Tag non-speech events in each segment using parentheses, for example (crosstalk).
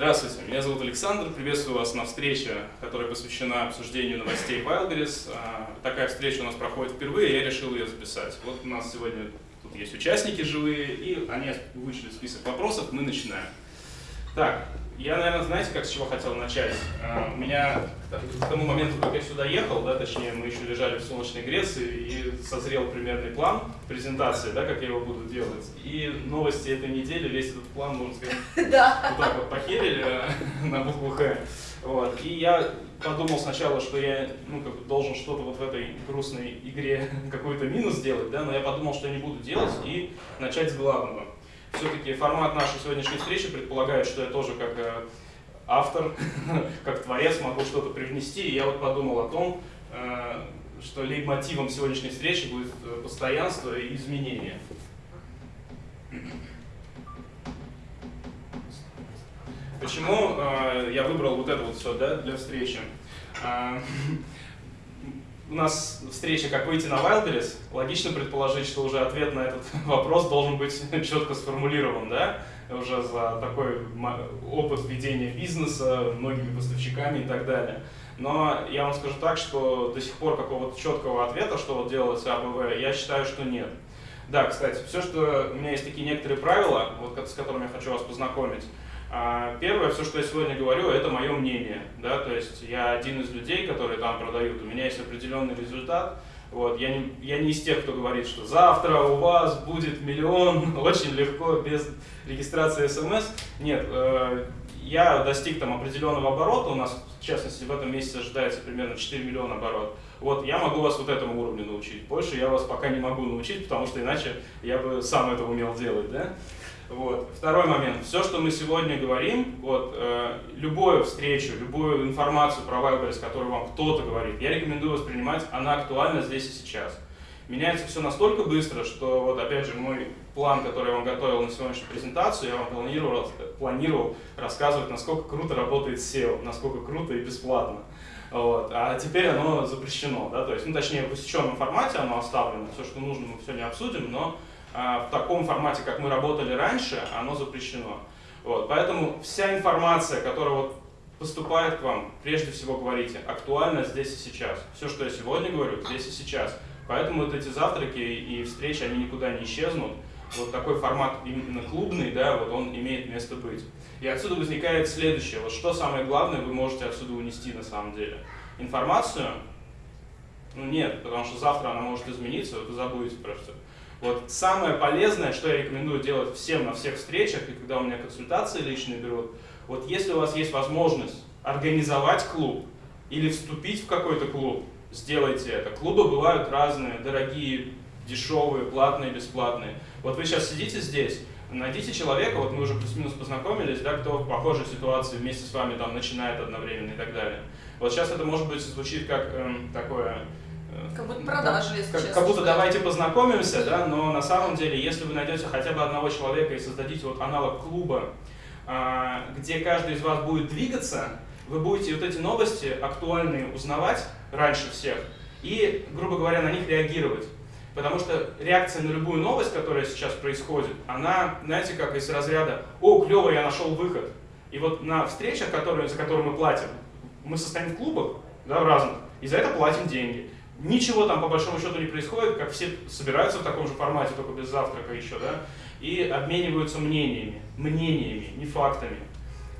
Здравствуйте, меня зовут Александр, приветствую вас на встрече, которая посвящена обсуждению новостей Wildberries. А, такая встреча у нас проходит впервые, я решил ее записать. Вот у нас сегодня тут есть участники живые, и они вышли список вопросов, мы начинаем. Так, я, наверное, знаете, как с чего хотел начать? Uh, у меня к тому моменту, как я сюда ехал, да, точнее, мы еще лежали в солнечной Греции, и созрел примерный план презентации, да, как я его буду делать. И новости этой недели, весь этот план, можно сказать, (laughs) да. вот так вот похерили э, (laughs) на букву «Х». Вот. И я подумал сначала, что я ну, как бы должен что-то вот в этой грустной игре (laughs) какой-то минус сделать, да, но я подумал, что я не буду делать, и начать с главного все-таки формат нашей сегодняшней встречи предполагает, что я тоже как э, автор, (laughs) как творец могу что-то привнести. И я вот подумал о том, э, что лейтмотивом сегодняшней встречи будет э, постоянство и изменение. Почему я выбрал вот это вот все да, для встречи? (laughs) у нас встреча «Как выйти на Wildberries», логично предположить, что уже ответ на этот (laughs) вопрос должен быть (laughs) четко сформулирован, да? Уже за такой опыт ведения бизнеса, многими поставщиками и так далее. Но я вам скажу так, что до сих пор какого-то четкого ответа, что вот делать АБВ, я считаю, что нет. Да, кстати, все, что у меня есть такие некоторые правила, вот с которыми я хочу вас познакомить. А, первое, все, что я сегодня говорю, это мое мнение. Да? То есть я один из людей, которые там продают, у меня есть определенный результат. Вот, я, не, я не из тех, кто говорит, что завтра у вас будет миллион, (laughs) очень легко, без регистрации смс. Нет, э, я достиг там определенного оборота, у нас, в частности, в этом месяце ожидается примерно 4 миллиона оборот. Вот, я могу вас вот этому уровню научить. Больше я вас пока не могу научить, потому что иначе я бы сам это умел делать, да? Вот. Второй момент. Все, что мы сегодня говорим, вот, э, любую встречу, любую информацию про Wildberries, которую вам кто-то говорит, я рекомендую воспринимать, она актуальна здесь и сейчас. Меняется все настолько быстро, что, вот опять же, мой план, который я вам готовил на сегодняшнюю презентацию, я вам планировал, планировал рассказывать, насколько круто работает SEO, насколько круто и бесплатно. Вот. А теперь оно запрещено, да, то есть, ну, точнее, в усеченном формате оно оставлено, все, что нужно, мы все не обсудим, но в таком формате, как мы работали раньше, оно запрещено. Вот, поэтому вся информация, которая вот поступает к вам, прежде всего говорите, актуально здесь и сейчас. Все, что я сегодня говорю, здесь и сейчас. Поэтому вот эти завтраки и встречи, они никуда не исчезнут. Вот такой формат именно клубный, да, вот он имеет место быть. И отсюда возникает следующее. Вот что самое главное вы можете отсюда унести на самом деле? Информацию? Ну нет, потому что завтра она может измениться, вы забудете про все. Вот самое полезное, что я рекомендую делать всем на всех встречах, и когда у меня консультации личные берут, вот если у вас есть возможность организовать клуб или вступить в какой-то клуб, сделайте это. Клубы бывают разные, дорогие, дешевые, платные, бесплатные. Вот вы сейчас сидите здесь, найдите человека, вот мы уже плюс-минус познакомились, да, кто в похожей ситуации вместе с вами там начинает одновременно и так далее. Вот сейчас это может быть звучит как эм, такое как будто продажи, если как, честно. Как будто давайте познакомимся, да, но на самом деле, если вы найдете хотя бы одного человека и создадите вот аналог клуба, а, где каждый из вас будет двигаться, вы будете вот эти новости актуальные узнавать раньше всех и, грубо говоря, на них реагировать. Потому что реакция на любую новость, которая сейчас происходит, она, знаете, как из разряда «О, клево, я нашел выход». И вот на встречах, которые, за которые мы платим, мы состоим в клубах, да, в разных, и за это платим деньги. Ничего там по большому счету не происходит, как все собираются в таком же формате, только без завтрака еще, да, и обмениваются мнениями, мнениями, не фактами.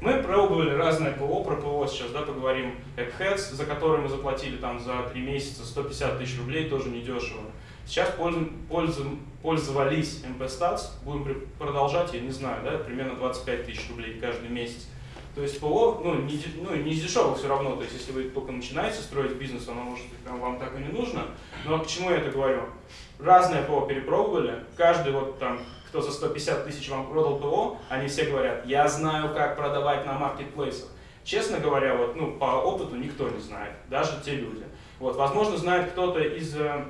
Мы пробовали разное ПО, про ПО сейчас, да, поговорим, Eggheads, за который мы заплатили там за 3 месяца 150 тысяч рублей, тоже недешево. Сейчас пользу, пользу, пользовались MP-Stats, будем продолжать, я не знаю, да, примерно 25 тысяч рублей каждый месяц. То есть ПО, ну, не, ну, не из дешевых все равно, то есть если вы только начинаете строить бизнес, оно может прям вам так и не нужно. Но к чему я это говорю? Разные ПО перепробовали, каждый вот там, кто за 150 тысяч вам продал ПО, они все говорят, я знаю, как продавать на маркетплейсах. Честно говоря, вот, ну, по опыту никто не знает, даже те люди. Вот, возможно, знает кто-то из э,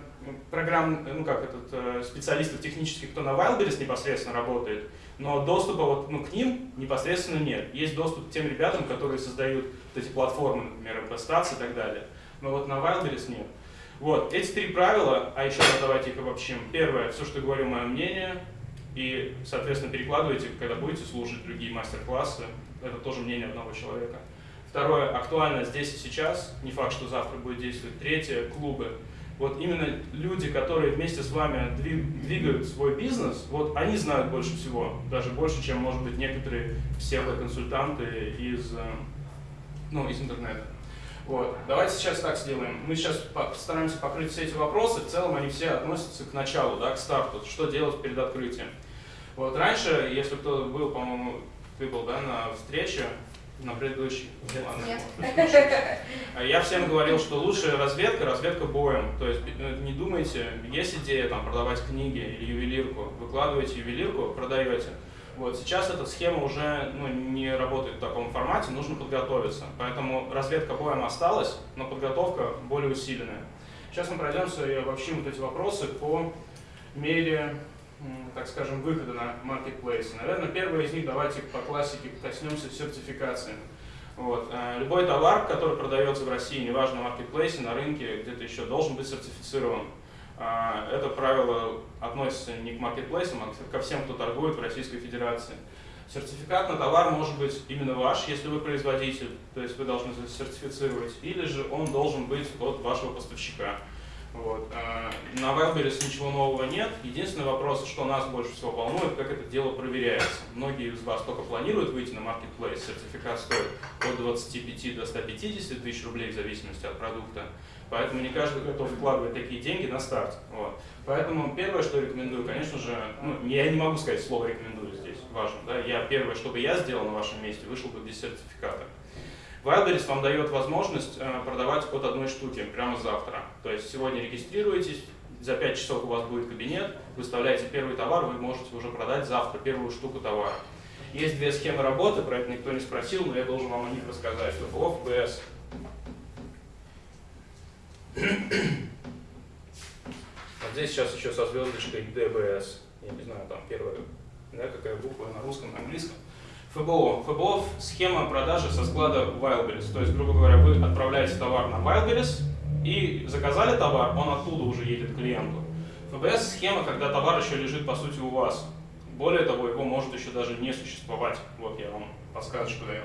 программ, ну как этот, э, специалистов технических, кто на Wildberries непосредственно работает, но доступа вот, ну, к ним непосредственно нет. Есть доступ к тем ребятам, которые создают вот эти платформы, например, MPStats и так далее. Но вот на Wildberries нет. Вот, эти три правила, а еще давайте их обобщим. Первое, все, что говорю, мое мнение, и, соответственно, перекладывайте, когда будете слушать другие мастер-классы, это тоже мнение одного человека. Второе, актуально здесь и сейчас, не факт, что завтра будет действовать. Третье, клубы. Вот именно люди, которые вместе с вами двигают свой бизнес, вот они знают больше всего, даже больше, чем, может быть, некоторые псевдоконсультанты из, э, ну, из интернета. Вот. Давайте сейчас так сделаем. Мы сейчас постараемся покрыть все эти вопросы. В целом они все относятся к началу, да, к старту. Что делать перед открытием. Вот раньше, если кто был, по-моему, ты был да, на встрече, на предыдущий. Нет. (laughs) Я всем говорил, что лучшая разведка – разведка боем. То есть э, не думайте, есть идея там, продавать книги или ювелирку, выкладываете ювелирку, продаете. Вот, сейчас эта схема уже ну, не работает в таком формате, нужно подготовиться. Поэтому разведка боем осталась, но подготовка более усиленная. Сейчас мы пройдемся и обобщим вот эти вопросы по мере так скажем, выхода на маркетплейсы. Наверное, первый из них, давайте по классике коснемся сертификации. Вот. Э, любой товар, который продается в России, неважно на маркетплейсе, на рынке, где-то еще, должен быть сертифицирован. А, это правило относится не к маркетплейсам, а ко всем, кто торгует в Российской Федерации. Сертификат на товар может быть именно ваш, если вы производитель, то есть вы должны сертифицировать, или же он должен быть от вашего поставщика. Вот. А, на Wildberries ничего нового нет. Единственный вопрос, что нас больше всего волнует, как это дело проверяется. Многие из вас только планируют выйти на Marketplace. Сертификат стоит от 25 до 150 тысяч рублей в зависимости от продукта. Поэтому не каждый готов вкладывать такие деньги на старт. Вот. Поэтому первое, что рекомендую, конечно же, ну, я не могу сказать слово рекомендую здесь, важно. Да? Я первое, что бы я сделал на вашем месте, вышел бы без сертификата. Wildberries вам дает возможность э, продавать от одной штуки прямо завтра. То есть сегодня регистрируетесь, за 5 часов у вас будет кабинет, выставляете первый товар, вы можете уже продать завтра первую штуку товара. Есть две схемы работы, про это никто не спросил, но я должен вам о них рассказать. ФФО, ФБС. (coughs) Вот здесь сейчас еще со звездочкой ДБС. Я не знаю, там первая, да, какая буква на русском, на английском. ФБО. ФБО – схема продажи со склада Wildberries. То есть, грубо говоря, вы отправляете товар на Wildberries и заказали товар, он оттуда уже едет к клиенту. ФБС – схема, когда товар еще лежит, по сути, у вас. Более того, его может еще даже не существовать. Вот я вам подсказочку даю.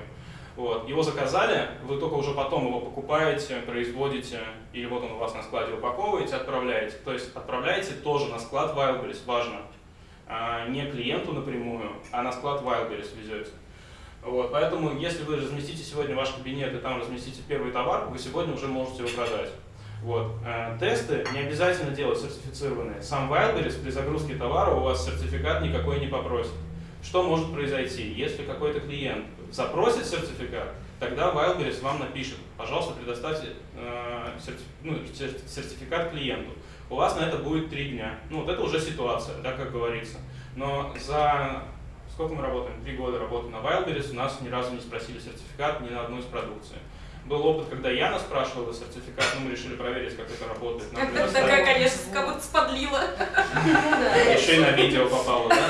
Вот. Его заказали, вы только уже потом его покупаете, производите, или вот он у вас на складе упаковываете, отправляете. То есть отправляете тоже на склад Wildberries, важно. А, не клиенту напрямую, а на склад Wildberries везете. Вот, поэтому, если вы разместите сегодня ваш кабинет и там разместите первый товар, вы сегодня уже можете его продать. Вот. Э, тесты не обязательно делать сертифицированные. Сам Wildberries при загрузке товара у вас сертификат никакой не попросит. Что может произойти? Если какой-то клиент запросит сертификат, тогда Wildberries вам напишет, пожалуйста, предоставьте э, сертиф, ну, сертификат клиенту у вас на это будет три дня. Ну, вот это уже ситуация, да, как говорится. Но за сколько мы работаем? Три года работы на Wildberries, у нас ни разу не спросили сертификат ни на одну из продукций. Был опыт, когда Яна спрашивала сертификат, но мы решили проверить, как это работает. Нам Такая, конечно, как будто сподлила. Еще и на видео попало, да? (laughs)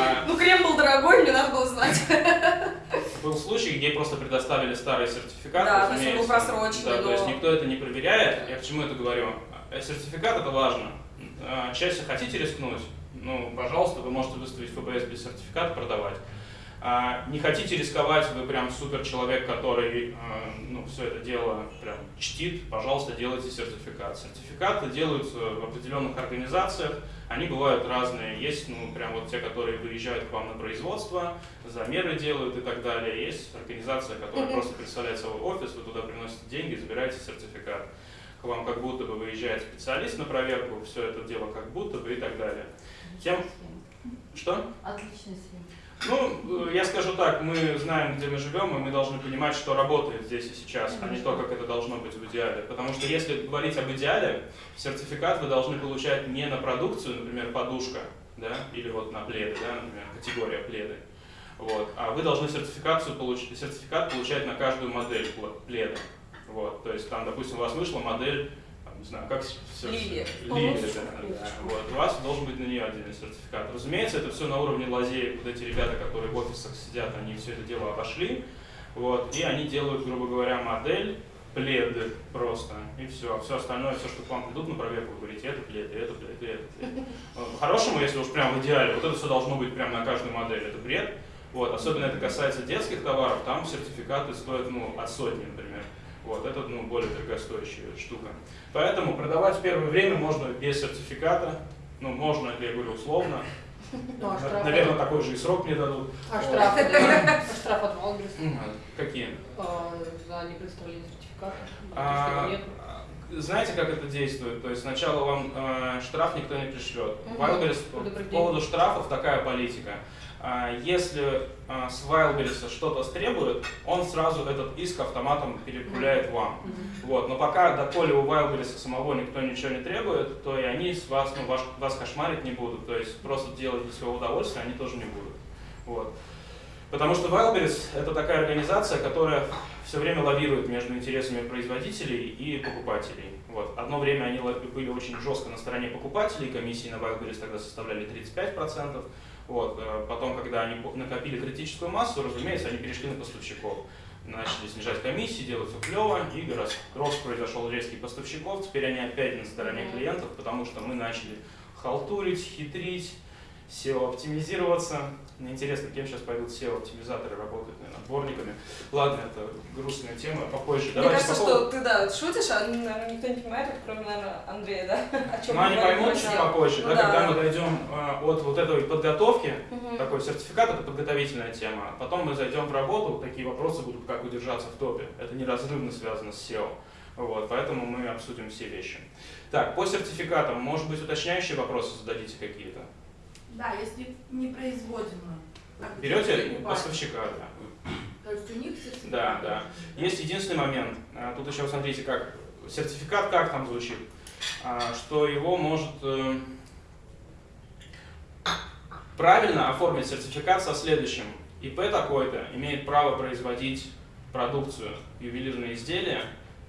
А, ну, крем был дорогой, мне надо было знать. Был случай, где просто предоставили старый сертификат, да, то есть он был просроченный. Да, то есть никто это не проверяет. Я к чему это говорю? Э, сертификат это важно. Э, Если хотите рискнуть, ну, пожалуйста, вы можете выставить ФБС без сертификата продавать. А не хотите рисковать, вы прям супер человек, который э, ну, все это дело прям чтит, пожалуйста, делайте сертификат. Сертификаты делаются в определенных организациях, они бывают разные. Есть ну, прям вот те, которые выезжают к вам на производство, замеры делают и так далее. Есть организация, которая просто представляет свой офис, вы туда приносите деньги, забираете сертификат к вам как будто бы выезжает специалист на проверку, все это дело как будто бы и так далее. Тем... Что? Отличная схема. Ну, я скажу так, мы знаем, где мы живем, и мы должны понимать, что работает здесь и сейчас, а не то, как это должно быть в идеале. Потому что если говорить об идеале, сертификат вы должны получать не на продукцию, например, подушка, да, или вот на пледы, да, например, категория пледы, вот, а вы должны сертификацию получить, сертификат получать на каждую модель пледа. Вот, то есть там, допустим, у вас вышла модель, там, не знаю, как все... Лилия. Лилия, да, Вот, у вас должен быть на нее отдельный сертификат. Разумеется, это все на уровне лазеек. Вот эти ребята, которые в офисах сидят, они все это дело обошли. Вот, и они делают, грубо говоря, модель, пледы просто, и все. Все остальное, все, что к вам придут на проверку, вы говорите, это плед, это плед, это плед. По-хорошему, если уж прям в идеале, вот это все должно быть прямо на каждую модель, это бред. Вот, особенно это касается детских товаров, там сертификаты стоят ну, от сотни, например. Вот, это ну, более дорогостоящая штука. Поэтому продавать в первое время можно без сертификата, ну, можно, я говорю, условно. Ну, а? Наверное, такой же и срок мне дадут. А да? А штраф от Wildberries Какие? а, за непредставление сертификата? А, что нет. Знаете, как это действует? То есть сначала вам э, штраф никто не пришлет. Мгм. Wildberries по поводу штрафов такая политика. А, Если а, с Wildberries что-то стребует, он сразу этот иск автоматом переправляет вам. Вот. Но пока, доколе у Wildberries самого никто ничего не требует, то и они с вас, ну, ваш, вас кошмарить не будут. То есть просто делать для своего удовольствия они тоже не будут. Вот. Потому что Wildberries это такая организация, которая все время лавирует между интересами производителей и покупателей. Вот. Одно время они были очень жестко на стороне покупателей, комиссии на Wildberries тогда составляли 35%. Вот. э, Потом, когда они накопили критическую массу, разумеется, они перешли на поставщиков. Начали снижать комиссии, делать все клево, и рос- рост произошел резкий поставщиков. Теперь они опять на стороне клиентов, потому что мы начали халтурить, хитрить, SEO-оптимизироваться. Мне интересно, кем сейчас пойдут SEO-оптимизаторы работать, наверное, дворниками. Ладно, это грустная тема, попозже. Мне Давайте кажется, по поводу- что ты, да, шутишь, а, наверное, никто не понимает, кроме, наверное, Андрея, да? (laughs) О чем Ну, они поймут чуть попозже, Ну да, да. когда мы дойдем э, от вот этой подготовки, Мгм. такой сертификат это подготовительная тема. Потом мы зайдем в работу, такие вопросы будут, как удержаться в топе. Это неразрывно связано с SEO. Вот, поэтому мы обсудим все вещи. Так, по сертификатам, может быть, уточняющие вопросы зададите какие-то? Да, если не производимо. как бы Берете поставщика, да. То есть у них сертификат. Да, да. Есть единственный момент. А, Тут еще смотрите, как сертификат как там звучит, А, что его может э, правильно оформить сертификат со следующим. ИП такой-то имеет право производить продукцию, ювелирные изделия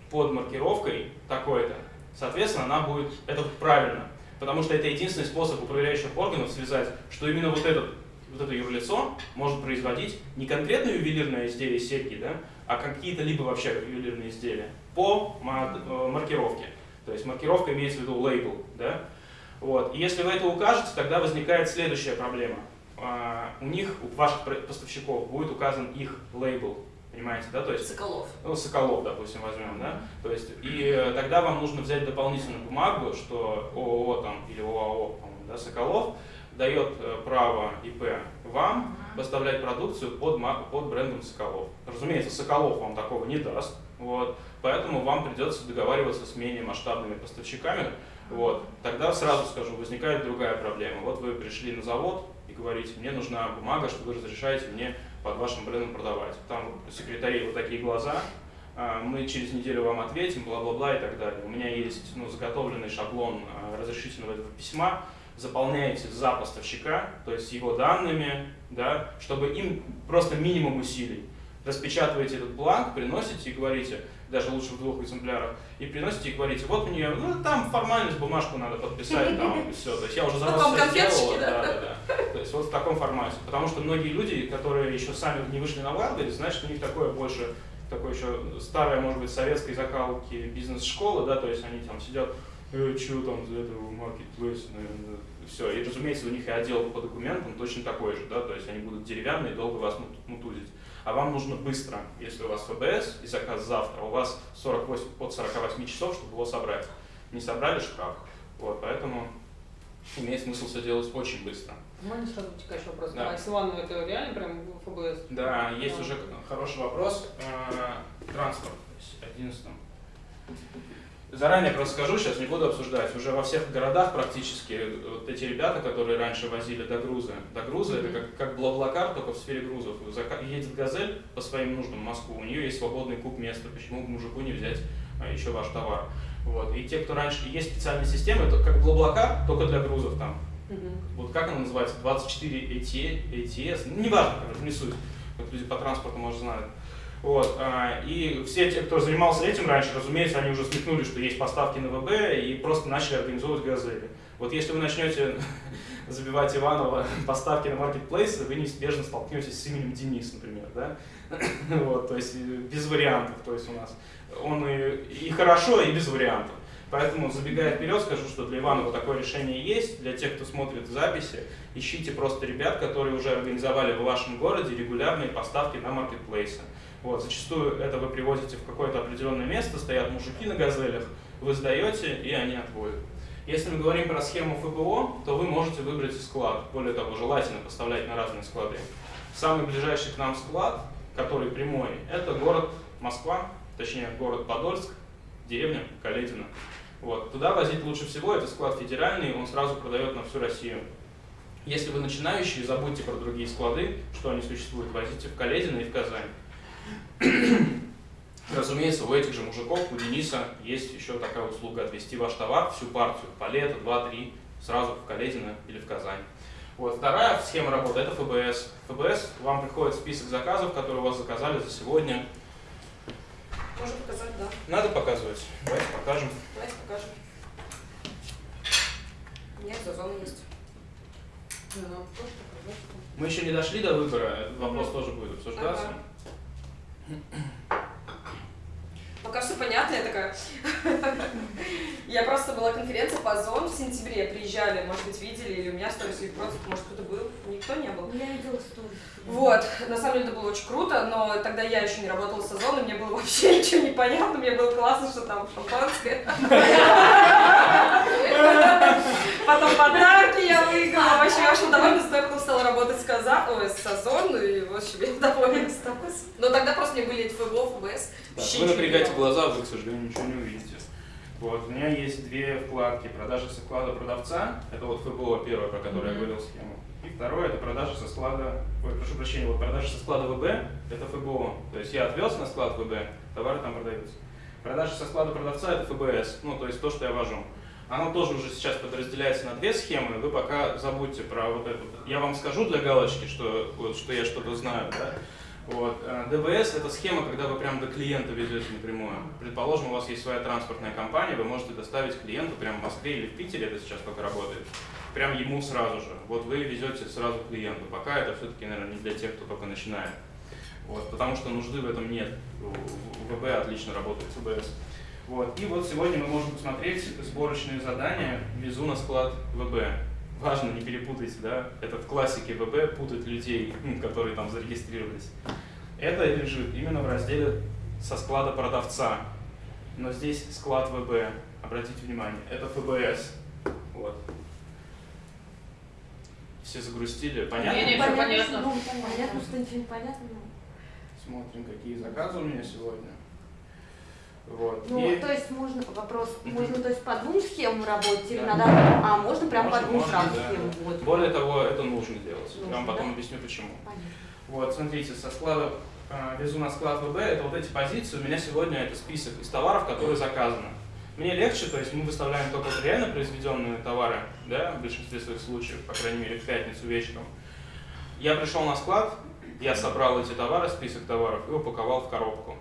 под маркировкой такой-то. Соответственно, она будет, это правильно, потому что это единственный способ управляющих органов связать, что именно вот этот вот это юрлицо может производить не конкретное ювелирное изделие серьги, да, а какие-то либо вообще ювелирные изделия по э, маркировке. То есть маркировка имеется в виду лейбл, да. Вот. И если вы это укажете, тогда возникает следующая проблема. А, У них, у ваших поставщиков будет указан их лейбл, понимаете, да, то есть Соколов. ну, Соколов, допустим, возьмем, да, то есть, и э, тогда вам нужно взять дополнительную бумагу, что ООО там, или ОАО, да, Соколов, дает э, право ИП вам поставлять продукцию под, под брендом Соколов. Разумеется, Соколов вам такого не даст, вот, поэтому вам придется договариваться с менее масштабными поставщиками, вот. Тогда сразу скажу, возникает другая проблема. Вот вы пришли на завод и говорите, мне нужна бумага, что вы разрешаете мне под вашим брендом продавать. Там у секретарей вот такие глаза, а, мы через неделю вам ответим, бла-бла-бла и так далее. У меня есть ну, заготовленный шаблон а, разрешительного этого письма, заполняете за поставщика, то есть его данными, да, чтобы им просто минимум усилий. Распечатываете этот бланк, приносите и говорите, даже лучше в двух экземплярах, и приносите и говорите, вот мне, ну там формальность, бумажку надо подписать, там и все. То есть я уже за вас конфеточки, сделала, да? да, да. То есть вот в таком формате. Потому что многие люди, которые еще сами не вышли на Wildberries, значит, у них такое больше, такое еще старое, может быть, советской закалки бизнес-школы, да, то есть они там сидят, э, что там за этого маркетплейса, наверное, все. И, разумеется, у них и отдел по документам точно такой же, да, то есть они будут деревянные, долго вас мут- мутузить. А вам нужно быстро, если у вас ФБС и заказ завтра, у вас 48, от 48 часов, чтобы его собрать. Не собрали штраф. Вот, поэтому имеет смысл все делать очень быстро. Можно сразу вытекающий вопрос? Да. А с Иваново это реально прям ФБС? Да, есть Да. уже хороший вопрос. Э, Транспорт, то есть 11 Заранее просто скажу, сейчас не буду обсуждать. Уже во всех городах практически э, вот эти ребята, которые раньше возили до груза. До груза это как, как Блаблакар, только в сфере грузов. Едет газель по своим нуждам в Москву, у нее есть свободный куб места. Почему бы мужику не взять а, еще ваш товар? Вот. И те, кто раньше... Есть специальные системы, это как Блаблакар, только для грузов там. Мгм. Вот как она называется? 24 AT, ATS? Ну, неважно, не суть. Вот люди по транспорту, может, знают. Вот, а, и все те, кто занимался этим раньше, разумеется, они уже смекнули, что есть поставки на ВБ и просто начали организовывать газели. Вот если вы начнете (laughs) забивать Иванова (laughs) поставки на маркетплейсы, вы неизбежно столкнетесь с именем Денис, например, да? (coughs) Вот, то есть э, без вариантов, то есть у нас он и, и хорошо, и без вариантов. Поэтому, забегая вперед, скажу, что для Иванова такое решение есть. Для тех, кто смотрит записи, ищите просто ребят, которые уже организовали в вашем городе регулярные поставки на маркетплейсы. Вот, зачастую это вы привозите в какое-то определенное место, стоят мужики на газелях, вы сдаете, и они отводят. Если мы говорим про схему ФБО, то вы можете выбрать склад. Более того, желательно поставлять на разные склады. Самый ближайший к нам склад, который прямой, это город Москва, точнее город Подольск, деревня Каледина. Вот. Туда возить лучше всего, это склад федеральный, он сразу продает на всю Россию. Если вы начинающие, забудьте про другие склады, что они существуют, возите в Каледино и в Казань. (coughs) Разумеется, у этих же мужиков, у Дениса есть еще такая услуга отвезти ваш товар, всю партию, палета, 2-3, сразу в Каледино или в Казань. Вот. Вторая схема работы – это ФБС. ФБС, вам приходит список заказов, которые у вас заказали за сегодня. Можно показать, да. Надо показывать. Давайте покажем. Давайте покажем. У меня за зона есть. Ну, Мы еще не дошли до выбора, этот вопрос тоже будет обсуждаться. Пока все понятно, я такая... (laughs) Я просто была конференция по озон в сентябре, приезжали, может быть, видели, или у меня сторис, или просто, может, кто-то был, никто не был. Я видела сторис. Вот, на самом деле это было очень круто, но тогда я еще не работала с озоном, мне было вообще ничего не понятно, мне было классно, что там шампанское. Потом подарки я выиграла, вообще я очень довольна, потом стала работать с Каза, ой, с Озон, и в общем, я довольна осталась. Но тогда просто не были эти ФБО, ФБС. Вы напрягаете глаза, вы, к сожалению, ничего не увидите. Вот, у меня есть две вкладки. Продажа со склада продавца, это вот ФБО первое, про которое я говорил схему. И второе, это продажа со склада, ой, прошу прощения, вот продажа со склада ВБ, это ФБО. То есть я отвез на склад ВБ, товары там продаются. Продажа со склада продавца это ФБС, ну то есть то, что я вожу. Оно тоже уже сейчас подразделяется на две схемы, вы пока забудьте про вот это. Я вам скажу для галочки, что, вот, что я что-то знаю, да? Вот. э, ДВС – это схема, когда вы прямо до клиента везете напрямую. Предположим, у вас есть своя транспортная компания, вы можете доставить клиенту прямо в Москве или в Питере, это сейчас только работает, прям ему сразу же. Вот вы везете сразу клиенту. Пока это все-таки, наверное, не для тех, кто только начинает. Вот, потому что нужды в этом нет. ВБ отлично работает ФБС. Вот. И вот сегодня мы можем посмотреть сборочные задания «Везу на склад ВБ». Важно, не перепутайте, да, это в классике ВБ путать людей, м, которые там зарегистрировались. Это лежит именно в разделе со склада продавца. Но здесь склад ВБ, обратите внимание, это ФБС. Вот. Все загрустили, понятно? Не-не, всё понятно. Ну, понятно, что ничего не понятно. но- Смотрим, какие заказы у меня сегодня. Вот. Ну, И- то есть можно вопрос, Мгм. можно то есть по двум схемам работать или Да. надо, а можно прям Можно, по двум можно, сразу да. схемам? Вот. Более того, это нужно делать. Я вам Нужно, потом да? объясню почему. Понятно. Вот, смотрите, со склада э, везу на склад ВБ, это вот эти позиции, у меня сегодня это список из товаров, которые заказаны. Мне легче, то есть мы выставляем только реально произведенные товары, да, в большинстве своих случаев, по крайней мере, в пятницу вечером. Я пришел на склад, я собрал эти товары, список товаров, и упаковал в коробку.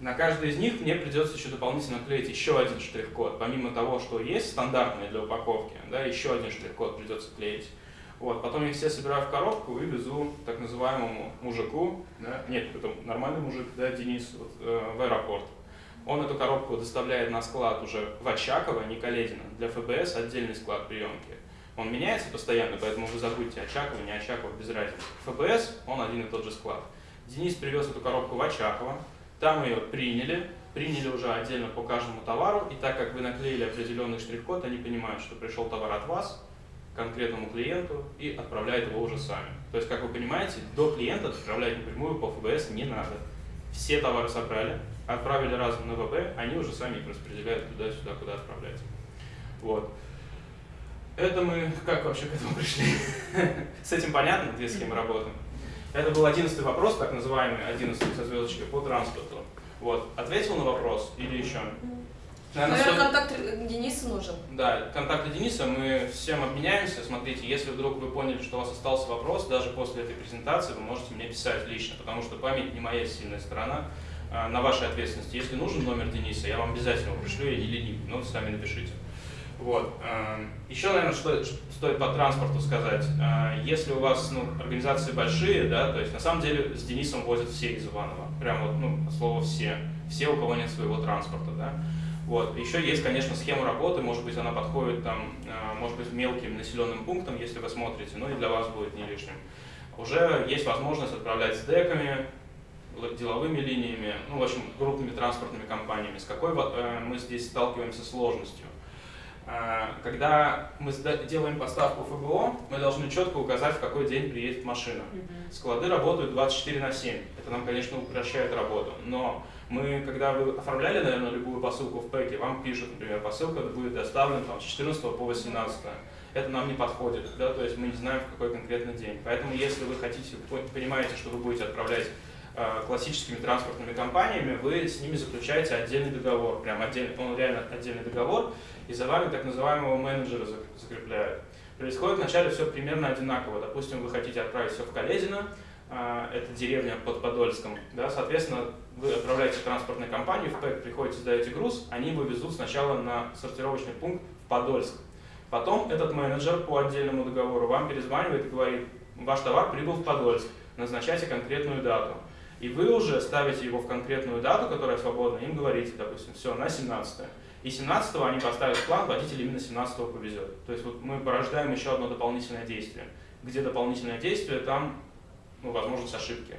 На каждый из них мне придется еще дополнительно клеить еще один штрих-код. Помимо того, что есть стандартные для упаковки, да, еще один штрих-код придется клеить. Вот, потом я все собираю в коробку и везу так называемому мужику, да, нет, это нормальный мужик, да, Денис, вот, э, в аэропорт. Он эту коробку доставляет на склад уже в Очаково, не Каледино. Для ФБС отдельный склад приемки. Он меняется постоянно, поэтому вы забудьте Очаково, не Очаково, без разницы. ФБС, он один и тот же склад. Денис привез эту коробку в Очаково, там ее приняли, приняли уже отдельно по каждому товару, и так как вы наклеили определенный штрих-код, они понимают, что пришел товар от вас, конкретному клиенту и отправляют его уже сами. То есть, как вы понимаете, до клиента отправлять напрямую по ФБС не надо. Все товары собрали, отправили разом на ВБ, они уже сами их распределяют туда-сюда, куда отправлять. Вот. Это мы как вообще к этому пришли? (laughs) С этим понятно, две схемы работы. Это был одиннадцатый вопрос, так называемый одиннадцатый со звездочкой по транспорту. Вот. Ответил на вопрос или еще? Наверное, Наверное, стоит- контакт Дениса нужен. да, контакты Дениса мы всем обменяемся. Смотрите, если вдруг вы поняли, что у вас остался вопрос, даже после этой презентации вы можете мне писать лично, потому что память не моя сильная сторона. А, На вашей ответственности. Если нужен номер Дениса, я вам обязательно его пришлю, я не но сами напишите. Вот. а, Еще, наверное, что стоит по транспорту сказать. А, Если у вас ну, организации большие, да, то есть на самом деле с Денисом возят все из Иванова. Прям вот, ну, от слова все. Все, у кого нет своего транспорта, да. Вот. Еще есть, конечно, схема работы, может быть, она подходит там, э, может быть, мелким населенным пунктам, если вы смотрите, но и для вас будет не лишним. Уже есть возможность отправлять с деками, деловыми линиями, ну, в общем, крупными транспортными компаниями. С какой э, мы здесь сталкиваемся сложностью? Э, когда мы делаем поставку ФБО, мы должны четко указать, в какой день приедет машина. Склады работают 24 на 7. Это нам, конечно, упрощает работу. Но мы, когда вы оформляли, наверное, любую посылку в пэке, вам пишут, например, посылка будет доставлена там, с 14 по 18. Это нам не подходит, да, то есть мы не знаем, в какой конкретный день. Поэтому, если вы хотите, понимаете, что вы будете отправлять классическими транспортными компаниями, вы с ними заключаете отдельный договор, прям отдельный, он реально отдельный договор, и за вами так называемого менеджера закрепляют. Происходит вначале все примерно одинаково. Допустим, вы хотите отправить все в Каледино, а, это деревня под Подольском, да, соответственно, вы отправляете транспортной компанию, в ПЭК приходите, сдаете груз, они его везут сначала на сортировочный пункт в Подольск. Потом этот менеджер по отдельному договору вам перезванивает и говорит, ваш товар прибыл в Подольск, назначайте конкретную дату. И вы уже ставите его в конкретную дату, которая свободна, им говорите, допустим, все, на 17 -е. И 17 они поставят план, водитель именно 17 повезет. То есть вот мы порождаем еще одно дополнительное действие. Где дополнительное действие, там ну, возможность ошибки.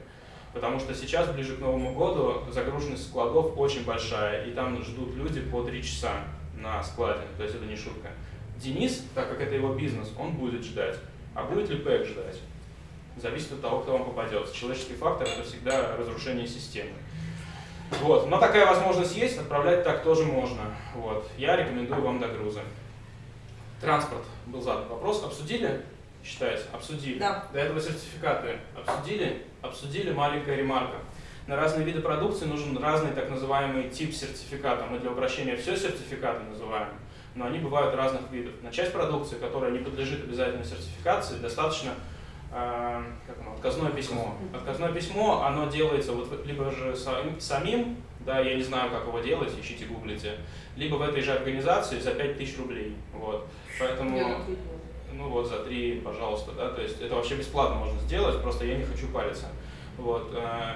Потому что сейчас, ближе к Новому году, загруженность складов очень большая, и там ждут люди по 3 часа на складе, то есть это не шутка. Денис, так как это его бизнес, он будет ждать. А будет ли ПЭК ждать? Зависит от того, кто вам попадется. Человеческий фактор – это всегда разрушение системы. Вот. Но такая возможность есть, отправлять так тоже можно. Вот. Я рекомендую вам догрузы. Транспорт. Был задан вопрос. Обсудили? Считается? Обсудили. Да. До этого сертификаты обсудили? Обсудили. Маленькая ремарка. На разные виды продукции нужен разный так называемый тип сертификата. Мы для упрощения все сертификаты называем, но они бывают разных видов. На часть продукции, которая не подлежит обязательной сертификации, достаточно как оно, отказное письмо. Отказное письмо, оно делается вот либо же самим, да, я не знаю, как его делать, ищите, гуглите, либо в этой же организации за 5000 рублей. Вот. Поэтому ну вот за 3, пожалуйста, да, то есть это вообще бесплатно можно сделать, просто я не хочу париться. Вот. Э,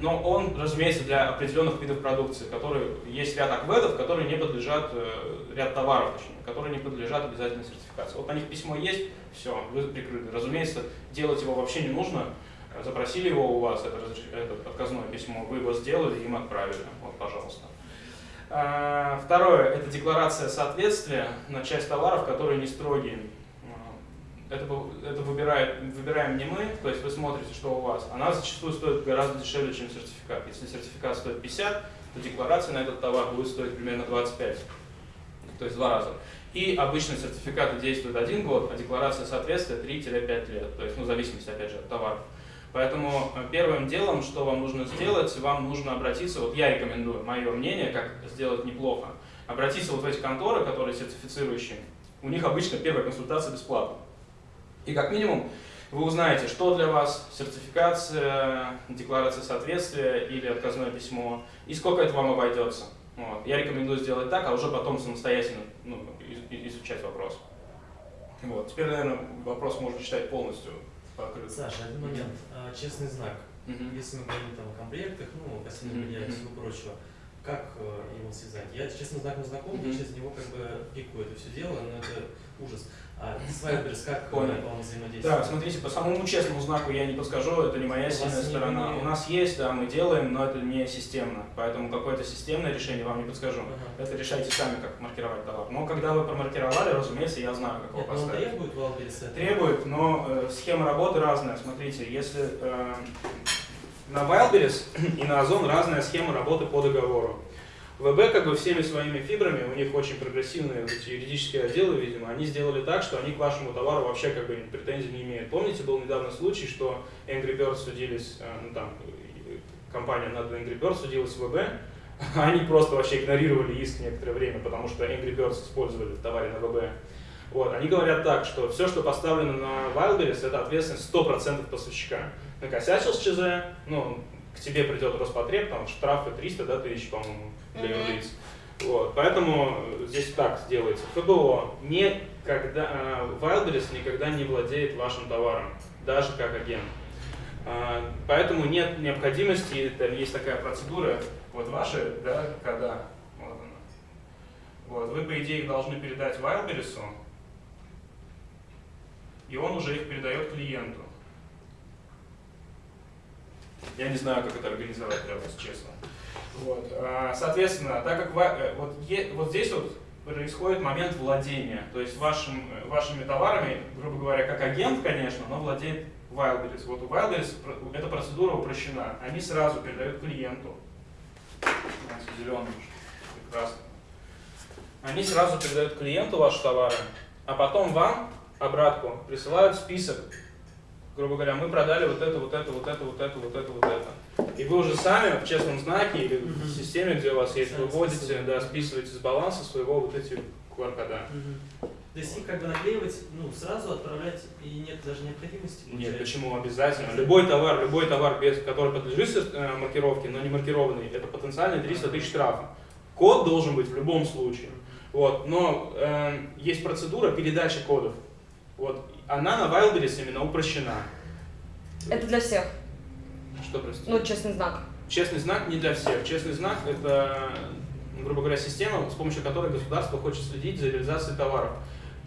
но он, разумеется, для определенных видов продукции, которые есть ряд акведов, которые не подлежат, э, ряд товаров, точнее, которые не подлежат обязательной сертификации. Вот на них письмо есть, все, вы прикрыты. Разумеется, делать его вообще не нужно. Запросили его у вас, это, это отказное письмо, вы его сделали, им отправили. Вот, пожалуйста. Э, второе – это декларация соответствия на часть товаров, которые не строгие это, это выбирает, выбираем не мы, то есть вы смотрите, что у вас. Она зачастую стоит гораздо дешевле, чем сертификат. Если сертификат стоит 50, то декларация на этот товар будет стоить примерно 25, то есть два раза. И обычно сертификаты действуют один год, а декларация соответствия 3-5 лет, то есть ну, в зависимости, опять же, от товара. Поэтому э, первым делом, что вам нужно сделать, вам нужно обратиться, вот я рекомендую, мое мнение, как сделать неплохо, обратиться вот в эти конторы, которые сертифицирующие, у них обычно первая консультация бесплатна. И как минимум вы узнаете, что для вас сертификация, декларация соответствия или отказное письмо, и сколько это вам обойдется. Вот. Я рекомендую сделать так, а уже потом самостоятельно ну, изучать вопрос. Вот. Теперь, наверное, вопрос можно читать полностью покрыт. Саша, один момент. А, честный знак. Uh Если мы говорим там, о комплектах, ну, костюмном белья и всего прочего, как э, его связать? Я честным знаком знаком, uh я через него как бы пикаю это все дело, но это ужас. А Свайберс как Понял. он взаимодействует? Да, смотрите, по самому честному знаку я не подскажу, это не моя сильная сторона. Не... У нас есть, да, мы делаем, но это не системно, поэтому какое-то системное решение вам не подскажу. Ага. Это решайте сами, как маркировать товар. Но когда вы промаркировали, разумеется, я знаю, как его Нет, поставить. Но требует Валберис Требует, но э, схема работы разная. Смотрите, если э, на Wildberries (clears throat) и на Озон разная схема работы по договору. ВБ как бы всеми своими фибрами, у них очень прогрессивные вот эти юридические отделы, видимо, они сделали так, что они к вашему товару вообще как бы претензий не имеют. Помните, был недавно случай, что Angry Birds судились, э, ну там, компания над Angry Birds судилась в ВБ, (laughs) они просто вообще игнорировали иск некоторое время, потому что Angry Birds использовали в товаре на ВБ. Вот, они говорят так, что все, что поставлено на Wildberries, это ответственность 100% поставщика. Накосячил с ЧЗ, ну, к тебе придет Роспотреб, там штрафы 300 да, тысяч, по-моему, для юрлиц. Вот, поэтому здесь так делается. ФБО никогда, э, Wildberries никогда не владеет вашим товаром, даже как агент. Э, поэтому нет необходимости, есть такая процедура, вот ваши, да, когда, вот она, Вот, вы, по идее, их должны передать Wildberries, и он уже их передает клиенту. Я не знаю, как это организовать, для вас, честно. Вот. а, Соответственно, так как э, вот, вот здесь вот происходит момент владения, то есть вашим, э, вашими товарами, грубо говоря, как агент, конечно, но владеет Wildberries. Вот у Wildberries эта процедура упрощена. Они сразу передают клиенту. Зеленый, прекрасно. Они сразу передают клиенту ваши товары, а потом вам обратку присылают список. Грубо говоря, мы продали вот это, вот это, вот это, вот это, вот это, вот это. И вы уже сами в честном знаке или в системе, где у вас есть, выводите, да, списываете с баланса своего вот эти QR-кода. То есть их как бы наклеивать, ну, сразу отправлять и нет даже необходимости? Нет, получается? почему обязательно? Любой товар, любой товар, без, который подлежит э, маркировке, но не маркированный, это потенциально 300 тысяч штрафа. Код должен быть в любом случае. Вот, но э, есть процедура передачи кодов. Вот, она на Wildberries именно упрощена. Это для всех. Что, простите? Ну, честный знак. Честный знак не для всех. Честный знак – это, грубо говоря, система, с помощью которой государство хочет следить за реализацией товаров.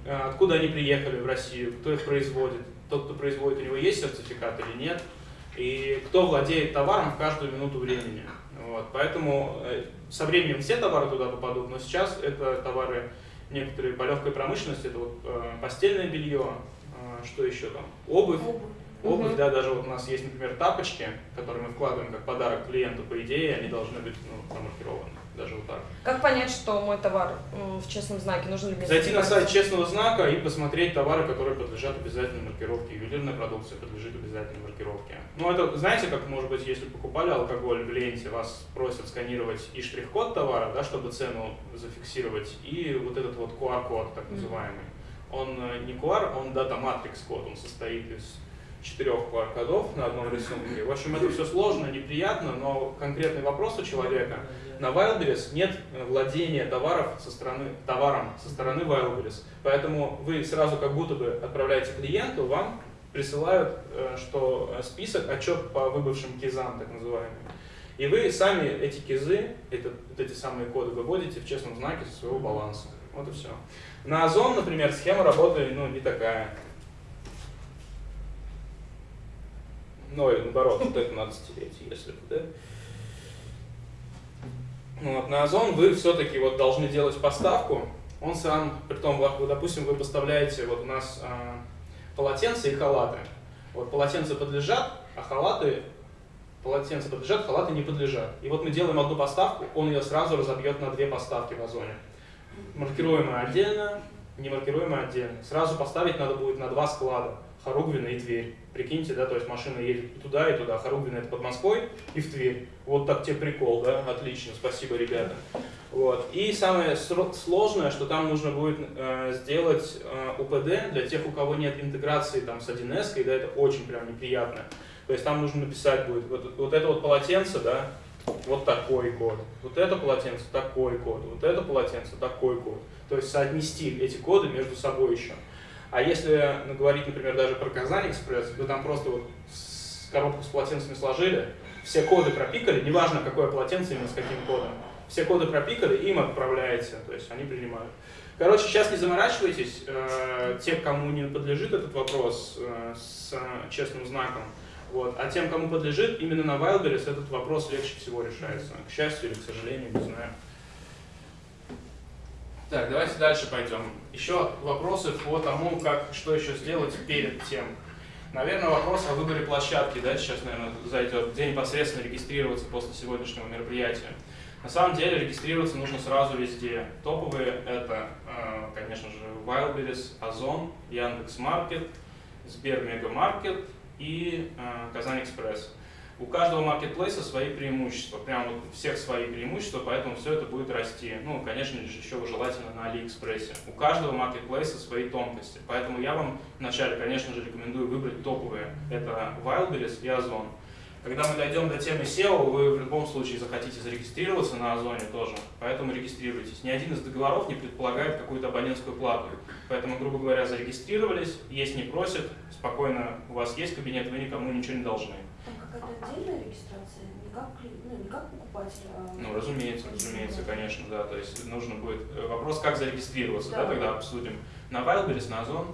Э, Откуда они приехали в Россию, кто их производит, тот, кто производит, у него есть сертификат или нет, и кто владеет товаром в каждую минуту времени. Вот. Поэтому э, со временем все товары туда попадут, но сейчас это товары некоторые по легкой промышленности, это вот э, постельное белье, что еще там, обувь, Обувь, Мгм. да, даже вот у нас есть, например, тапочки, которые мы вкладываем как подарок клиенту, по идее, они должны быть ну, промаркированы, даже вот так. Как понять, что мой товар в честном знаке? Нужно ли мне Зайти на сайт честного знака и посмотреть товары, которые подлежат обязательной маркировке. Ювелирная продукция подлежит обязательной маркировке. Ну, это, знаете, как, может быть, если покупали алкоголь в ленте, вас просят сканировать и штрих-код товара, да, чтобы цену зафиксировать, и вот этот вот QR-код, так называемый. Он э, не QR, он дата-матрикс код, он состоит из четырех QR-кодов на одном рисунке. В общем, это все сложно, неприятно, но конкретный вопрос у человека. На Wildberries нет владения товаров со стороны, товаром со стороны Wildberries. Поэтому вы сразу как будто бы отправляете клиенту, вам присылают э, что э, список, отчет по выбывшим кизам, так называемым. И вы сами эти кизы, это, вот эти самые коды выводите в честном знаке своего баланса. Вот и все. На Озон, например, схема работы ну, не такая. Ну, и наоборот, вот это надо стереть, если бы, да? Ну, Вот, на Озон вы все-таки вот должны делать поставку. Он сам, при том, допустим, вы поставляете, вот у нас а, полотенца и халаты. Вот полотенца подлежат, а халаты, полотенца подлежат, халаты не подлежат. И вот мы делаем одну поставку, он ее сразу разобьет на две поставки в Озоне. Маркируемая отдельно, не маркируемая отдельно. Сразу поставить надо будет на два склада. Хоругвина и Тверь. Прикиньте, да, то есть машина едет и туда, и туда. Хоругвина это под Москвой и в Тверь. Вот так тебе прикол, да? Отлично, спасибо, ребята. Вот. И самое сложное, что там нужно будет э, сделать э, УПД для тех, у кого нет интеграции там, с 1С, да, это очень прям неприятно. То есть там нужно написать будет вот, вот это вот полотенце, да, вот такой код, вот это полотенце такой код, вот это полотенце такой код. То есть соотнести эти коды между собой еще. А если ну, говорить, например, даже про Казань Экспресс, вы там просто вот коробку с полотенцами сложили, все коды пропикали, неважно какое полотенце именно с каким кодом, все коды пропикали, им отправляете, то есть они принимают. Короче, сейчас не заморачивайтесь, э, те, кому не подлежит этот вопрос э, с честным знаком, вот. А тем, кому подлежит, именно на Wildberries этот вопрос легче всего решается. К счастью или к сожалению, не знаю. Так, давайте дальше пойдем. Еще вопросы по тому, как, что еще сделать перед тем. Наверное, вопрос о выборе площадки, да, сейчас, наверное, зайдет, где непосредственно регистрироваться после сегодняшнего мероприятия. На самом деле регистрироваться нужно сразу везде. Топовые это, э, конечно же, Wildberries, Озон, Яндекс.Маркет, Сбермегамаркет и э, Казань Экспресс. У каждого маркетплейса свои преимущества, прям вот всех свои преимущества, поэтому все это будет расти. Ну, конечно же, еще желательно на Алиэкспрессе. У каждого маркетплейса свои тонкости, поэтому я вам вначале, конечно же, рекомендую выбрать топовые. Это Wildberries и Озон. Когда мы дойдем до темы SEO, вы в любом случае захотите зарегистрироваться на Озоне тоже, поэтому регистрируйтесь. Ни один из договоров не предполагает какую-то абонентскую плату. Поэтому, грубо говоря, зарегистрировались, есть не просят, спокойно, у вас есть кабинет, вы никому ничего не должны. Какая-то отдельная регистрация? Не как, ну, не как покупатель, а... Ну, разумеется, разумеется, конечно, да. То есть нужно будет... э, Вопрос, как зарегистрироваться, да, Да. тогда обсудим. На Wildberries, на Озон,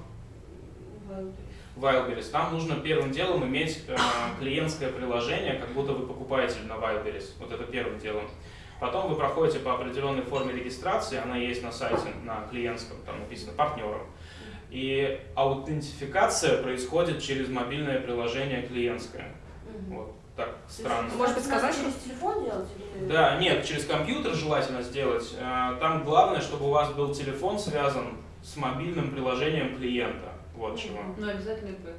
Wildberries. Wildberries, там нужно первым делом иметь э, клиентское приложение, как будто вы покупаете на Wildberries. Вот это первым делом. Потом вы проходите по определенной форме регистрации, она есть на сайте, на клиентском, там написано партнером. И аутентификация происходит через мобильное приложение клиентское. Вот так странно. Может быть, сказать, через телефон делать или... Да, нет, через компьютер желательно сделать. Э, Там главное, чтобы у вас был телефон связан с мобильным приложением клиента. Вот чего. Ну, обязательно ИП.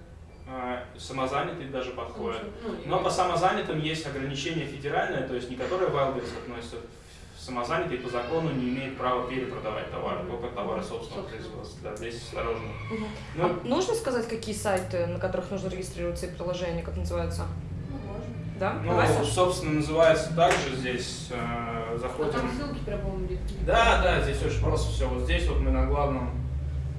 Э, Самозанятый даже подходит. Ну, Но по самозанятым есть ограничение федеральное, то есть не которое Wildberries относится. Самозанятый по закону не имеет права перепродавать товары, только товары собственного производства. Да, здесь осторожно. Мгм. Ну, А нужно сказать, какие сайты, на которых нужно регистрироваться и приложения, как называются? Ну, можно. Да? ну, Давай, собственно, называется также здесь э, А заходим. там ссылки прям. Да, да, здесь очень просто все. Вот здесь вот мы на главном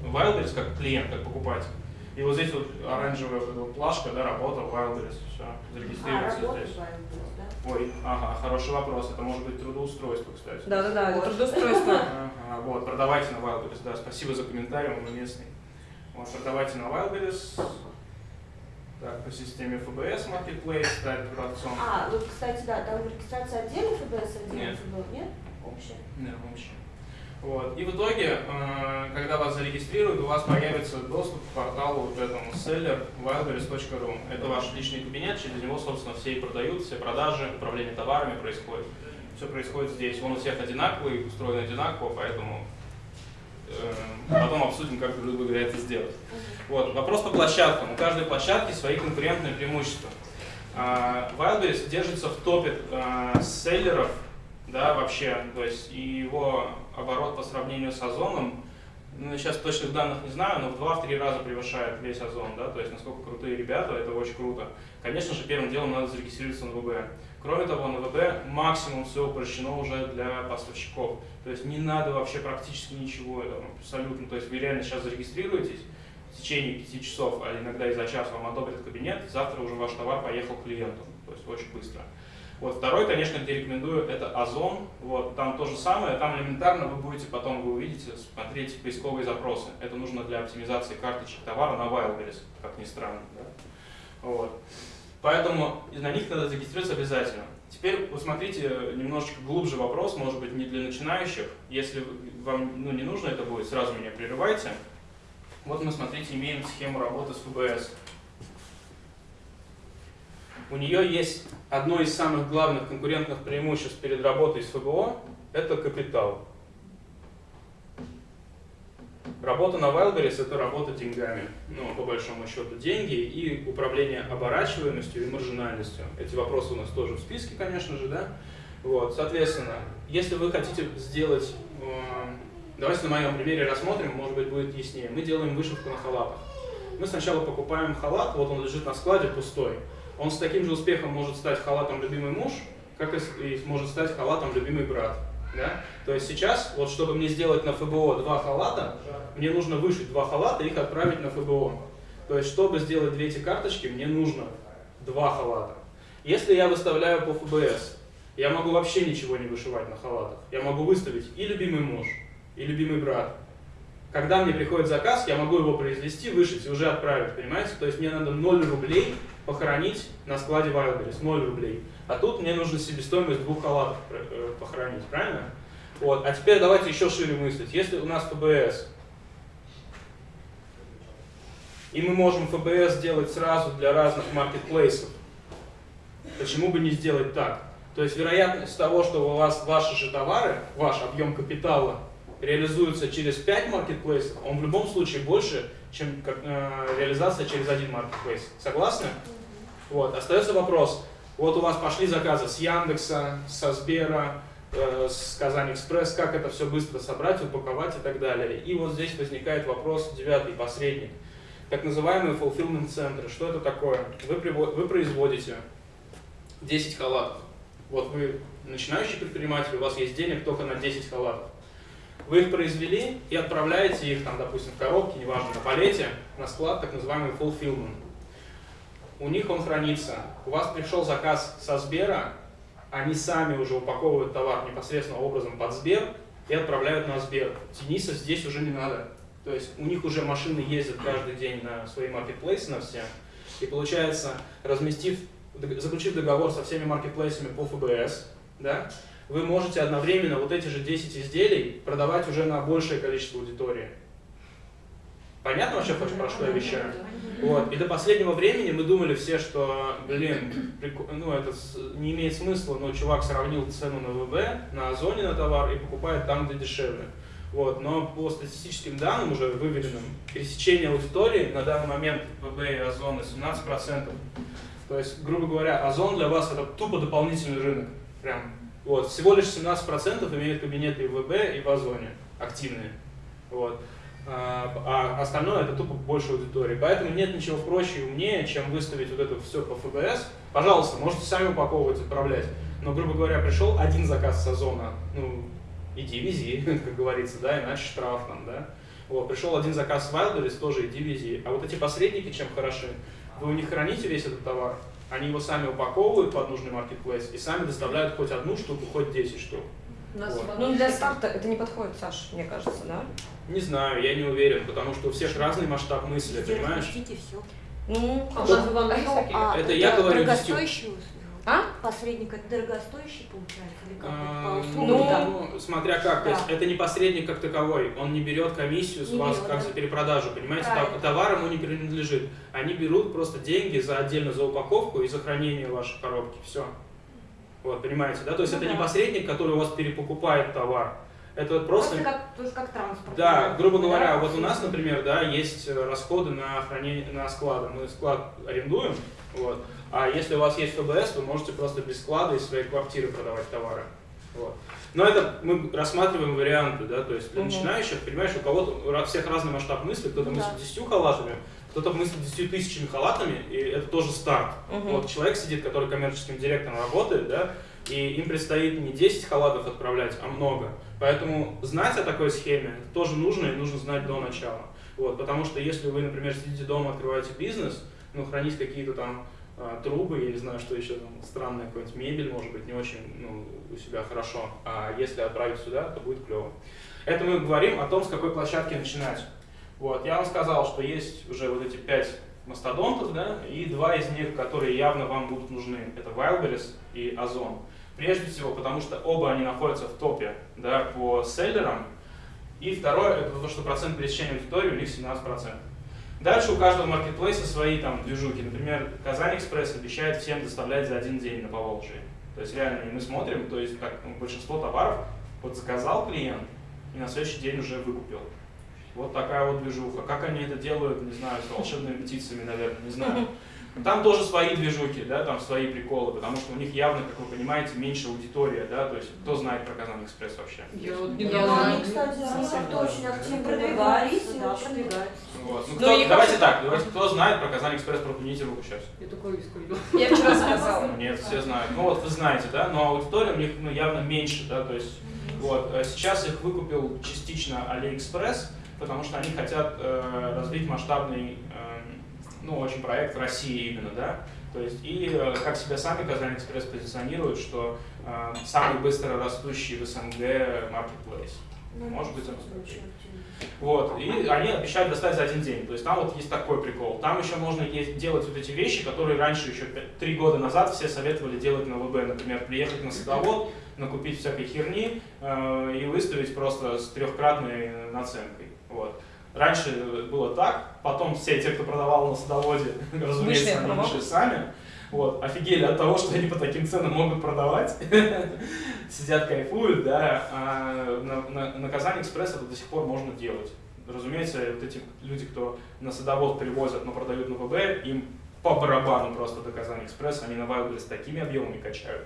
Wildberries как клиент, как покупатель. И вот здесь вот оранжевая вот плашка, да, работа, Wildberries, все, А, зарегистрироваться работа здесь. Wildberries? Ой, ага, хороший вопрос. Это может быть трудоустройство, кстати. Да-да-да, это трудоустройство. Ага, вот, продавайте на Wildberries, да, спасибо за комментарий, он уместный. Вот, продавайте на Wildberries. Так, по системе ФБС Marketplace, стать продавцом. А, вот, кстати, да, там регистрация отдельно ФБС, отдельно Нет. ФБ, нет? Общая. Вот. И в итоге, э, когда вас зарегистрируют, у вас появится доступ к порталу вот этому seller wildberries.ru. Это ваш личный кабинет, через него, собственно, все и продают, все продажи, управление товарами происходит. Все происходит здесь. Он у всех одинаковый, устроен одинаково, поэтому э, потом обсудим, как, грубо говоря, это сделать. Вот. Вопрос по площадкам. У каждой площадки свои конкурентные преимущества. А, Wildberries держится в топе селлеров, да, вообще, то есть его оборот по сравнению с Озоном, ну, сейчас точных данных не знаю, но в 2-3 раза превышает весь Озон, да, то есть насколько крутые ребята, это очень круто. Конечно же, первым делом надо зарегистрироваться на ВБ. Кроме того, на ВБ максимум все упрощено уже для поставщиков. То есть не надо вообще практически ничего, абсолютно. То есть вы реально сейчас зарегистрируетесь, в течение 5 часов, а иногда и за час вам одобрят кабинет, завтра уже ваш товар поехал к клиенту. То есть очень быстро. Вот второй, конечно, где рекомендую, это Озон. Вот там то же самое, там элементарно вы будете потом, вы увидите, смотреть поисковые запросы. Это нужно для оптимизации карточек товара на Wildberries, как ни странно. Да? Вот. Поэтому на них надо зарегистрироваться обязательно. Теперь посмотрите немножечко глубже вопрос, может быть, не для начинающих. Если вам ну, не нужно это будет, сразу меня прерывайте. Вот мы, смотрите, имеем схему работы с ФБС. У нее есть одно из самых главных конкурентных преимуществ перед работой с ФБО – это капитал. Работа на Wildberries – это работа деньгами, ну, по большому счету, деньги и управление оборачиваемостью и маржинальностью. Эти вопросы у нас тоже в списке, конечно же, да? Вот, соответственно, если вы хотите сделать, э, давайте на моем примере рассмотрим, может быть, будет яснее. Мы делаем вышивку на халатах. Мы сначала покупаем халат, вот он лежит на складе пустой. Он с таким же успехом может стать халатом любимый муж, как и может стать халатом любимый брат. Да? То есть сейчас, вот чтобы мне сделать на ФБО два халата, мне нужно вышить два халата и их отправить на ФБО. То есть, чтобы сделать две эти карточки, мне нужно два халата. Если я выставляю по ФБС, я могу вообще ничего не вышивать на халатах. Я могу выставить и любимый муж, и любимый брат. Когда мне приходит заказ, я могу его произвести, вышить и уже отправить, понимаете? То есть мне надо 0 рублей похоронить на складе Wildberries, 0 рублей. А тут мне нужно себестоимость двух халатов э, похоронить, правильно? Вот. А теперь давайте еще шире мыслить. Если у нас ФБС, и мы можем ФБС сделать сразу для разных маркетплейсов, почему бы не сделать так? То есть вероятность того, что у вас ваши же товары, ваш объем капитала реализуется через 5 маркетплейсов, он в любом случае больше, чем э, реализация через один маркетплейс. Согласны? Вот. Остается вопрос. Вот у вас пошли заказы с Яндекса, со Сбера, э, с Казань Экспресс, как это все быстро собрать, упаковать и так далее. И вот здесь возникает вопрос, девятый, посредник. Так называемые fulfillment центры. Что это такое? Вы, вы производите 10 халатов. Вот вы начинающий предприниматель, у вас есть денег только на 10 халатов. Вы их произвели и отправляете их, там, допустим, в коробке, неважно, на палете, на склад, так называемый fulfillment. У них он хранится. У вас пришел заказ со Сбера, они сами уже упаковывают товар непосредственно образом под Сбер и отправляют на Сбер. Тениса здесь уже не надо. То есть у них уже машины ездят каждый день на свои маркетплейсы, на все. И получается, разместив, заключив договор со всеми маркетплейсами по ФБС, да, вы можете одновременно вот эти же 10 изделий продавать уже на большее количество аудитории. Понятно вообще, про что я вещаю? Вот. И до последнего времени мы думали все, что, блин, ну это не имеет смысла, но чувак сравнил цену на ВБ, на Озоне на товар и покупает там, где дешевле. Вот. Но по статистическим данным, уже выведенным, пересечение аудитории на данный момент ВБ и Озона 17%. То есть, грубо говоря, Озон для вас это тупо дополнительный рынок. Прям. Вот. Всего лишь 17% имеют кабинеты и в ВБ, и в Озоне активные. Вот. А, а остальное это тупо больше аудитории. Поэтому нет ничего проще и умнее, чем выставить вот это все по ФБС. Пожалуйста, можете сами упаковывать, отправлять. Но, грубо говоря, пришел один заказ с Озона, ну, иди вези, (laughs) как говорится, да, иначе штраф там, да. Вот, пришел один заказ с Wildberries, тоже иди вези. А вот эти посредники чем хороши? Вы у них храните весь этот товар, они его сами упаковывают под нужный маркетплейс и сами доставляют хоть одну штуку, хоть 10 штук. Вот. Ну, для старта это не подходит, Саш, мне кажется, да? Не знаю, я не уверен, потому что у всех разный масштаб мысли, понимаешь? все. Ну, А у нас вам есть такие? А, Это я говорю дорогостоящий? А? Посредник это дорогостоящий получается? Или как А? Ну, смотря как, то есть это не посредник как таковой, он не берет комиссию с Не вас берет, как да. за перепродажу, понимаете, Правильно. Товар ему не принадлежит. Они берут просто деньги за отдельно за упаковку и за хранение вашей коробки, все. Вот, понимаете, да? То есть Ну это не да. посредник, который у вас перепокупает товар. Это просто... Просто как, тоже как транспорт. Да, грубо говоря, Да? вот у нас, например, да, есть э, расходы на хранение, на склады. Мы склад арендуем, вот. А если у вас есть ФБС, вы можете просто без склада из своей квартиры продавать товары. Вот. Но это мы рассматриваем варианты, да, то есть для Мгм. начинающих, понимаешь, у кого-то у всех разный масштаб мысли, кто-то Да. мыслит 10 халатами, кто-то мыслит 10 тысячами халатами, и это тоже старт. Мгм. Вот человек сидит, который коммерческим директором работает, да, и им предстоит не 10 халатов отправлять, а много. Поэтому знать о такой схеме это тоже нужно и нужно знать до начала. Вот, потому что если вы, например, сидите дома, открываете бизнес, ну, хранить какие-то там а, трубы, я не знаю, что еще там, странная какая-нибудь мебель, может быть, не очень ну, у себя хорошо, а если отправить сюда, то будет клево. Это мы говорим о том, с какой площадки начинать. Вот, я вам сказал, что есть уже вот эти пять мастодонтов, да, и два из них, которые явно вам будут нужны. Это Wildberries и Озон. Прежде всего, потому что оба они находятся в топе да, по селлерам. И второе, это то, что процент пересечения аудитории у них 17%. Дальше у каждого маркетплейса свои там движухи. Например, Казань Экспресс обещает всем доставлять за один день на Поволжье. То есть реально мы смотрим, то есть как ну, большинство товаров вот заказал клиент и на следующий день уже выкупил. Вот такая вот движуха. Как они это делают, не знаю, с волшебными птицами, наверное, не знаю. Там тоже свои движухи, да, там свои приколы, потому что у них явно, как вы понимаете, меньше аудитория, да, то есть кто знает про Казан Экспресс вообще? Я вот Не, ну недавно... они, кстати, как-то очень активно Продвигаются, продвигаются, да, очень. продвигаются. Вот. Ну, Ну, кто, давайте так, давайте, кто знает про Казань Экспресс, пропните руку сейчас. Я такой сколько Я вчера сказала. Нет, все знают. Ну вот вы знаете, да, но аудитория у них ну, явно меньше, да, то есть вот сейчас их выкупил частично AliExpress, потому что они хотят э, развить масштабный, э, ну очень проект в России именно, да, то есть и э, как себя сами Казань Экспресс позиционируют, что э, самый быстро растущий в СНГ marketplace. Ну, Может быть, активно. Вот, и они обещают доставить за один день. То есть там вот есть такой прикол. Там еще можно есть, делать вот эти вещи, которые раньше, еще три года назад все советовали делать на ВБ. Например, приехать на садовод, накупить всякой херни э, и выставить просто с трехкратной наценкой. Вот. Раньше было так, потом все те, кто продавал на садоводе, (laughs) разумеется, Вышли они вышли сами. Вот, офигели от того, что они по таким ценам могут продавать. (laughs) Сидят, кайфуют, да. А на, на, на Казань Экспресс это до сих пор можно делать. Разумеется, вот эти люди, кто на садовод привозят, но продают на ВБ, им по барабану просто до Казань Экспресс, они на Wildberries с такими объемами качают,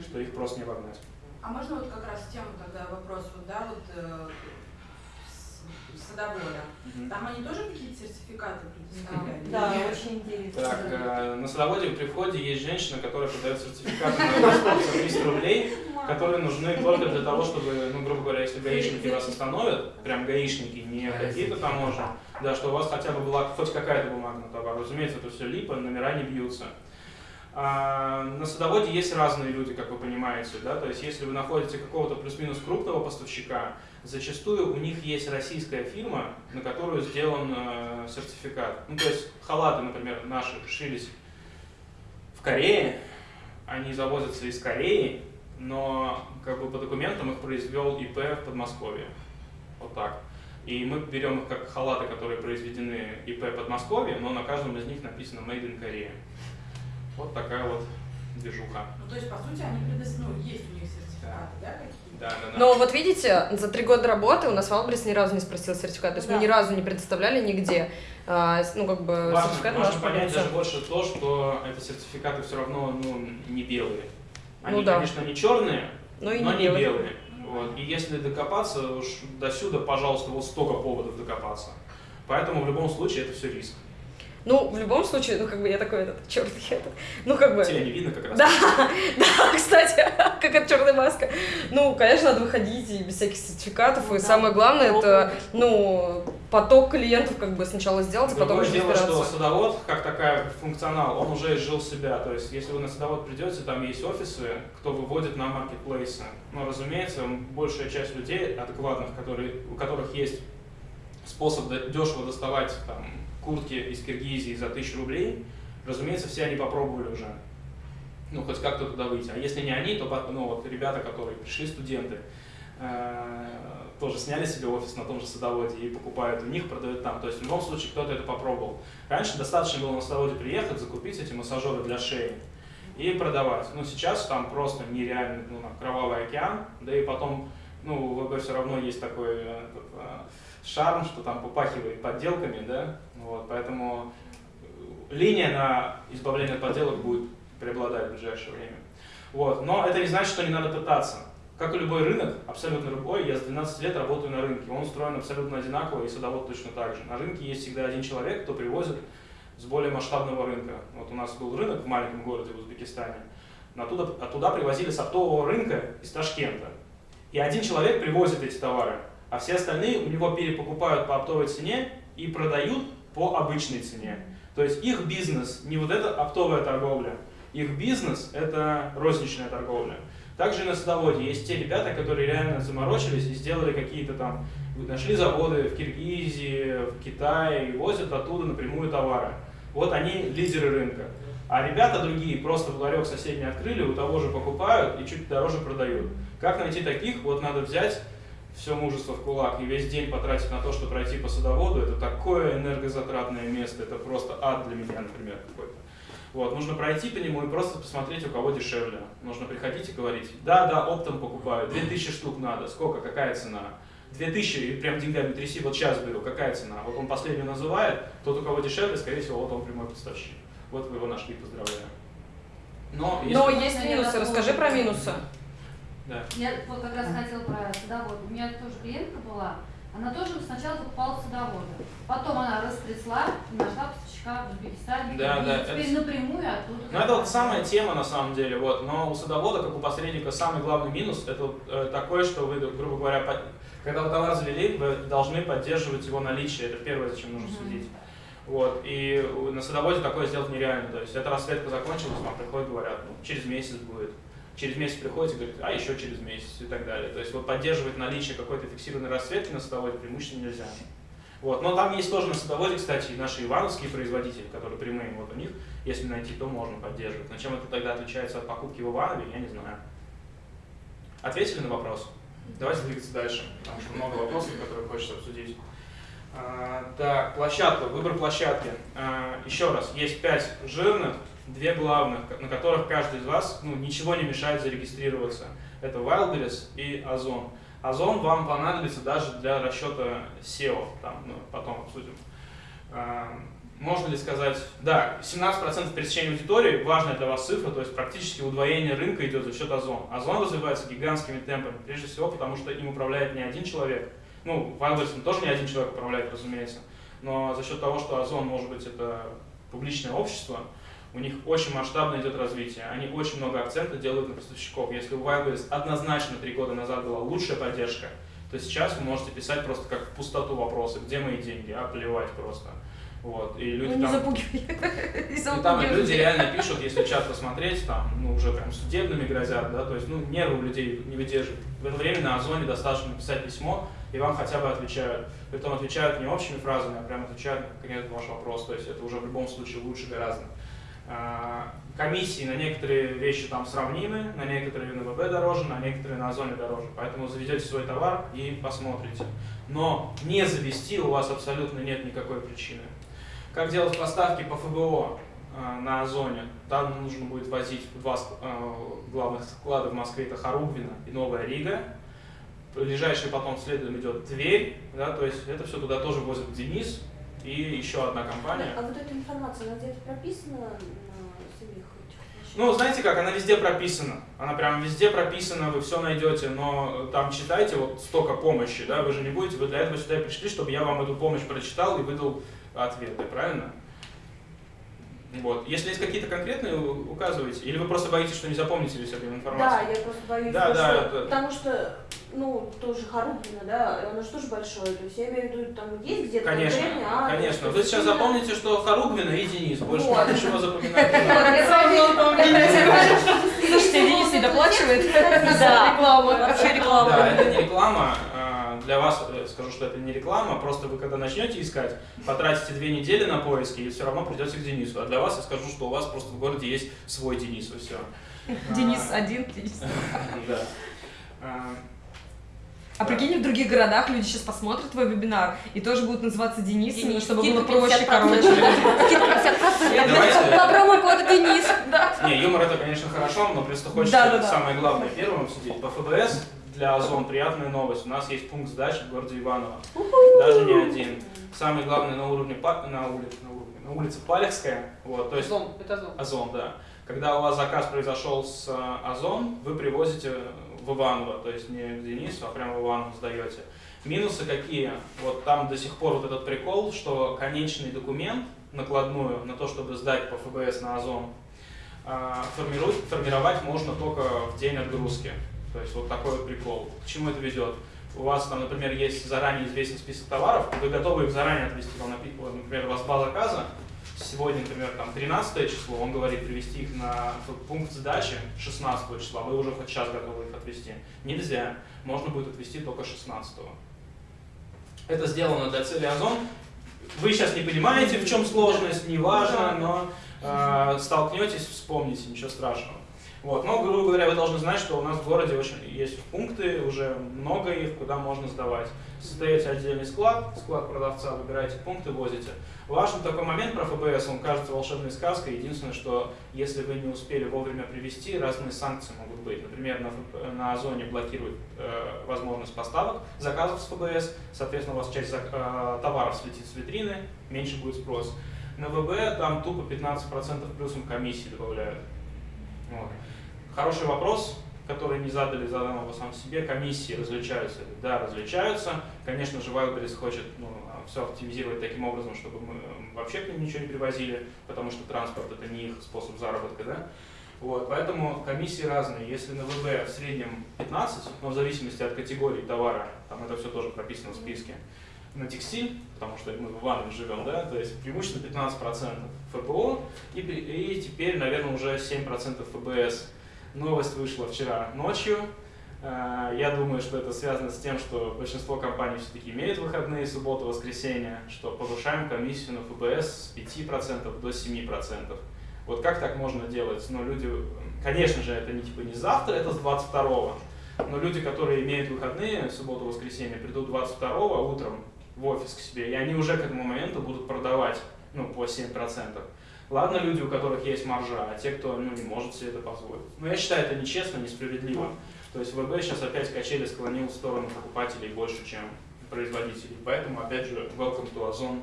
что их просто не обогнать. А можно вот как раз тему тогда вопрос, вот, да, вот садовода. Там они тоже какие-то сертификаты предоставляли? Да, очень интересно. Так, э, на садоводе при входе есть женщина, которая продает сертификаты на 150 рублей, которые нужны только для того, чтобы, ну, грубо говоря, если гаишники вас остановят, прям гаишники, не какие-то таможни, да, что у вас хотя бы была хоть какая-то бумага на товар. Разумеется, это все липа, номера не бьются. А, на садоводе есть разные люди, как вы понимаете, да, то есть если вы находите какого-то плюс-минус крупного поставщика, зачастую у них есть российская фирма, на которую сделан э, сертификат. Ну, то есть халаты, например, наши шились в Корее, они завозятся из Кореи, но как бы по документам их произвел ИП в Подмосковье. Вот так. И мы берем их как халаты, которые произведены ИП Подмосковье, но на каждом из них написано Made in Korea. Вот такая вот движуха. Ну, то есть, по сути, они предоставляют, ну, есть у них сертификаты, да, какие-то? Да, да, да. Но вот видите, за три года работы у нас Валбрис ни разу не спросил сертификат. То есть мы Да. ни разу не предоставляли нигде. а, ну, как бы Важно, сертификат важно понять даже больше то, что эти сертификаты все равно ну, не белые. Они, Ну да. конечно, не черные, Ну и но не не белые. белые. Вот. И если докопаться, уж до сюда, пожалуйста, вот столько поводов докопаться. Поэтому в любом случае это все риск. Ну, в любом случае, ну, как бы я такой этот, черт, я этот, ну, как бы... Тебя не видно как раз. Да, (laughs) да, кстати, (laughs) как от черная маска. Ну, конечно, надо выходить и без всяких сертификатов. Ну и да. самое главное, это, ну, поток клиентов как бы сначала сделать, а потом Другое уже дело, что садовод, как такая функционал, он уже изжил себя. То есть, если вы на садовод придете, там есть офисы, кто выводит на маркетплейсы. Но, разумеется, большая часть людей адекватных, которые, у которых есть способ дешево доставать там, куртки из Киргизии за тысячу рублей, разумеется, все они попробовали уже. Ну, хоть как-то туда выйти. А если не они, то ну, вот ребята, которые пришли, студенты, э, тоже сняли себе офис на том же садоводе и покупают у них, продают там. То есть в любом случае кто-то это попробовал. Раньше достаточно было на садоводе приехать, закупить эти массажеры для шеи и продавать. Ну, сейчас там просто нереальный ну, кровавый океан, да и потом, ну, у ВБ все равно есть такой э, этот, э, шарм, что там попахивает подделками, да, вот, поэтому э, линия на избавление от подделок будет преобладать в ближайшее время. Вот. Но это не значит, что не надо пытаться. Как и любой рынок, абсолютно любой, я с 12 лет работаю на рынке, он устроен абсолютно одинаково, и садовод точно так же. На рынке есть всегда один человек, кто привозит с более масштабного рынка. Вот у нас был рынок в маленьком городе в Узбекистане, оттуда, оттуда привозили с оптового рынка из Ташкента. И один человек привозит эти товары, а все остальные у него перепокупают по оптовой цене и продают по обычной цене. То есть их бизнес не вот эта оптовая торговля, их бизнес это розничная торговля. Также на садоводе есть те ребята, которые реально заморочились и сделали какие-то там, нашли заводы в Киргизии, в Китае и возят оттуда напрямую товары. Вот они лидеры рынка. А ребята другие просто в ларек соседний открыли, у того же покупают и чуть дороже продают. Как найти таких? Вот надо взять все мужество в кулак и весь день потратить на то, чтобы пройти по садоводу. Это такое энергозатратное место, это просто ад для меня, например, какой-то. Вот, нужно пройти по нему и просто посмотреть, у кого дешевле. Нужно приходить и говорить, да, да, оптом покупаю, 2000 штук надо, сколько, какая цена? 2000, и прям деньгами тряси, вот сейчас беру, какая цена? Вот он последний называет, тот, у кого дешевле, скорее всего, вот он прямой поставщик. Вот вы его нашли, поздравляю. Но, если- Но есть минусы, расскажи про минусы. Да. Я вот как раз хотела про садовод. У меня тоже клиентка была, она тоже сначала закупала садовода. Потом она растрясла и нашла поставщика в Узбекистане. Да, и да, теперь это- напрямую оттуда. Ну, это вот самая тема на самом деле, вот. Но у садовода, как у посредника, самый главный минус это э, такое, что вы, грубо говоря, по- когда вы товар завели, вы должны поддерживать его наличие. Это первое, зачем нужно Мгм. следить. Вот. И на садоводе такое сделать нереально. То есть эта расцветка закончилась, вам приходят, говорят, ну, через месяц будет. Через месяц приходите, говорит, а еще через месяц и так далее. То есть вот поддерживать наличие какой-то фиксированной расцветки на садоводе преимущественно нельзя. Вот. Но там есть тоже на садоводе, кстати, и наши ивановские производители, которые прямые, вот у них, если найти, то можно поддерживать. Но чем это тогда отличается от покупки в Иванове, я не знаю. Ответили на вопрос? Давайте двигаться дальше, потому что много вопросов, которые хочется обсудить. А, так, площадка, выбор площадки. А, еще раз, есть пять жирных, две главных, на которых каждый из вас ну, ничего не мешает зарегистрироваться. Это Wildberries и Озон. Озон вам понадобится даже для расчета SEO, там, ну, потом обсудим. А, Можно ли сказать, да, 17% пересечения аудитории, важная для вас цифра, то есть практически удвоение рынка идет за счет Озон. Озон развивается гигантскими темпами, прежде всего потому, что им управляет не один человек, ну, Wildberries тоже не один человек управляет, разумеется, но за счет того, что Озон, может быть, это публичное общество, у них очень масштабно идет развитие. Они очень много акцента делают на поставщиков. Если у Wildberries однозначно три года назад была лучшая поддержка, то сейчас вы можете писать просто как в пустоту вопросы, где мои деньги, а плевать просто. Вот, и люди Ну, не там... запугивай. (laughs) Не И там запугивай. люди реально пишут, если чат посмотреть, там, ну, уже прям судебными грозят, да, то есть, ну, нервы у людей не выдерживают. В это время на Озоне достаточно написать письмо, и вам хотя бы отвечают. Притом отвечают не общими фразами, а прям отвечают на конкретный ваш вопрос, то есть это уже в любом случае лучше гораздо. А, Комиссии на некоторые вещи там сравнимы, на некоторые на дороже, на некоторые на Озоне дороже. Поэтому заведете свой товар и посмотрите. Но не завести у вас абсолютно нет никакой причины. Как делать поставки по ФБО э, на Озоне? Там нужно будет возить два э, главных склада в Москве, это Харубвина и Новая Рига. Ближайший потом следом идет Тверь, да, то есть это все туда тоже возит Денис и еще одна компания. А вот эта информация, она где-то прописана на самих этих площадках? Ну, знаете как, она везде прописана. Она прям везде прописана, вы все найдете, но там читайте вот столько помощи, да, вы же не будете, вы для этого сюда пришли, чтобы я вам эту помощь прочитал и выдал ответы, правильно? Вот. Если есть какие-то конкретные, указывайте. Или вы просто боитесь, что не запомните весь эту Да, информацию? я просто боюсь, Да, да, что- это- потому что, ну, тоже Харубина, да, оно же тоже большое, то есть я имею в виду, там есть где-то Конечно, конкретный адрес, конечно. Вы сейчас именно- запомните, что Харугвина и Денис. Больше Вот. ничего запоминать (laughs) Слушайте, Денис не доплачивает за рекламу. Вообще реклама. Да, это не реклама. А, Для вас э, скажу, что это не реклама, просто вы когда начнете искать, потратите две недели на поиски и все равно придете к Денису. А для вас я скажу, что у вас просто в городе есть свой Денис, и все. (laughs) Денис один, Денис. (laughs) Да. А, А прикинь, в других городах люди сейчас посмотрят твой вебинар и тоже будут называться Денисами, Денис, чтобы было проще, 50%. короче. По промокоду Денис. Да. Не, юмор это, конечно, хорошо, но просто хочется самое главное первым обсудить. По ФБС для Озон приятная новость. У нас есть пункт сдачи в городе Иваново. Даже не один. Самый главный на уровне на улице, на уровне, на улице Палехская. Вот, то есть Зон, это зон. Озон, да. Когда у вас заказ произошел с э, Озон, вы привозите в Иваново, то есть не к Денису, а прямо в Иваново сдаете. Минусы какие? Вот там до сих пор вот этот прикол, что конечный документ, накладную на то, чтобы сдать по ФБС на Озон, формирует, формировать можно только в день отгрузки. То есть вот такой вот прикол. К чему это ведет? У вас там, например, есть заранее известный список товаров, вы готовы их заранее отвезти, вам например, у вас два заказа, сегодня, например, там 13 число, он говорит привезти их на пункт сдачи 16 числа, вы уже хоть сейчас готовы их отвезти. Нельзя, можно будет отвезти только 16 Это сделано для цели Озон. Вы сейчас не понимаете, в чем сложность, не важно, но э, столкнетесь, вспомните, ничего страшного. Вот. Но, грубо говоря, вы должны знать, что у нас в городе очень есть пункты, уже много их, куда можно сдавать. Создаете отдельный склад, склад продавца, выбираете пункты, возите. Важный такой момент про ФБС, он кажется волшебной сказкой. Единственное, что если вы не успели вовремя привести, разные санкции могут быть. Например, на, ФБ на Озоне блокируют э, возможность поставок заказов с ФБС, соответственно, у вас часть э, товаров слетит с витрины, меньше будет спрос. На ВБ там тупо 15% плюсом комиссии добавляют. Вот. Хороший вопрос, который не задали, задам его сам себе. Комиссии различаются? ли? Да, различаются. Конечно же, Wildberries хочет ну, все оптимизировать таким образом, чтобы мы вообще к ним ничего не привозили, потому что транспорт это не их способ заработка, да? Вот, поэтому комиссии разные. Если на ВБ в среднем 15, но в зависимости от категории товара, там это все тоже прописано в списке, на текстиль, потому что мы в Иванове живем, да, то есть преимущественно 15% ФПО, и, и теперь, наверное, уже 7% ФБС. Новость вышла вчера ночью. Э, Я думаю, что это связано с тем, что большинство компаний все-таки имеют выходные, субботу, воскресенье, что повышаем комиссию на ФБС с 5% до 7%. Вот как так можно делать? Ну, люди, конечно же, это не типа не завтра, это с 22 но люди, которые имеют выходные, субботу, воскресенье, придут 22 утром в офис к себе, и они уже к этому моменту будут продавать ну, по 7%. Ладно, люди, у которых есть маржа, а те, кто ну, не может себе это позволить. Но я считаю, это нечестно, несправедливо. То есть ВБ сейчас опять качели склонил в сторону покупателей больше, чем производителей. Поэтому, опять же, welcome to Ozon.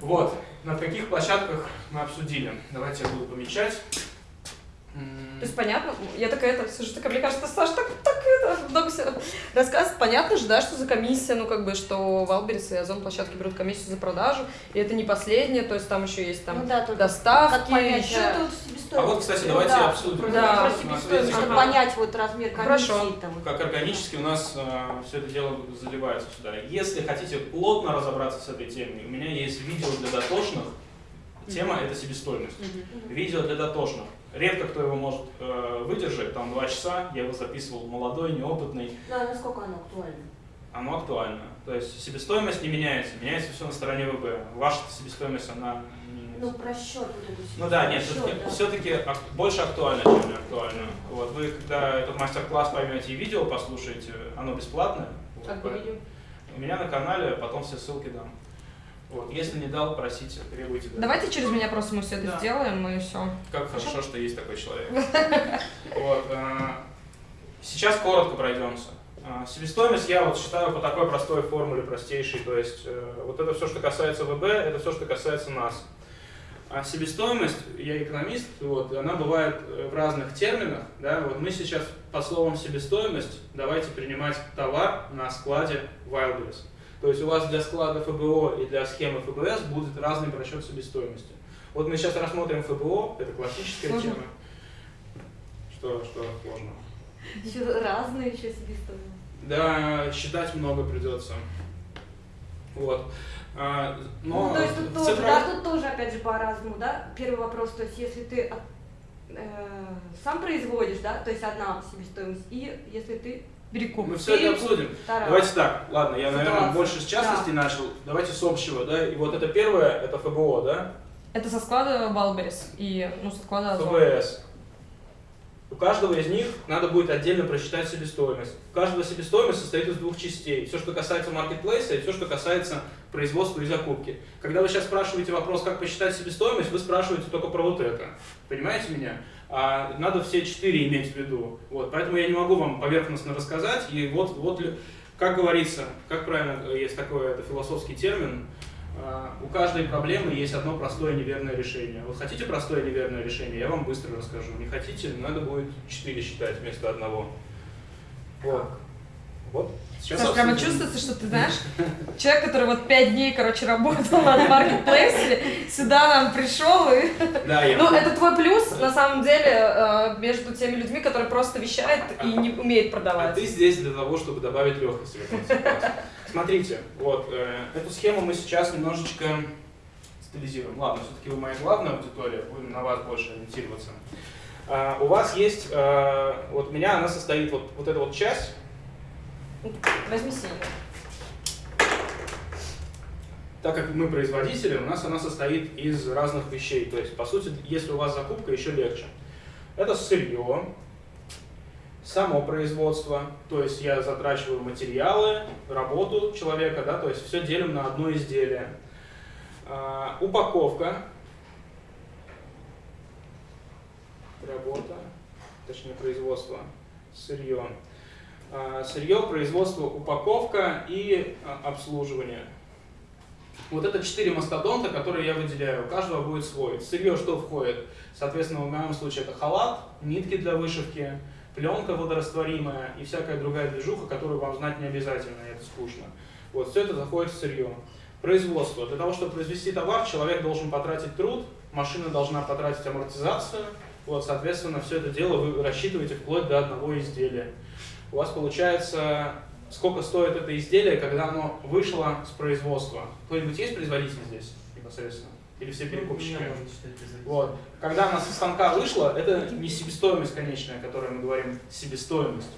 Вот, на каких площадках мы обсудили. Давайте я буду помечать. М, То есть понятно, я такая, это, слушай, такая, мне кажется, Саша, так, так это, много всего рассказывать. Понятно же, да, что за комиссия, ну, как бы, что Валберис и Озон площадки берут комиссию за продажу, и это не последнее, то есть там еще есть там Ну да, доставки, как понять, еще... что это вот себестоимость. А вот, кстати, давайте да, обсудим. Да. про чтобы понять вот размер комиссии. Хорошо. Там. Как органически у нас все это дело заливается сюда. Если хотите плотно разобраться с этой темой, у меня есть видео для дотошных. Тема это себестоимость. Видео для дотошных. Редко кто его может э, выдержать, там два часа, я его записывал молодой, неопытный, Ну, а насколько оно актуально? оно актуально. То есть себестоимость не меняется, меняется все на стороне ВБ. Ваша себестоимость, она. Ну, про счет вот эту Ну да, нет, счет, да. все-таки больше актуально, чем не актуально. Вот вы, когда этот мастер-класс поймете и видео послушаете, оно бесплатное. Вот, Как бы поэтому- видео. У меня на канале, потом все ссылки дам. Вот, если не дал, просите, требуйте. да. Давайте через меня просто мы все это Да. сделаем, и все. Как хорошо, что есть такой человек. (laughs) Вот, а, сейчас коротко пройдемся. А, Себестоимость я вот считаю по такой простой формуле, простейшей. То есть э, вот это все, что касается ВБ, это все, что касается нас. А себестоимость, я экономист, вот, она бывает э, в разных терминах. Да? Вот мы сейчас по словам себестоимость давайте принимать товар на складе Wildberries. То есть у вас для склада ФБО и для схемы ФБС будет разный просчет себестоимости. Вот мы сейчас рассмотрим ФБО, это классическая Сложно. тема. Что, что сложно? Еще разные еще себестоимость. Да, считать много придется. Вот. А, Но ну, то есть тут тоже, цифровом- да, тут тоже опять же по-разному, да? Первый вопрос, то есть если ты э, сам производишь, да, то есть одна себестоимость, и если ты Перекуп. мы все это обсудим. вторая. Давайте так, ладно, я, наверное, Ситуация. больше с частностей начал. Давайте с общего, да. И вот это первое, это ФБО, да? Это со склада Валберис и, ну, со склада Озон. ФБС. У каждого из них надо будет отдельно просчитать себестоимость. У каждого себестоимость состоит из двух частей. Все, что касается маркетплейса, и все, что касается производства и закупки. Когда вы сейчас спрашиваете вопрос, как посчитать себестоимость, вы спрашиваете только про вот это. Понимаете меня? А надо все четыре иметь в виду. Вот. Поэтому я не могу вам поверхностно рассказать. И вот, вот как говорится, как правильно э, есть такой это философский термин, а, у каждой проблемы есть одно простое неверное решение. Вот хотите простое неверное решение, я вам быстро расскажу. Не хотите, надо будет 4 считать вместо одного. Вот. Вот. Сейчас Саш, прямо чувствуется, что ты знаешь, человек, который вот пять дней, короче, работал над маркетплейсе, сюда нам пришел и... Да, я. Ну, это твой плюс, на самом деле, э, между теми людьми, которые просто вещают и не умеют А продавать. ты здесь для того, чтобы добавить легкости. Смотрите, вот, э, эту схему мы сейчас немножечко стилизируем. Ладно, все-таки вы моя главная аудитория, будем на вас больше ориентироваться. А, у вас есть, э, вот у меня она состоит, вот, вот эта вот часть, Возьми синий. так как мы производители, у нас она состоит из разных вещей. То есть, по сути, если у вас закупка, еще легче. Это сырье, само производство, то есть я затрачиваю материалы, работу человека, да, то есть все делим на одно изделие. А, упаковка, работа, точнее производство, сырье. А, сырье, производство, упаковка и а, обслуживание. Вот это четыре мастодонта, которые я выделяю. У каждого будет свой. Сырье что входит? Соответственно, в моем случае это халат, нитки для вышивки, пленка водорастворимая и всякая другая движуха, которую вам знать не обязательно, это скучно. Вот, все это заходит в сырье. Производство. Для того, чтобы произвести товар, человек должен потратить труд, машина должна потратить амортизацию. Вот, соответственно, все это дело вы рассчитываете вплоть до одного изделия. У вас получается, сколько стоит это изделие, когда оно вышло с производства. Кто-нибудь есть производитель здесь непосредственно? Или все перекупщики? Считать производителем. Вот. Когда она со станка вышла, это не себестоимость конечная, о которой мы говорим, себестоимость.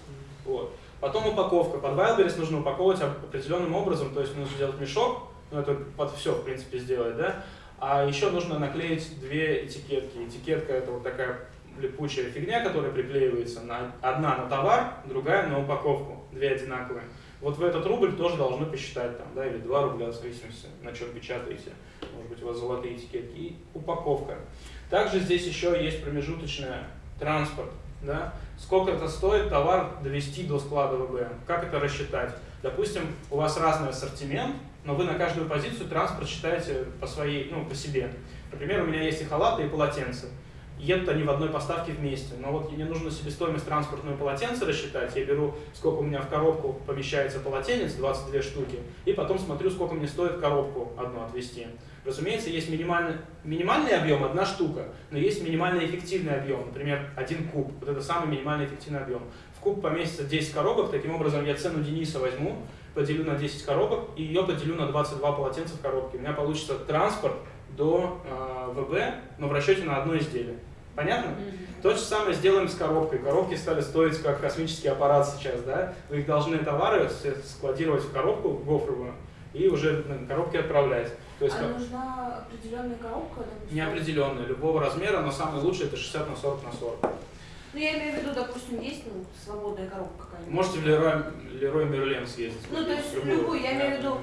Вот. Потом упаковка. Под Wildberries нужно упаковывать оп- определенным образом, то есть нужно сделать мешок, ну это под все, в принципе, сделать, да? А еще нужно наклеить две этикетки. Этикетка это вот такая липучая фигня, которая приклеивается на, одна на товар, другая на упаковку, две одинаковые. Вот в этот рубль тоже должны посчитать там, да, или 2 рубля, в зависимости, на чем печатаете. Может быть, у вас золотые этикетки. И упаковка. Также здесь еще есть промежуточная транспорт. Да? Сколько это стоит товар довести до склада ВБ? Как это рассчитать? Допустим, у вас разный ассортимент, но вы на каждую позицию транспорт считаете по своей, ну, по себе. Например, у меня есть и халаты, и полотенца. Едут они в одной поставке вместе. Но вот мне нужно себестоимость транспортного полотенца рассчитать. Я беру, сколько у меня в коробку помещается полотенец, 22 штуки, и потом смотрю, сколько мне стоит коробку одну отвезти. Разумеется, есть минимальный, минимальный объем, одна штука, но есть минимально эффективный объем, например, один куб. Вот это самый минимальный эффективный объем. В куб поместится 10 коробок, таким образом я цену Дениса возьму, поделю на 10 коробок и ее поделю на 22 полотенца в коробке. У меня получится транспорт до э, ВБ, но в расчете на одно изделие. Понятно? Mm-hmm. То же самое сделаем с коробкой. Коробки стали стоить как космический аппарат сейчас, да? Вы их должны товары складировать в коробку гофровую и уже на коробке отправлять. То есть, а как... нужна определенная коробка? Неопределенная, любого размера, но самый лучший это 60 на 40 на 40. Ну, я имею в виду, допустим, есть ну, свободная коробка какая-нибудь. Можете в Лерой, Лерой Мерлен съездить. Ну, то есть любую, любую я имею в виду,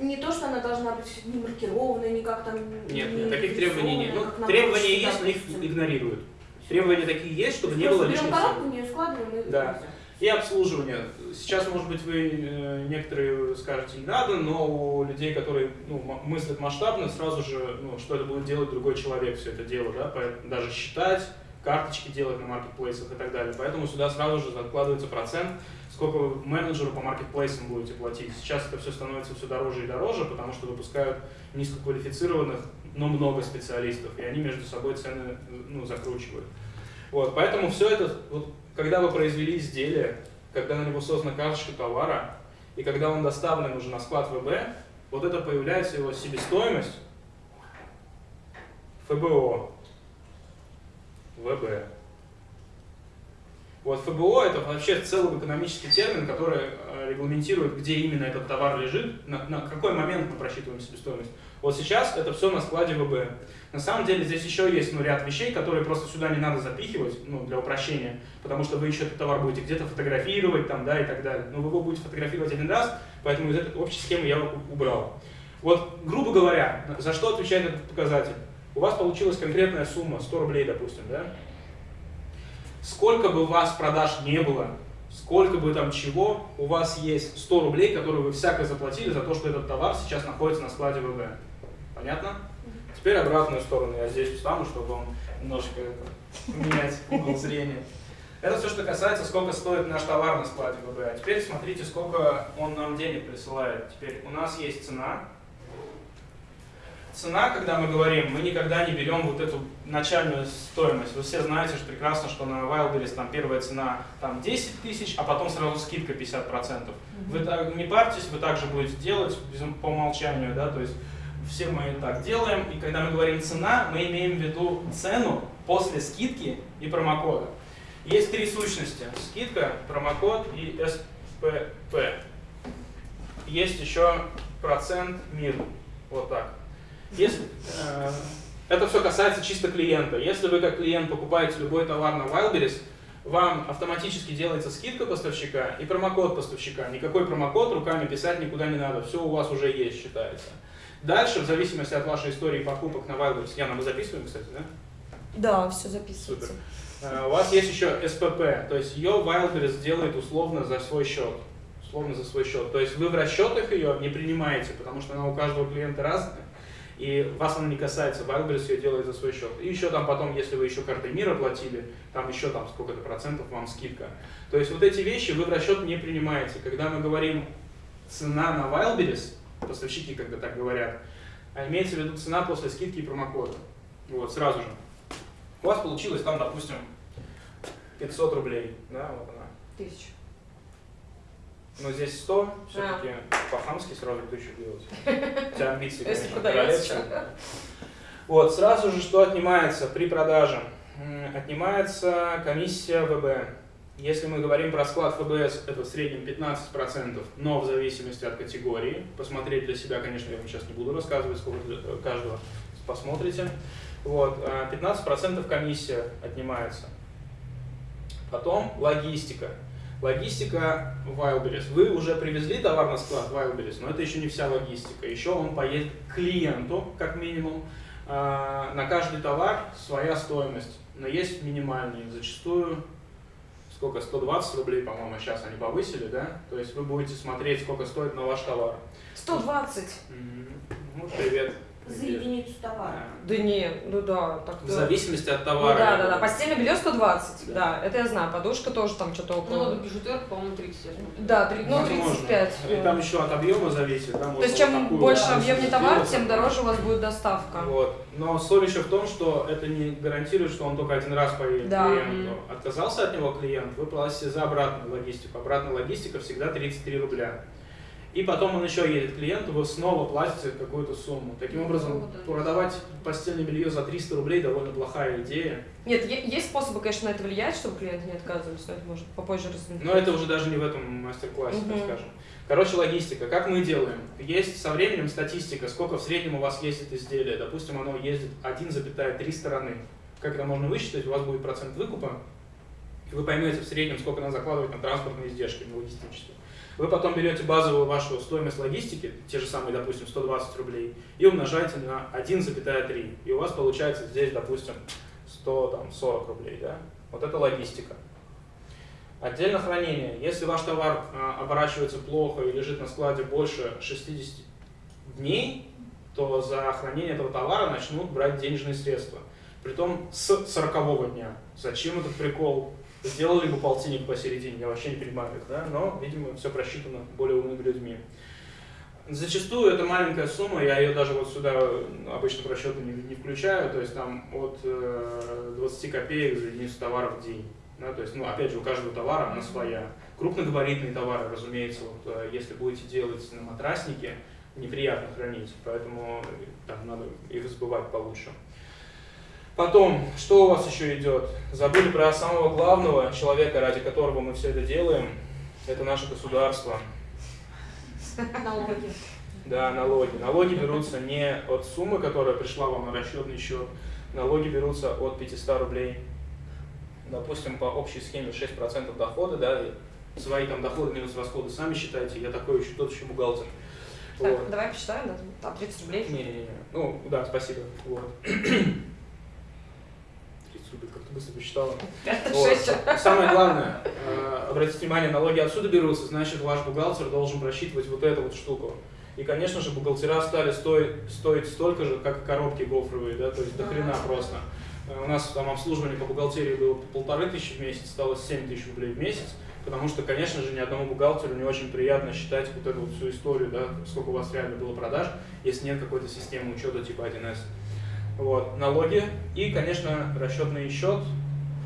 не то, что она должна быть не маркированная, не как там... Нет, нет, таких требований нет. Ну, требования есть, но их игнорируют. Требования такие есть, чтобы не было лишних коробку, не складываем и... Да. И обслуживание. Сейчас, может быть, вы э, некоторые скажете, не надо, но у людей, которые ну, мыслят масштабно, сразу же, ну, что это будет делать другой человек, все это дело, да, даже считать, карточки делать на маркетплейсах и так далее. Поэтому сюда сразу же закладывается процент, сколько вы менеджеру по маркетплейсам будете платить. Сейчас это все становится все дороже и дороже, потому что выпускают низкоквалифицированных, но много специалистов, и они между собой цены ну, закручивают. Вот, поэтому все это, вот, когда вы произвели изделие, когда на него создана карточка товара, и когда он доставлен уже на склад ВБ, вот это появляется его себестоимость ФБО, ВБ. Вот ФБО это вообще целый экономический термин, который э, регламентирует, где именно этот товар лежит, на, на какой момент мы просчитываем себестоимость. Вот сейчас это все на складе ВБ. На самом деле здесь еще есть ну, ряд вещей, которые просто сюда не надо запихивать, ну, для упрощения, потому что вы еще этот товар будете где-то фотографировать там, да, и так далее. Но вы его будете фотографировать один раз, поэтому из этой общей схемы я убрал. Вот, грубо говоря, за что отвечает этот показатель? У вас получилась конкретная сумма, 100 рублей, допустим, да? Сколько бы у вас продаж не было, сколько бы там чего, у вас есть 100 рублей, которые вы всяко заплатили за то, что этот товар сейчас находится на складе ВВ. Понятно? Теперь обратную сторону я здесь встану, чтобы вам немножко поменять угол зрения. Это все, что касается, сколько стоит наш товар на складе ВБ. А теперь смотрите, сколько он нам денег присылает. Теперь у нас есть цена, цена, когда мы говорим, мы никогда не берем вот эту начальную стоимость. Вы все знаете что прекрасно, что на Wildberries там первая цена там 10 тысяч, а потом сразу скидка 50%. Mm-hmm. Вы так, не парьтесь, вы также будете делать по умолчанию, да, то есть все мы так делаем. И когда мы говорим цена, мы имеем в виду цену после скидки и промокода. Есть три сущности. Скидка, промокод и СПП. Есть еще процент мир. Вот так. Если, э, это все касается чисто клиента. Если вы как клиент покупаете любой товар на Wildberries, вам автоматически делается скидка поставщика и промокод поставщика. Никакой промокод руками писать никуда не надо, все у вас уже есть, считается. Дальше, в зависимости от вашей истории покупок на Wildberries, Яна, мы записываем, кстати, да? Да, все записывается. Супер. Э, у вас есть еще СПП, то есть ее Wildberries делает условно за свой счет. Условно за свой счет. То есть вы в расчетах ее не принимаете, потому что она у каждого клиента разная и вас она не касается, Wildberries ее делает за свой счет. И еще там потом, если вы еще картой мира платили, там еще там сколько-то процентов вам скидка. То есть вот эти вещи вы в расчет не принимаете. Когда мы говорим цена на Wildberries, поставщики когда так говорят, а имеется в виду цена после скидки и промокода. Вот, сразу же. У вас получилось там, допустим, 500 рублей, да, вот она. Тысяча. Но здесь 100, все-таки а. по-хамски сразу тысячу делать. (laughs) Тебя амбиции, конечно, королевские. Вот, сразу же что отнимается при продаже? Отнимается комиссия ВБ. Если мы говорим про склад ФБС, это в среднем 15%, но в зависимости от категории. Посмотреть для себя, конечно, я вам сейчас не буду рассказывать, сколько для э, каждого посмотрите. Вот, 15% а комиссия отнимается. Потом логистика. Логистика Wildberries. Вы уже привезли товар на склад Wildberries, но это еще не вся логистика. Еще он поедет к клиенту, как минимум. А, на каждый товар своя стоимость, но есть минимальные. Зачастую, сколько, 120 рублей, по-моему, сейчас они повысили, да? То есть вы будете смотреть, сколько стоит на ваш товар. 120? Ну, привет. За единицу товара. Да не, ну да, так В зависимости от Ну товара. да, да, да. Постельное белье 120, Да. да. это я знаю. Подушка тоже там что-то Ну, около. вот бижутерка, по-моему, 30. я смотрю. Да, три- ну Возможно. 35. И там еще от объема зависит. да, То есть вот чем такую больше вот объемный сделать, товар, тем дороже у вас будет доставка. Вот. Но соль еще в том, что это не гарантирует, что он только один раз поедет Да. клиенту. Отказался от него клиент, вы платите за обратную логистику. Обратная логистика всегда 33 рубля. И потом он еще едет клиенту, вы снова платите какую-то сумму. Таким образом, Ну, да. продавать постельное белье за 300 рублей довольно плохая идея. Нет, есть способы, конечно, на это влиять, чтобы клиенты не отказывались, но это может попозже рассмотреть. Но это уже даже не в этом мастер-классе, так Мгм. скажем. Короче, логистика. Как мы делаем? Есть со временем статистика, сколько в среднем у вас ездит изделие. Допустим, оно ездит 1,3 стороны. Как это можно высчитать? У вас будет процент выкупа, и вы поймете в среднем, сколько надо закладывать на транспортные издержки, на логистические. Вы потом берете базовую вашу стоимость логистики, те же самые, допустим, 120 рублей, и умножаете на 1,3. И у вас получается здесь, допустим, 140 рублей. Да? Вот это логистика. Отдельно хранение. Если ваш товар а, оборачивается плохо и лежит на складе больше 60 дней, то за хранение этого товара начнут брать денежные средства. Притом с 40 дня. Зачем этот прикол? Сделали бы полтинник посередине, я вообще не понимаю их, да? но, видимо, все просчитано более умными людьми. Зачастую это маленькая сумма, я ее даже вот сюда обычно в расчеты не, не включаю, то есть там от э, 20 копеек за единицу товара в день. Да, то есть, ну, опять же, у каждого товара она своя. Крупногабаритные товары, разумеется, вот, э, если будете делать на матраснике, неприятно хранить, поэтому э, там надо их сбывать получше. Потом, что у вас еще идет? Забыли про самого главного человека, ради которого мы все это делаем. Это наше государство. Налоги. Да, налоги. Налоги берутся не от суммы, которая пришла вам на расчетный счет. Налоги берутся от 500 рублей. Допустим, по общей схеме 6% дохода, да, и свои там доходы минус расходы сами считайте. Я такой еще тот еще бухгалтер. Так, Вот. давай посчитаем, да? Там 30 рублей. Не-не-не. Ну, да, спасибо. Вот. 30 рублей, как ты быстро посчитала. Вот. Самое главное, э, обратите внимание, налоги отсюда берутся, значит, ваш бухгалтер должен просчитывать вот эту вот штуку. И, конечно же, бухгалтера стали стоить, стоить столько же, как и коробки гофровые, да, то есть до хрена просто. Э, У нас там обслуживание по бухгалтерии было по полторы тысячи в месяц, стало 7 тысяч рублей в месяц, потому что, конечно же, ни одному бухгалтеру не очень приятно считать вот эту вот всю историю, да, сколько у вас реально было продаж, если нет какой-то системы учета типа 1С. Вот, налоги и, конечно, расчетный счет.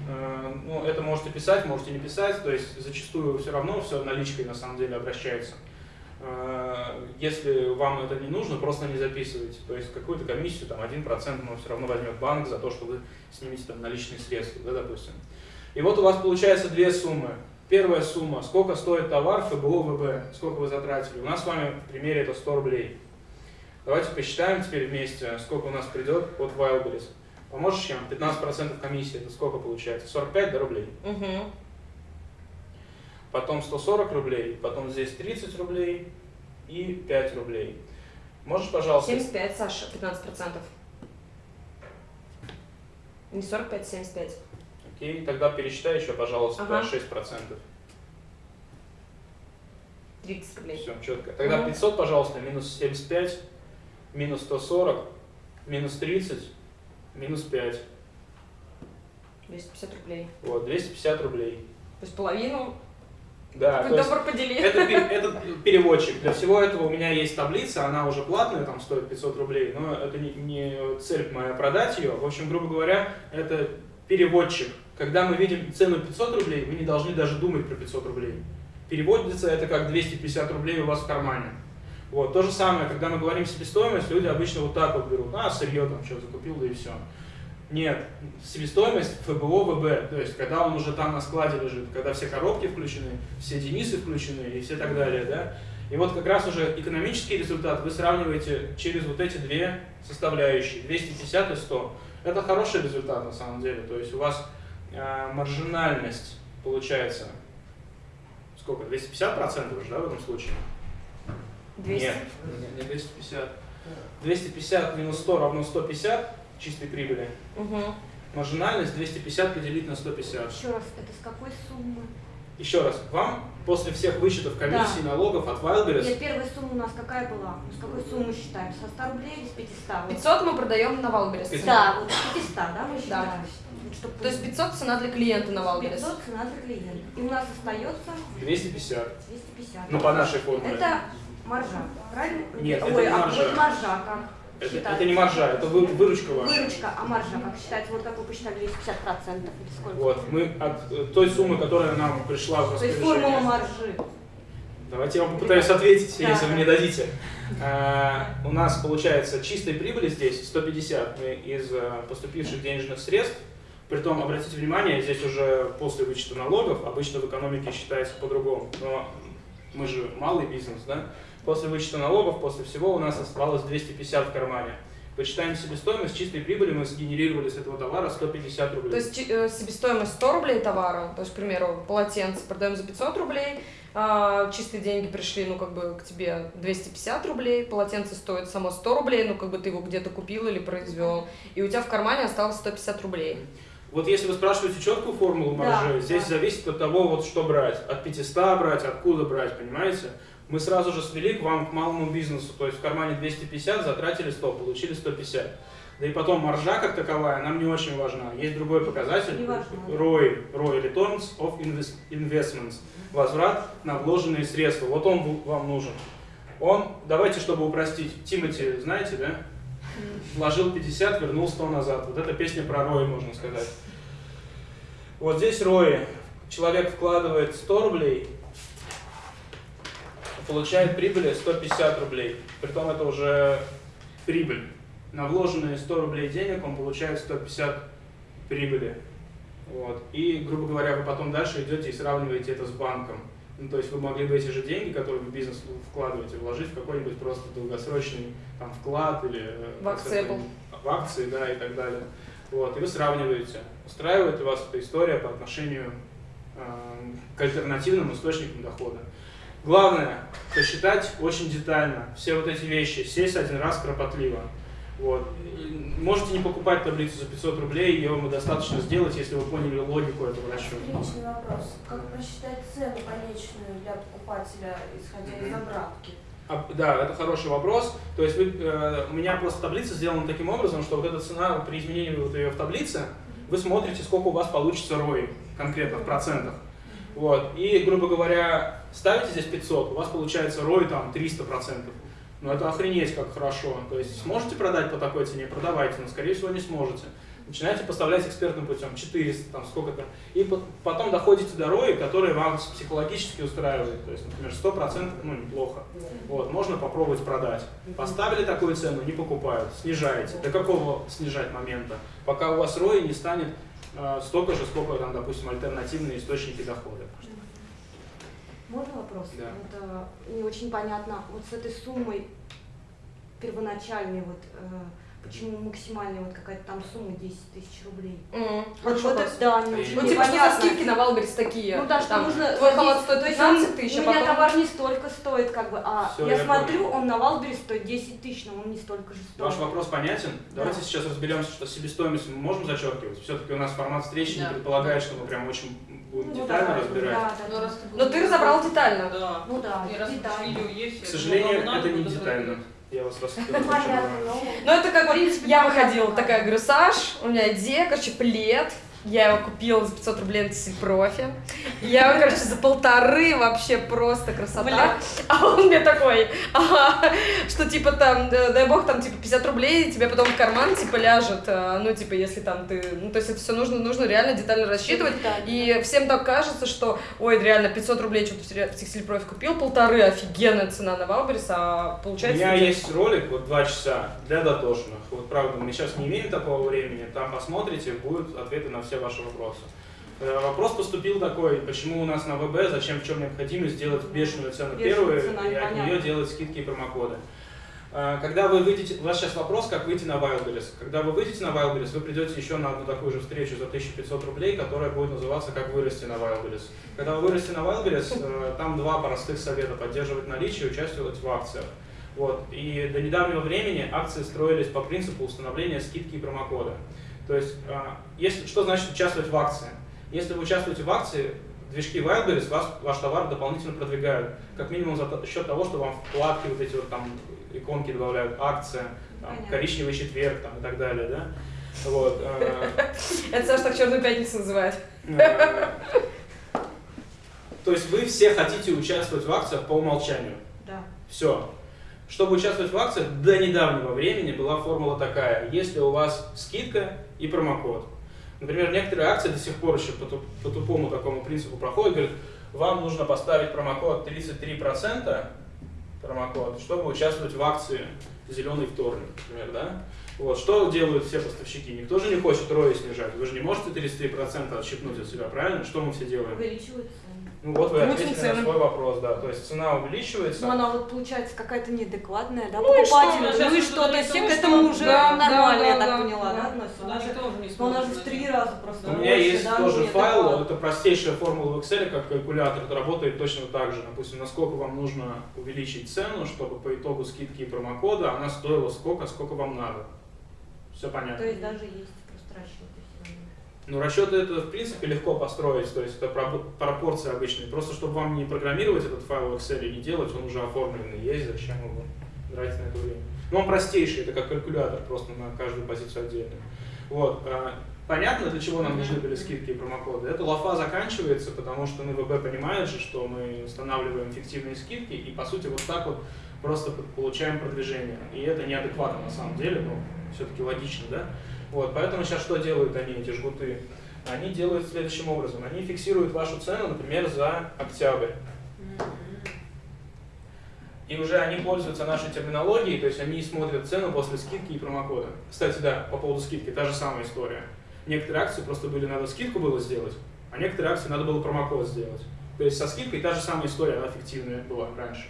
Э, Ну, это можете писать, можете не писать, то есть зачастую все равно все наличкой на самом деле обращается. Э, Если вам это не нужно, просто не записывайте. То есть какую-то комиссию, там 1%, но все равно возьмет банк за то, что вы снимете там наличные средства, да, допустим. И вот у вас получается две суммы. Первая сумма, сколько стоит товар ФБО, ВБ, сколько вы затратили. У нас с вами в примере это 100 рублей. Давайте посчитаем теперь вместе, сколько у нас придет от Wildberries. Поможешь, чем? 15% комиссии, это сколько получается? 45 да, рублей. Угу. Потом 140 рублей, потом здесь 30 рублей и 5 рублей. Можешь, пожалуйста, 75, Саша, 15%. Не 45, 75. окей, тогда пересчитай еще, пожалуйста, Ага. 6%. 30 рублей. Все, четко. Тогда Мгм. 500, пожалуйста, минус 75, минус 140, минус 30, минус 5. 250 рублей. Вот, 250 рублей. То есть половину. Да, добр, подели. это, (laughs) это переводчик. Для всего этого у меня есть таблица, она уже платная, там стоит 500 рублей, но это не, не цель моя продать ее. В общем, грубо говоря, это переводчик. Когда мы видим цену 500 рублей, вы не должны даже думать про 500 рублей. Переводится это как 250 рублей у вас в кармане. Вот, то же самое, когда мы говорим себестоимость, люди обычно вот так вот берут, а, сырье там что закупил, да и все. Нет, себестоимость ФБО, ВБ, то есть когда он уже там на складе лежит, когда все коробки включены, все Денисы включены и все так далее, да. И вот как раз уже экономический результат вы сравниваете через вот эти две составляющие, 250 и 100. Это хороший результат на самом деле, то есть у вас э, маржинальность получается сколько, 250 процентов же, да, в этом случае? 200. Нет, не 250. 250 минус 100 равно 150 чистой прибыли. Угу. Маржинальность 250 поделить на 150. Еще раз, это с какой суммы? Еще раз, вам после всех вычетов комиссий, налогов от Wildberries Нет, первая сумма у нас какая была? Мы с какой суммы считаем? Со 100 рублей или с 500? Вот. 500 мы продаем на Wildberries. Пятьсот. Да, вот с 500, да, мы считаем. Чтоб То есть 500 цена для клиента на Wildberries. 500 цена для клиента. И у нас остается 250. 250. Ну, по нашей формуле. Это маржа, правильно? Нет, Ой, это не а маржа. вот маржа как Это, это не маржа, это вы- выручка ваша. Выручка, а маржа как считается? Вот как вы посчитали, 250% или сколько? Вот, мы от э, той суммы, которая нам пришла в То есть формула распоряжение. маржи. Давайте я вам попытаюсь ответить, Да. если вы мне дадите. А, у нас получается чистой прибыли здесь 150 мы из э, поступивших денежных средств. Притом, обратите внимание, здесь уже после вычета налогов, обычно в экономике считается по-другому, но мы же малый бизнес, да? После вычета налогов, после всего у нас оставалось 250 в кармане. Почитаем себестоимость чистой прибыли, мы сгенерировали с этого товара 150 рублей. То есть э, себестоимость 100 рублей товара, то есть, к примеру, полотенце продаем за 500 рублей, а, чистые деньги пришли, ну, как бы, к тебе 250 рублей, полотенце стоит само 100 рублей, ну, как бы ты его где-то купил или произвел, и у тебя в кармане осталось 150 рублей. Вот если вы спрашиваете четкую формулу маржи, Да, здесь да. зависит от того, вот что брать. От 500 брать, откуда брать, понимаете? Мы сразу же свели к вам, к малому бизнесу. То есть в кармане 250, затратили 100, получили 150. Да и потом маржа как таковая нам не очень важна. Есть другой показатель. ROI, ROI, Returns of Invest- Investments. Возврат на вложенные средства. Вот он вам нужен. Он, давайте, чтобы упростить, Тимати, знаете, да? Вложил 50, вернул 100 назад. Вот эта песня про ROI, можно сказать. Вот здесь ROI. Человек вкладывает 100 рублей, получает прибыли 150 рублей. Притом это уже прибыль. На вложенные 100 рублей денег он получает 150 прибыли. Вот. И, грубо говоря, вы потом дальше идете и сравниваете это с банком. Ну, то есть вы могли бы эти же деньги, которые вы в бизнес вкладываете, вложить в какой-нибудь просто долгосрочный там, вклад или э, В акции в акции, да, и так далее. Вот, и вы сравниваете, устраивает ли вас эта история по отношению э, к альтернативным источникам дохода. Главное, посчитать очень детально все вот эти вещи, сесть один раз кропотливо. Вот. И можете не покупать таблицу за 500 рублей, ее вам достаточно сделать, если вы поняли логику этого расчета. Личный вопрос. Как просчитать цену конечную для покупателя, исходя из обратки? А, да, это хороший вопрос. То есть вы, э, у меня просто таблица сделана таким образом, что вот эта цена, при изменении вот ее в таблице, вы смотрите, сколько у вас получится ROI конкретно в процентах. Вот. И, грубо говоря, ставите здесь 500, у вас получается ROI там 300%. Ну это охренеть как хорошо. То есть сможете продать по такой цене, продавайте, но скорее всего не сможете. Начинаете поставлять экспертным путем 400, там сколько-то. И по- потом доходите до ROI, который вам психологически устраивает. То есть, например, 100% ну неплохо. Вот, можно попробовать продать. Поставили такую цену, не покупают, снижаете. До какого снижать момента? Пока у вас ROI не станет столько же, сколько там, допустим, альтернативные источники дохода. Можно вопрос? Да. Вот, э, не очень понятно, вот с этой суммой первоначальной, вот, э, почему максимальная вот какая-то там сумма 10 тысяч рублей? М, Вот, вопрос. это, да, не Ну, очень Ну, типа, что скидки на Валберес такие? Ну да, что Там, нужно... Твой халат стоит то есть 15 он- тысяч, У а меня потом... товар не столько стоит, как бы, а Всё, я, я смотрю, понял. он на Валберес стоит 10 тысяч, но он не столько же стоит. Ваш вопрос понятен? Давайте Да. сейчас разберемся, что себестоимость мы можем зачеркивать. Все-таки у нас формат встречи не Да. предполагает, что мы прям очень будем Ну, детально давай, разбирать. Да, да, Ну, да. раз ты Но ты разобрал детально. Да. Ну да, И раз детально. видео есть, К сожалению, это не детально. Я вас рас- Ну. Ну, это как вот, я выходила, такая, говорю, Саш, у меня идея, короче, плед, я его купила за 500 рублей на профи. Я его, короче, за полторы вообще просто красота. Бля. А он мне такой, ага, что типа там, да- дай бог, там типа 50 рублей тебе потом в карман типа ляжет, а, ну типа если там ты, ну то есть это все нужно, нужно реально детально рассчитывать. Детально. И всем так кажется, что, ой, реально, 500 рублей что-то в текстиль профи купил, полторы, офигенная цена на Wildberries, а У получается... меня тебе- есть ролик, вот два часа, для дотошных. Вот правда, мы сейчас не имеем такого времени, там посмотрите, будут ответы на все ваши вопросы. Э, Вопрос поступил такой, почему у нас на ВБ, зачем, в чем необходимость сделать бешеную цену первую цена, и от нее делать скидки и промокоды. Э, Когда вы выйдете, у вас сейчас вопрос, как выйти на Wildberries. Когда вы выйдете на Wildberries, вы придете еще на одну такую же встречу за 1500 рублей, которая будет называться «Как вырасти на Wildberries». Когда вы вырасте на Wildberries, э, там два простых совета – поддерживать наличие и участвовать в акциях. Вот. И до недавнего времени акции строились по принципу установления скидки и промокода. То есть, а, если, что значит участвовать в акции? Если вы участвуете в акции, движки Wildberries вас, ваш товар дополнительно продвигают. Как минимум за счет того, что вам вкладки вот эти вот там иконки добавляют, акция, там, коричневый четверг там, и так далее, да? Вот. Э, (laughs) Это Саша так черную пятницу называет. (laughs) То есть вы все хотите участвовать в акциях по умолчанию. Да. Все. Чтобы участвовать в акциях, до недавнего времени была формула такая. Если у вас скидка и промокод. Например, некоторые акции до сих пор еще по, по тупому такому принципу проходят. Говорят, вам нужно поставить промокод 33%, промокод, чтобы участвовать в акции «Зеленый вторник», например, да? Вот, что делают все поставщики? Никто же не хочет рои снижать. Вы же не можете 33% отщипнуть от себя, правильно? Что мы все делаем? Увеличивают ну вот вы Крутим ответили цены. на свой вопрос, да. То есть цена увеличивается. Ну, она вот получается какая-то неадекватная, да, Ну покупателю. Ну и что, то есть все ну к этому что? уже Да, нормально, да, я так да, поняла, да. да, относится? Она же же- тоже не но она же в три раза просто У меня больше, есть да, тоже ну, файл, это простейшая формула в Excel, как калькулятор, это работает точно так же. Допустим, насколько вам нужно увеличить цену, чтобы по итогу скидки и промокода она стоила сколько, сколько вам надо. Все понятно. То есть даже есть просто равно. Ну, расчеты это, в принципе, легко построить, то есть это про- пропорции обычные. Просто чтобы вам не программировать этот файл в Excel и не делать, он уже оформленный есть, зачем его тратить на это время. Ну, он простейший, это как калькулятор, просто на каждую позицию отдельно. Вот. а, Понятно, для чего нам нужны были скидки и промокоды? Эта лафа заканчивается, потому что НВБ понимает же, что мы устанавливаем фиктивные скидки и, по сути, вот так вот просто получаем продвижение. И это неадекватно на самом деле, но все-таки логично, да? Вот, поэтому сейчас что делают они, эти жгуты? Они делают следующим образом. Они фиксируют вашу цену, например, за октябрь. И уже они пользуются нашей терминологией, то есть они смотрят цену после скидки и промокода. Кстати, да, по поводу скидки, та же самая история. Некоторые акции просто были, надо скидку было сделать, а некоторые акции надо было промокод сделать. То есть со скидкой та же самая история, она фиктивная была раньше.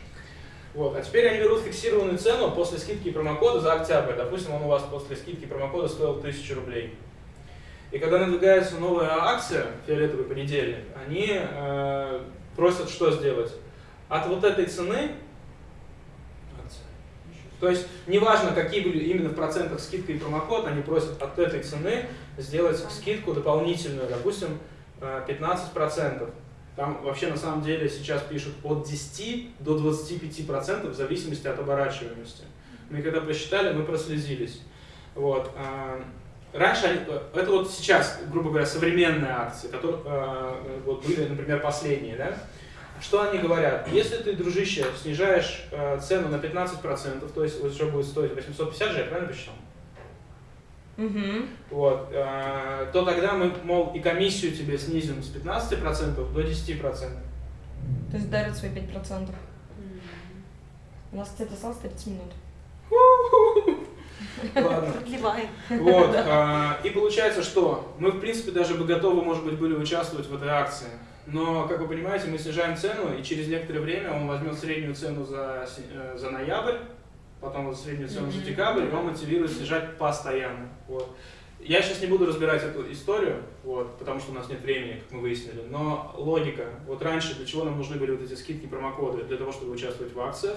Вот. А теперь они берут фиксированную цену после скидки и промокода за октябрь. Допустим, он у вас после скидки и промокода стоил 1000 рублей. И когда надвигается новая акция, фиолетовый понедельник, они э, просят что сделать? От вот этой цены, то есть неважно, какие были именно в процентах скидка и промокод, они просят от этой цены сделать скидку дополнительную, допустим, э, 15%. Там вообще на самом деле сейчас пишут от 10 до 25% в зависимости от оборачиваемости. Мы когда посчитали, мы прослезились. Вот. а, Раньше они, это вот сейчас, грубо говоря, современные акции, которые э, вот были, например, последние, да? Что они говорят? Если ты, дружище, снижаешь э, цену на 15%, то есть уже будет стоить 850 же, я правильно посчитал? Угу. Вот, э, то тогда мы, мол, и комиссию тебе снизим с 15% до 10%. То есть дарят свои 5%. У нас, кстати, осталось 30 минут. Ладно. Продлеваем. Вот, а, и получается, что мы, в принципе, даже бы готовы, может быть, были участвовать в этой акции. Но, как вы понимаете, мы снижаем цену, и через некоторое время он возьмет среднюю цену за, э, за ноябрь, потом вот среднюю цену за декабрь, он мотивирует снижать постоянно. Вот. Я сейчас не буду разбирать эту историю, вот, потому что у нас нет времени, как мы выяснили, но логика. Вот раньше для чего нам нужны были вот эти скидки, промокоды? Для того, чтобы участвовать в акциях.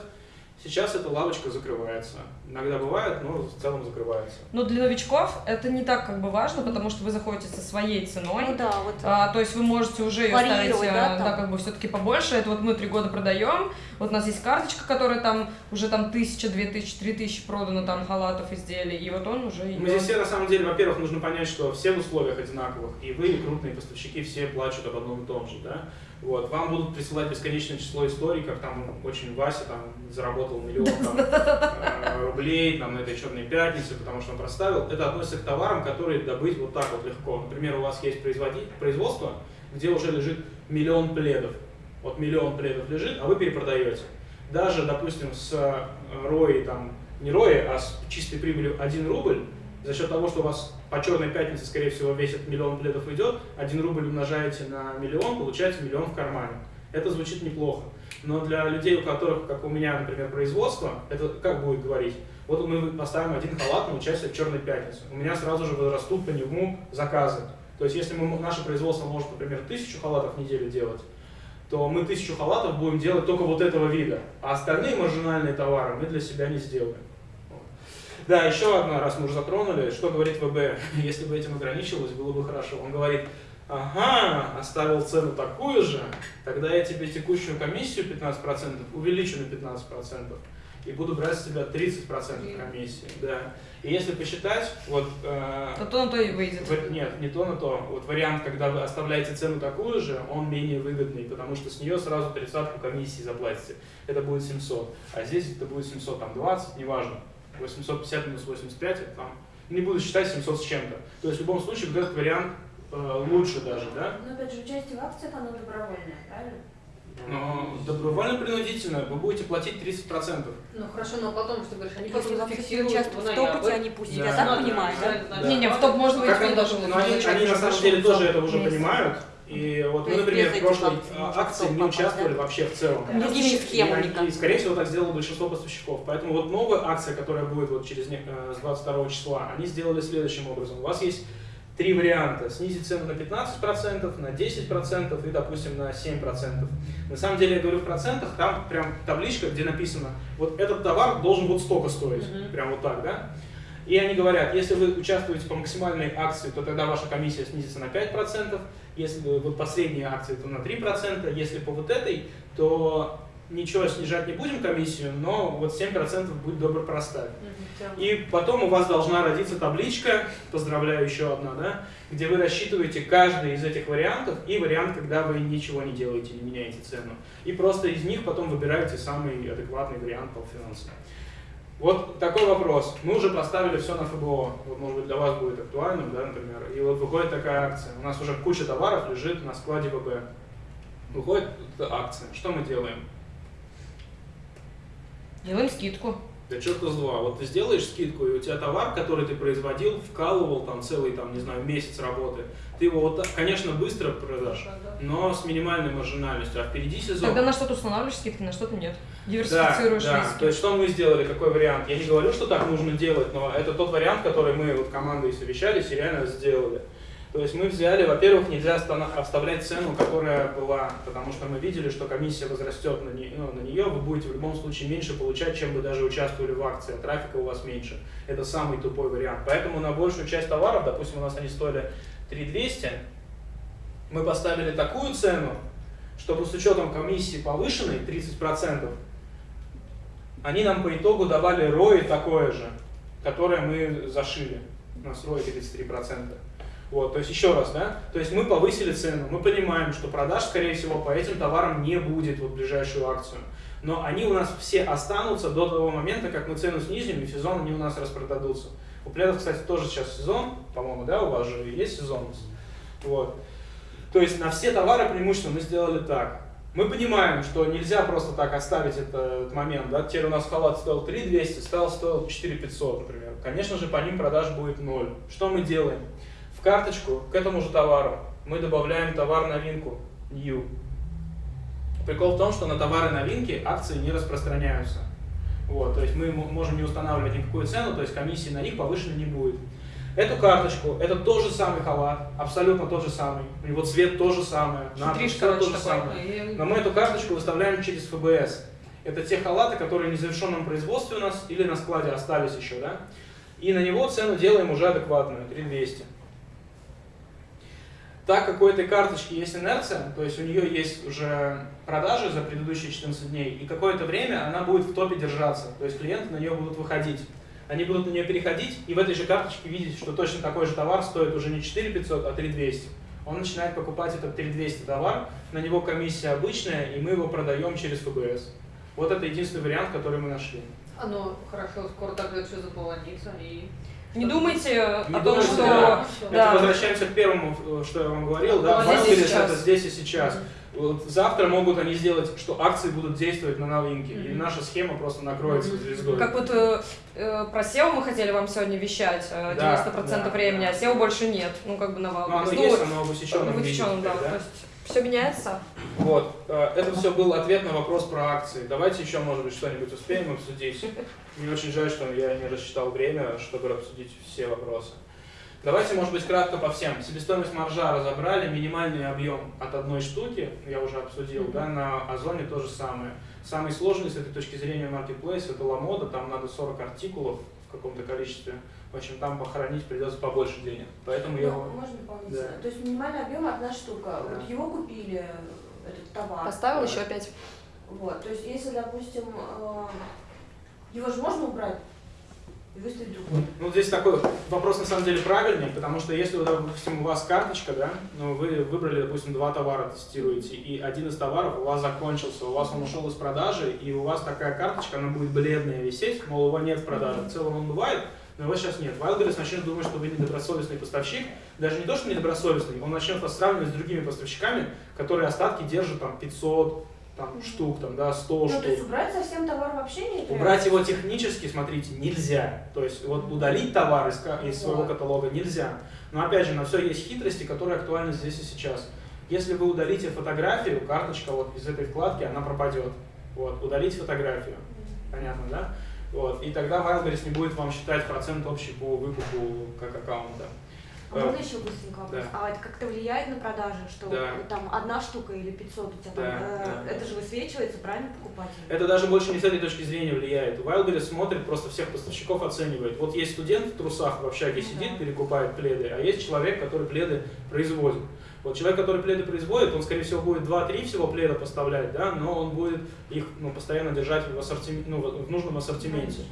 Сейчас эта лавочка закрывается. Иногда бывает, но в целом закрывается. Но для новичков это не так как бы важно, потому что вы заходите со своей ценой. Ну да, вот. А, то есть вы можете уже ее ставить, э, да, да, как бы все-таки побольше. Это вот мы три года продаем. Вот у нас есть карточка, которая там уже там тысяча, две тысячи, три тысячи продано там халатов, изделий. И вот он уже Мы идет. здесь все, на самом деле, во-первых, нужно понять, что все в условиях одинаковых, и вы, и крупные поставщики, все плачут об одном и том же, да? Вот, вам будут присылать бесконечное число историй, как там очень Вася там заработал миллион там, (laughs) э, рублей там, на этой черной пятнице, потому что он проставил. Это относится к товарам, которые добыть вот так вот легко. Например, у вас есть производство, где уже лежит миллион пледов. Вот миллион пледов лежит, а вы перепродаете. Даже, допустим, с э, рои, там, не рои, а с чистой прибылью 1 рубль, за счет того, что у вас по черной пятнице, скорее всего, весь этот миллион пледов идет, 1 рубль умножаете на миллион, получаете миллион в кармане. Это звучит неплохо. Но для людей, у которых, как у меня, например, производство, это как будет говорить? Вот мы поставим один халат на участие в черной пятнице. У меня сразу же возрастут по нему заказы. То есть, если мы, наше производство может, например, тысячу халатов в неделю делать, то мы тысячу халатов будем делать только вот этого вида. А остальные маржинальные товары мы для себя не сделаем. Да, еще одна, раз мы уже затронули, что говорит ВБ, (laughs) если бы этим ограничивалось, было бы хорошо. Он говорит, ага, оставил цену такую же, тогда я тебе текущую комиссию 15% увеличу на 15% и буду брать с тебя 30% комиссии. Да. И если посчитать, вот... Э, то то на то и выйдет. В, нет, не то на то. Вот вариант, когда вы оставляете цену такую же, он менее выгодный, потому что с нее сразу тридцатку комиссии заплатите. Это будет 700. А здесь это будет 700, там 20, неважно. 850 минус 85, это там не буду считать 700 с чем-то. То есть в любом случае вот этот вариант э, лучше даже, да? Но опять же, участие в акциях, оно добровольное, правильно? Но добровольно-принудительно вы будете платить 30%. Ну хорошо, но потом, что говоришь, они Если потом в акциях фиксируют участвуют в ноябрь. топоте, они пусть Да. себя Да, так да, понимают, да? да? Не-не, в топ можно войти, Как он даже но они, они на самом деле тоже это уже понимают. И вот мы, например, в прошлой а, ничего акции не участвовали вообще в целом. Никакими И схемами никак. скорее всего, так сделало большинство поставщиков. Поэтому вот новая акция, которая будет вот через э, с 22 числа, они сделали следующим образом. У вас есть три варианта. Снизить цену на 15%, на 10% и, допустим, на 7%. На самом деле, я говорю в процентах, там прям табличка, где написано, вот этот товар должен вот столько стоить. Мгм. Прям вот так, да? И они говорят, если вы участвуете по максимальной акции, то тогда ваша комиссия снизится на 5%, если вот по средней акции, то на 3%, если по вот этой, то ничего снижать не будем комиссию, но вот 7% будет добро проставь. И потом у вас должна родиться табличка, поздравляю, еще одна, да, где вы рассчитываете каждый из этих вариантов и вариант, когда вы ничего не делаете, не меняете цену. И просто из них потом выбираете самый адекватный вариант по финансам. Вот такой вопрос. Мы уже поставили все на ФБО. Вот, может быть, для вас будет актуальным, да, например. И вот выходит такая акция. У нас уже куча товаров лежит на складе ВБ. Выходит акция. Что мы делаем? Делаем скидку. Да черта с два. Вот ты сделаешь скидку, и у тебя товар, который ты производил, вкалывал там целый, там, не знаю, месяц работы, ты его вот конечно, быстро продашь, но с минимальной маржинальностью, а впереди сезон. Тогда на что-то устанавливаешь скидки, на что-то нет. Да, Диверсифицируешь да. риски. То есть что мы сделали, какой вариант? Я не говорю, что так нужно делать, но это тот вариант, который мы вот командой совещались и реально сделали. То есть мы взяли, во-первых, нельзя оставлять цену, которая была, потому что мы видели, что комиссия возрастет на, не- ну, на нее, вы будете в любом случае меньше получать, чем бы даже участвовали в акции, а трафика у вас меньше. Это самый тупой вариант. Поэтому на большую часть товаров, допустим, у нас они стоили 3200, мы поставили такую цену, чтобы с учетом комиссии повышенной 30%, они нам по итогу давали ROI такое же, которое мы зашили. У нас ROI 33%. Вот, то есть еще раз, да, то есть мы повысили цену, мы понимаем, что продаж, скорее всего, по этим товарам не будет вот ближайшую акцию. Но они у нас все останутся до того момента, как мы цену снизим, и сезон они у нас распродадутся. У пледов, кстати, тоже сейчас сезон, по-моему, да, у вас же есть сезонность. Вот. То есть на все товары преимущественно мы сделали так. Мы понимаем, что нельзя просто так оставить этот момент. Да? Теперь у нас халат стоил 3200, стал стоил 4500, например. Конечно же, по ним продаж будет ноль. Что мы делаем? В карточку к этому же товару мы добавляем товар-новинку New. Прикол в том, что на товары новинки акции не распространяются. Вот, то есть мы можем не устанавливать никакую цену, то есть комиссии на них повышенной не будет. Эту карточку, это тот же самый халат, абсолютно тот же самый. У него цвет тот же самый, надпись Хитришь, всё короче, то же такой. самое. Но мы эту карточку выставляем через ФБС. Это те халаты, которые в незавершенном производстве у нас или на складе остались еще, да? И на него цену делаем уже адекватную, 3200. Так как у этой карточки есть инерция, то есть у нее есть уже продажи за предыдущие 14 дней, и какое-то время она будет в топе держаться, то есть клиенты на нее будут выходить. Они будут на нее переходить и в этой же карточке видеть, что точно такой же товар стоит уже не 4500, а 3200. Он начинает покупать этот 3200 товар, на него комиссия обычная, и мы его продаем через ФБС. Вот это единственный вариант, который мы нашли. А ну хорошо, скоро тогда все заполонится и... Не думайте о Не том, думайте, что... да. Да. Это возвращаемся к первому, что я вам говорил, да, Вот здесь и это здесь и сейчас. Вот завтра могут они сделать, что акции будут действовать на новинки, и Мгм. наша схема просто накроется Мгм. звездой. Как вот э, э, про SEO мы хотели вам сегодня вещать э, 90% Да, времени, да. а SEO больше нет. Ну, как бы на Ну, Wildberries. оно Ну, есть, оно в усеченном в виде да. да? То есть все меняется. Вот, э, это все был ответ на вопрос про акции. Давайте еще, может быть, что-нибудь успеем обсудить. Мне очень жаль, что я не рассчитал время, чтобы обсудить все вопросы. Давайте, может быть, кратко по всем. Себестоимость маржа разобрали, минимальный объем от одной штуки, я уже обсудил, да, на Озоне то же самое. Самый сложный с этой точки зрения маркетплейс это Ламода, там надо 40 артикулов в каком-то количестве. В общем, там похоронить придется побольше денег. Поэтому я... Ну, можно дополнительно. Да. То есть минимальный объем одна штука. Да. Вот его купили, этот товар. Поставил Да. еще опять. Вот. То есть если, допустим, э, его же можно убрать и выставить другой. Ну, здесь такой вопрос на самом деле правильный, потому что если, допустим, у вас карточка, да, ну, вы выбрали, допустим, два товара тестируете, и один из товаров у вас закончился, у вас он ушел из продажи, и у вас такая карточка, она будет бледная висеть, мол, его нет в продаже. В целом он бывает, но его сейчас нет. Wildberries начнет думать, что вы недобросовестный поставщик, даже не то, что недобросовестный, он начнет вас сравнивать с другими поставщиками, которые остатки держат там 500 там, штук, там, да, 100 Ну, штук. то есть убрать совсем товар вообще не Убрать его технически, смотрите, нельзя. То есть вот удалить товар из, из своего каталога нельзя. Но опять же, на все есть хитрости, которые актуальны здесь и сейчас. Если вы удалите фотографию, карточка вот из этой вкладки, она пропадет. Вот, удалить фотографию. Понятно, да? Вот, и тогда Wildberries не будет вам считать процент общий по выкупу как аккаунта. А можно еще быстренько вопрос? Да. А это как-то влияет на продажи, что Да. там одна штука или 500 у тебя там, Да, э, да, это да. же высвечивается, правильно, покупателю? Это даже больше не с этой точки зрения влияет. Wildberries смотрит, просто всех поставщиков оценивает. Вот есть студент в трусах в общаге Ну сидит, да. перекупает пледы, а есть человек, который пледы производит. Вот человек, который пледы производит, он, скорее всего, будет 2-3 всего пледа поставлять, да, но он будет их ну, постоянно держать в, ассортимен- ну, в в нужном ассортименте.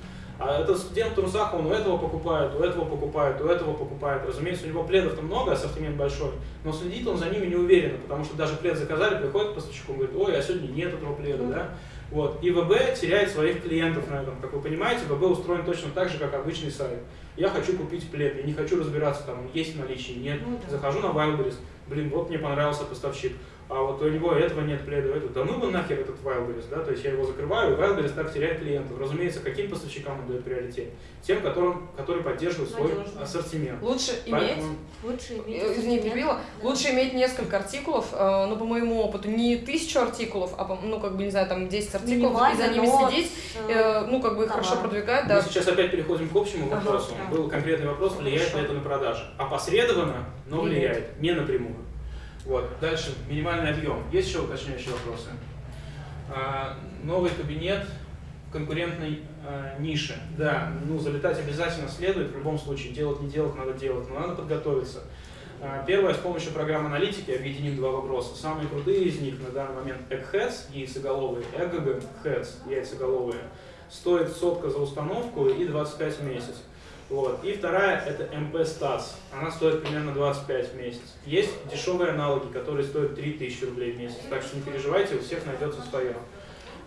А этот студент трусах, он у этого покупает, у этого покупает, у этого покупает. Разумеется, у него пледов-то много, ассортимент большой, но следит он за ними не уверенно, потому что даже плед заказали, приходит к поставщику, говорит, ой, а сегодня нет этого пледа, да? Вот. И ВБ теряет своих клиентов на этом. Как вы понимаете, ВБ устроен точно так же, как обычный сайт. Я хочу купить плед, я не хочу разбираться, там, есть в наличии, нет. Ну да. Захожу на Wildberries, блин, вот мне понравился поставщик. А вот у него этого нет пледа, этого. Да ну его нахер этот Wildberries, да, то есть я его закрываю, и Wildberries так теряет клиентов. Разумеется, каким поставщикам он дает приоритет? Тем, которым, которые поддерживают свой Надежно. ассортимент. Лучше иметь Поэтому Лучше иметь Э, Извини, перебила. Да. Лучше иметь несколько артикулов, э, ну, по моему опыту, не тысячу артикулов, а, ну, как бы, не знаю, там 10 артикулов, и Минимально, за ними но следить, с, э, ну, как бы, товаром. хорошо продвигать, Мы да. сейчас опять переходим к общему Ага, вопросу. да. Был конкретный вопрос, влияет ли Хорошо. это на продажи. Опосредованно, но влияет, не напрямую. Вот. Дальше, минимальный объем. Есть еще уточняющие вопросы? А, новый кабинет конкурентной а, нише. Да, ну залетать обязательно следует, в любом случае, делать не делать надо делать, но надо подготовиться. А, Первое, с помощью программы аналитики объединим два вопроса. Самые крутые из них на данный момент Eggheads, яйцеголовые, Egg Heads, яйцеголовые, стоит сотка за установку и 25 в месяц. Вот. И вторая это MP Stats. Она стоит примерно 25 в месяц. Есть дешевые аналоги, которые стоят 3000 рублей в месяц. Так что не переживайте, у всех найдется свое.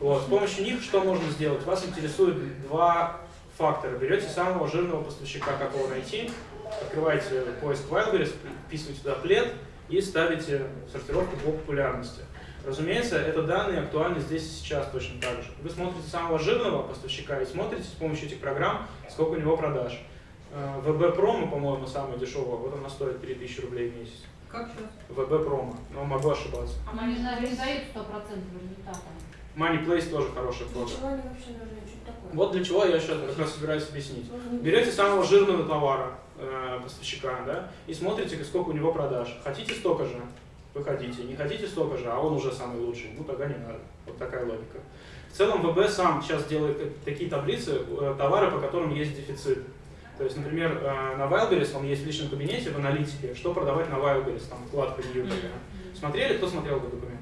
Вот. С помощью них что можно сделать? Вас интересует два фактора. Берете самого жирного поставщика, как его найти, открываете поиск Wildberries, вписываете туда плед и ставите сортировку по популярности. Разумеется, это данные актуальны здесь и сейчас точно так же. Вы смотрите самого жирного поставщика и смотрите с помощью этих программ, сколько у него продаж. Э, VB Promo, по-моему, самая дешевая, вот она стоит 3000 рублей в месяц. Как сейчас? VB Promo, но могу ошибаться. А наверное, не дают 100% результата. Moneyplace тоже хороший Для чего они вообще нужны? Что такое? Вот для чего я сейчас как раз собираюсь объяснить. Берете самого жирного товара э, поставщика, да, и смотрите, сколько у него продаж. Хотите столько же, выходите. Не хотите столько же, а он уже самый лучший, ну тогда не надо. Вот такая логика. В целом ВБ сам сейчас делает такие таблицы, э, товары, по которым есть дефицит. То есть, например, э, на Wildberries, он есть в личном кабинете, в аналитике, что продавать на Wildberries, там вкладка New такая. Смотрели, кто смотрел этот документ?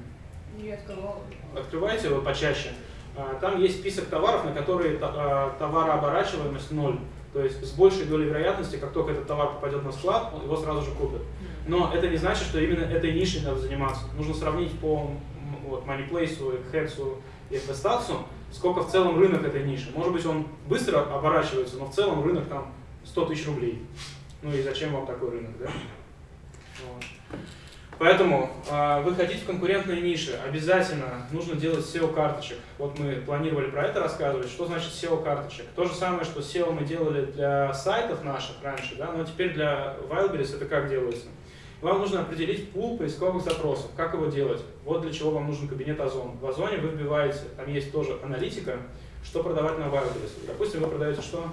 Я открывала. Открывайте его почаще. А, Там есть список товаров, на которые а, товарооборачиваемость ноль. То есть с большей долей вероятности, как только этот товар попадет на склад, его сразу же купят. Но это не значит, что именно этой нишей надо заниматься. Нужно сравнить по вот, Moneyplace, Хексу и FBStats, сколько в целом рынок этой ниши. Может быть, он быстро оборачивается, но в целом рынок там 100 тысяч рублей. Ну и зачем вам такой рынок, да? Вот. Поэтому э, вы хотите в конкурентной нише, обязательно нужно делать SEO-карточек. Вот мы планировали про это рассказывать. Что значит SEO-карточек? То же самое, что SEO мы делали для сайтов наших раньше, да, но теперь для Wildberries это как делается? Вам нужно определить пул поисковых запросов. Как его делать? Вот для чего вам нужен кабинет Озон. В Озоне вы вбиваете, там есть тоже аналитика, что продавать на Wildberries. Допустим, вы продаете что?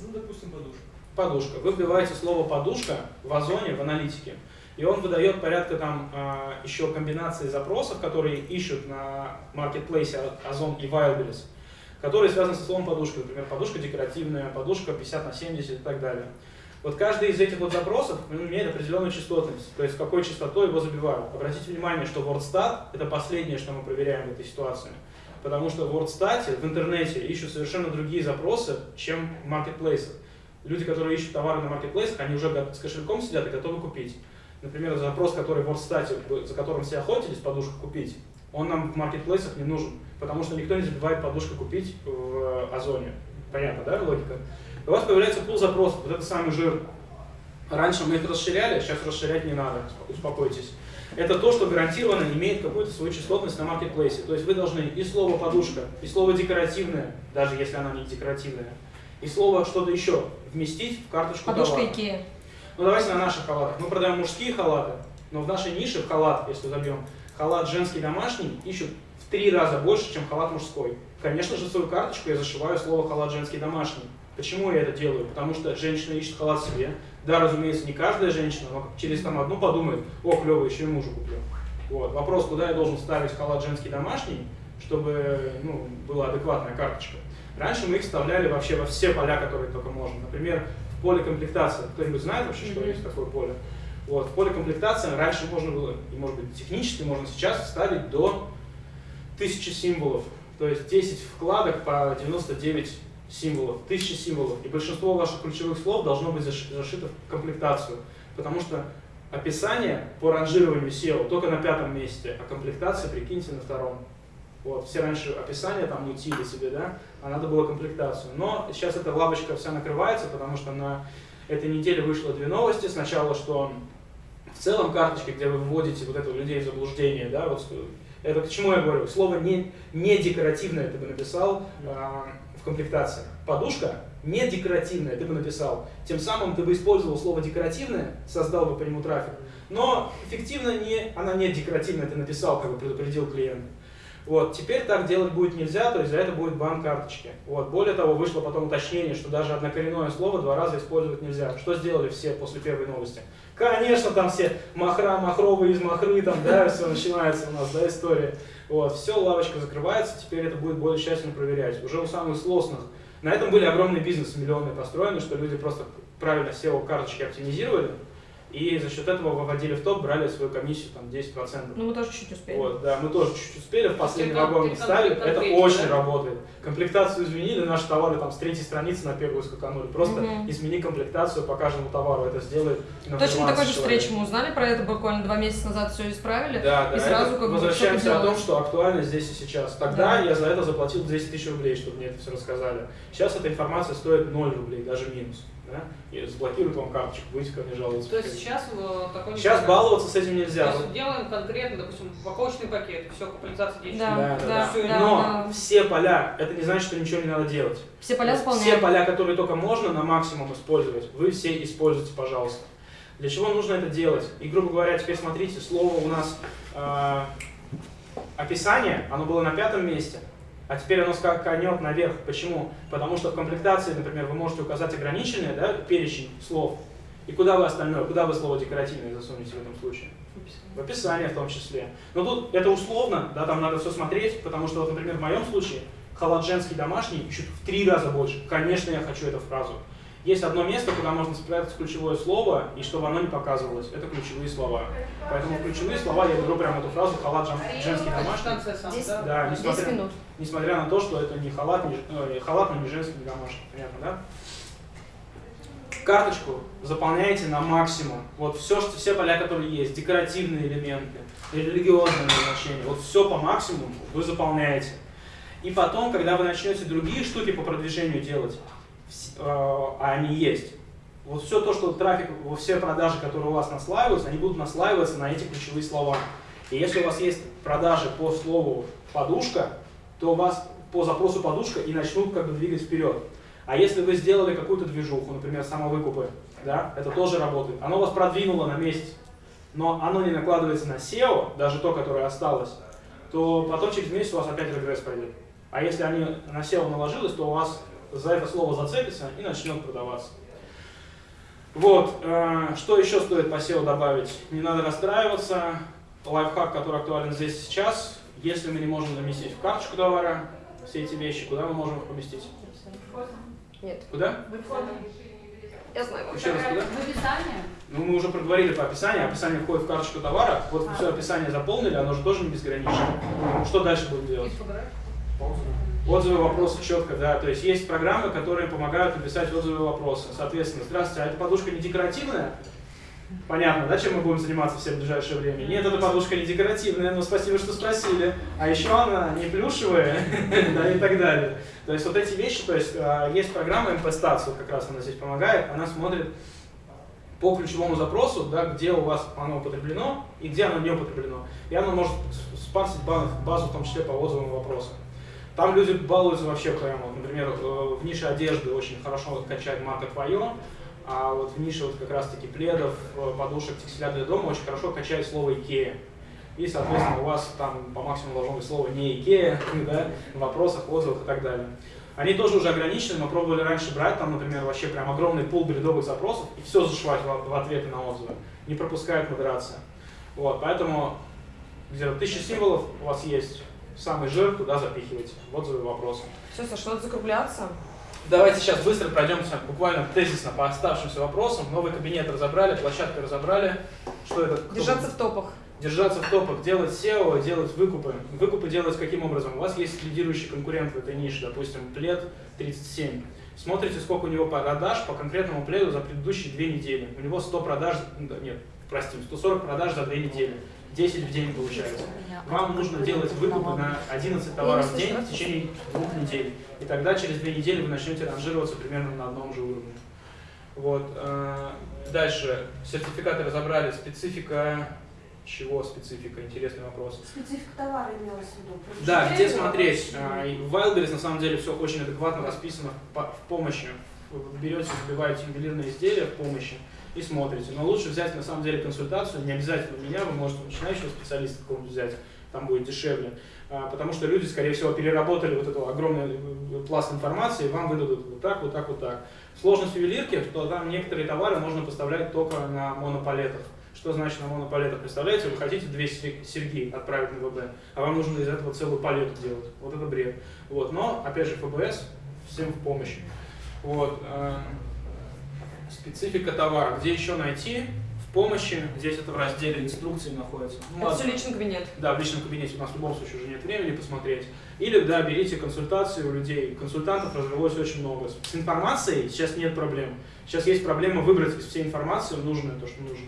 Ну, допустим, подушка. подушка. Вы вбиваете слово подушка в озоне, в аналитике, и он выдает порядка там а, еще комбинации запросов, которые ищут на маркетплейсе Озон и Wildberries. которые связаны со словом подушка. Например, подушка декоративная, подушка 50 на 70 и так далее. Вот каждый из этих вот запросов имеет определенную частотность, то есть с какой частотой его забивают. Обратите внимание, что WordStat – это последнее, что мы проверяем в этой ситуации. Потому что в WordStat в интернете ищут совершенно другие запросы, чем в маркетплейсах. Люди, которые ищут товары на маркетплейсах, они уже с кошельком сидят и готовы купить. Например, запрос, который в WordStat, за которым все охотились, подушку купить, он нам в маркетплейсах не нужен, потому что никто не забивает подушку купить в Озоне. Понятно, да, логика? У вас появляется пул запросов, вот это самый жир. Раньше мы их расширяли, сейчас расширять не надо, успокойтесь. Это то, что гарантированно имеет какую-то свою частотность на маркетплейсе. То есть вы должны и слово подушка, и слово декоративное, даже если она не декоративная, и слово что-то еще вместить в карточку Подушка товара. Икея. Ну давайте на наших халатах. Мы продаем мужские халаты, но в нашей нише в халат, если забьем, халат женский домашний ищут в три раза больше, чем халат мужской. Конечно же, в свою карточку я зашиваю слово халат женский домашний. Почему я это делаю? Потому что женщина ищет халат себе. Да, разумеется, не каждая женщина, но через там одну подумает, о, клево, еще и мужу куплю. Вот. Вопрос, куда я должен ставить халат женский домашний, чтобы ну, была адекватная карточка. Раньше мы их вставляли вообще во все поля, которые только можно. Например, в поле комплектации. Кто-нибудь знает вообще, что есть такое поле? Вот, в поле комплектации раньше можно было, и может быть технически можно сейчас вставить до 1000 символов. То есть 10 вкладок по 99 символов, 1000 символов. И большинство ваших ключевых слов должно быть зашито в комплектацию. Потому что описание по ранжированию SEO только на пятом месте, а комплектация, прикиньте, на втором. Вот, все раньше описание там мутили себе, да, а надо было комплектацию. Но сейчас эта лавочка вся накрывается, потому что на этой неделе вышло две новости. Сначала, что в целом карточки, где вы вводите вот этого людей в заблуждение, да, вот это к чему я говорю? Слово не, не декоративное ты бы написал в комплектации. Подушка не декоративная ты бы написал. Тем самым ты бы использовал слово декоративное, создал бы по нему трафик. Но эффективно не, она не декоративная, ты написал, как бы предупредил клиента. Вот, теперь так делать будет нельзя, то есть за это будет бан карточки. Вот, более того, вышло потом уточнение, что даже однокоренное слово два раза использовать нельзя. Что сделали все после первой новости? Конечно, там все махра, махровые из махры, там, да, все начинается у нас, да, история. Вот, все, лавочка закрывается, теперь это будет более тщательно проверять. Уже у самых сложных. На этом были огромные бизнесы, миллионные построены, что люди просто правильно SEO-карточки оптимизировали, и за счет этого выводили в топ, брали свою комиссию там 10%. Ну мы тоже чуть-чуть успели. Вот, да, мы тоже чуть-чуть успели, в последний вагон ставили, это очень да? работает. Комплектацию изменили, наши товары там с третьей страницы на первую скаканули. Просто угу. измени комплектацию по каждому товару, это сделает Точно такой же встречи мы узнали про это буквально два месяца назад, все исправили. Да, да, и сразу как возвращаемся о том, что актуально здесь и сейчас. Тогда да. я за это заплатил 200 тысяч рублей, чтобы мне это все рассказали. Сейчас эта информация стоит 0 рублей, даже минус да, и заблокируют вам карточку, будете ко мне жаловаться. То есть сейчас э, такой Сейчас баловаться с этим нельзя. То есть делаем конкретно, допустим, упаковочный пакет, все, компенсация действует. Да, да, да. да, все, да Но да. все поля, это не значит, что ничего не надо делать. Все поля заполняем. Все поля, которые только можно на максимум использовать, вы все используйте, пожалуйста. Для чего нужно это делать? И, грубо говоря, теперь смотрите, слово у нас э, описание, оно было на пятом месте, а теперь оно скаканет наверх. Почему? Потому что в комплектации, например, вы можете указать ограниченный да, перечень слов. И куда вы остальное, куда вы слово декоративное засунете в этом случае? В описание в том числе. Но тут это условно, да, там надо все смотреть, потому что, вот, например, в моем случае халат женский домашний ищут в три раза больше. Конечно, я хочу эту фразу. Есть одно место, куда можно спрятать ключевое слово, и чтобы оно не показывалось. Это ключевые слова. Поэтому ключевые слова я беру прямо эту фразу «халат женский домашний». 10, да, несмотря, 10 минут. Несмотря на то, что это не халат, не, э, халат, но не женский, не домашний. Понятно, да? Карточку заполняете на максимум. Вот все, что, все поля, которые есть, декоративные элементы, религиозные назначения, вот все по максимуму вы заполняете. И потом, когда вы начнете другие штуки по продвижению делать, а они есть. Вот все то, что трафик, все продажи, которые у вас наслаиваются, они будут наслаиваться на эти ключевые слова. И если у вас есть продажи по слову подушка, то у вас по запросу подушка и начнут как бы двигать вперед. А если вы сделали какую-то движуху, например, самовыкупы, да, это тоже работает. Оно вас продвинуло на месяц, но оно не накладывается на SEO, даже то, которое осталось, то потом через месяц у вас опять регресс пойдет. А если они на SEO наложилось, то у вас за это слово зацепится и начнет продаваться. Вот, э, что еще стоит по SEO добавить? Не надо расстраиваться. Лайфхак, который актуален здесь сейчас. Если мы не можем заместить в карточку товара, все эти вещи, куда мы можем их поместить? Нет. Куда? Я знаю. Еще раз куда? В описании. Ну, мы уже проговорили по описанию, описание входит в карточку товара, вот вы все описание заполнили, оно же тоже не безгранично. Что дальше будем делать? Отзывы, вопросы четко, да. То есть есть программы, которые помогают написать отзывы, вопросы. Соответственно, здравствуйте, а эта подушка не декоративная? Понятно, да, чем мы будем заниматься все в ближайшее время? Нет, эта подушка не декоративная, но спасибо, что спросили. А еще она не плюшевая, (laughs) да, и так далее. То есть вот эти вещи, то есть а, есть программа MP-Stats, вот как раз она здесь помогает, она смотрит по ключевому запросу, да, где у вас оно употреблено и где оно не употреблено. И оно может спарсить базу, в том числе по отзывам вопросам. Там люди балуются вообще прямо. Например, э, в нише одежды очень хорошо качает марка «Твое», а вот в нише вот как раз-таки пледов, э, подушек, текстиля для дома очень хорошо качает слово «Икея». И, соответственно, у вас там по максимуму должно быть слово не Икея, (laughs) да, в вопросах, отзывах и так далее. Они тоже уже ограничены, мы пробовали раньше брать, там, например, вообще прям огромный пул бредовых запросов и все зашивать в, в ответы на отзывы. Не пропускает модерация. Вот, поэтому где-то тысяча символов у вас есть, самый жир туда запихивайте. Вот за вопросы. Все, Саша, надо закругляться. Давайте сейчас быстро пройдемся буквально тезисно по оставшимся вопросам. Новый кабинет разобрали, площадку разобрали. Что это? Держаться в топах. Держаться в топах, делать SEO, делать выкупы. Выкупы делать каким образом? У вас есть лидирующий конкурент в этой нише, допустим, плед 37. Смотрите, сколько у него продаж по конкретному пледу за предыдущие две недели. У него 100 продаж, нет, простим, 140 продаж за две недели. 10 в день получается. Вам нужно делать выкупы на 11 товаров в день в течение двух недель. И тогда через две недели вы начнете ранжироваться примерно на одном же уровне. Вот. Э, дальше. Сертификаты разобрали. Специфика чего специфика? Интересный вопрос. Специфика товара имелась в виду. Да, где смотреть? А, в Wildberries на самом деле все очень адекватно расписано в помощи. Вы берете, забиваете ювелирные изделия в помощи и смотрите. Но лучше взять на самом деле консультацию, не обязательно меня, вы можете начинающего специалиста какого-нибудь взять, там будет дешевле. А, потому что люди, скорее всего, переработали вот эту огромный э, пласт информации, и вам выдадут вот так, вот так, вот так. Сложность ювелирки, что там некоторые товары можно поставлять только на монопалетах. Что значит на монопалетах? Представляете, вы хотите две серьги отправить на ВБ, а вам нужно из этого целую палету делать. Вот это бред. Вот. Но, опять же, ФБС всем в помощь. Вот. Специфика товара. Где еще найти? В помощи. Здесь это в разделе инструкции находится. Ну, это все личный кабинет. Да, в личном кабинете у нас в любом случае уже нет времени посмотреть. Или, да, берите консультации у людей. Консультантов развелось очень много. С информацией сейчас нет проблем. Сейчас есть проблема выбрать из всей информации нужное, то, что нужно.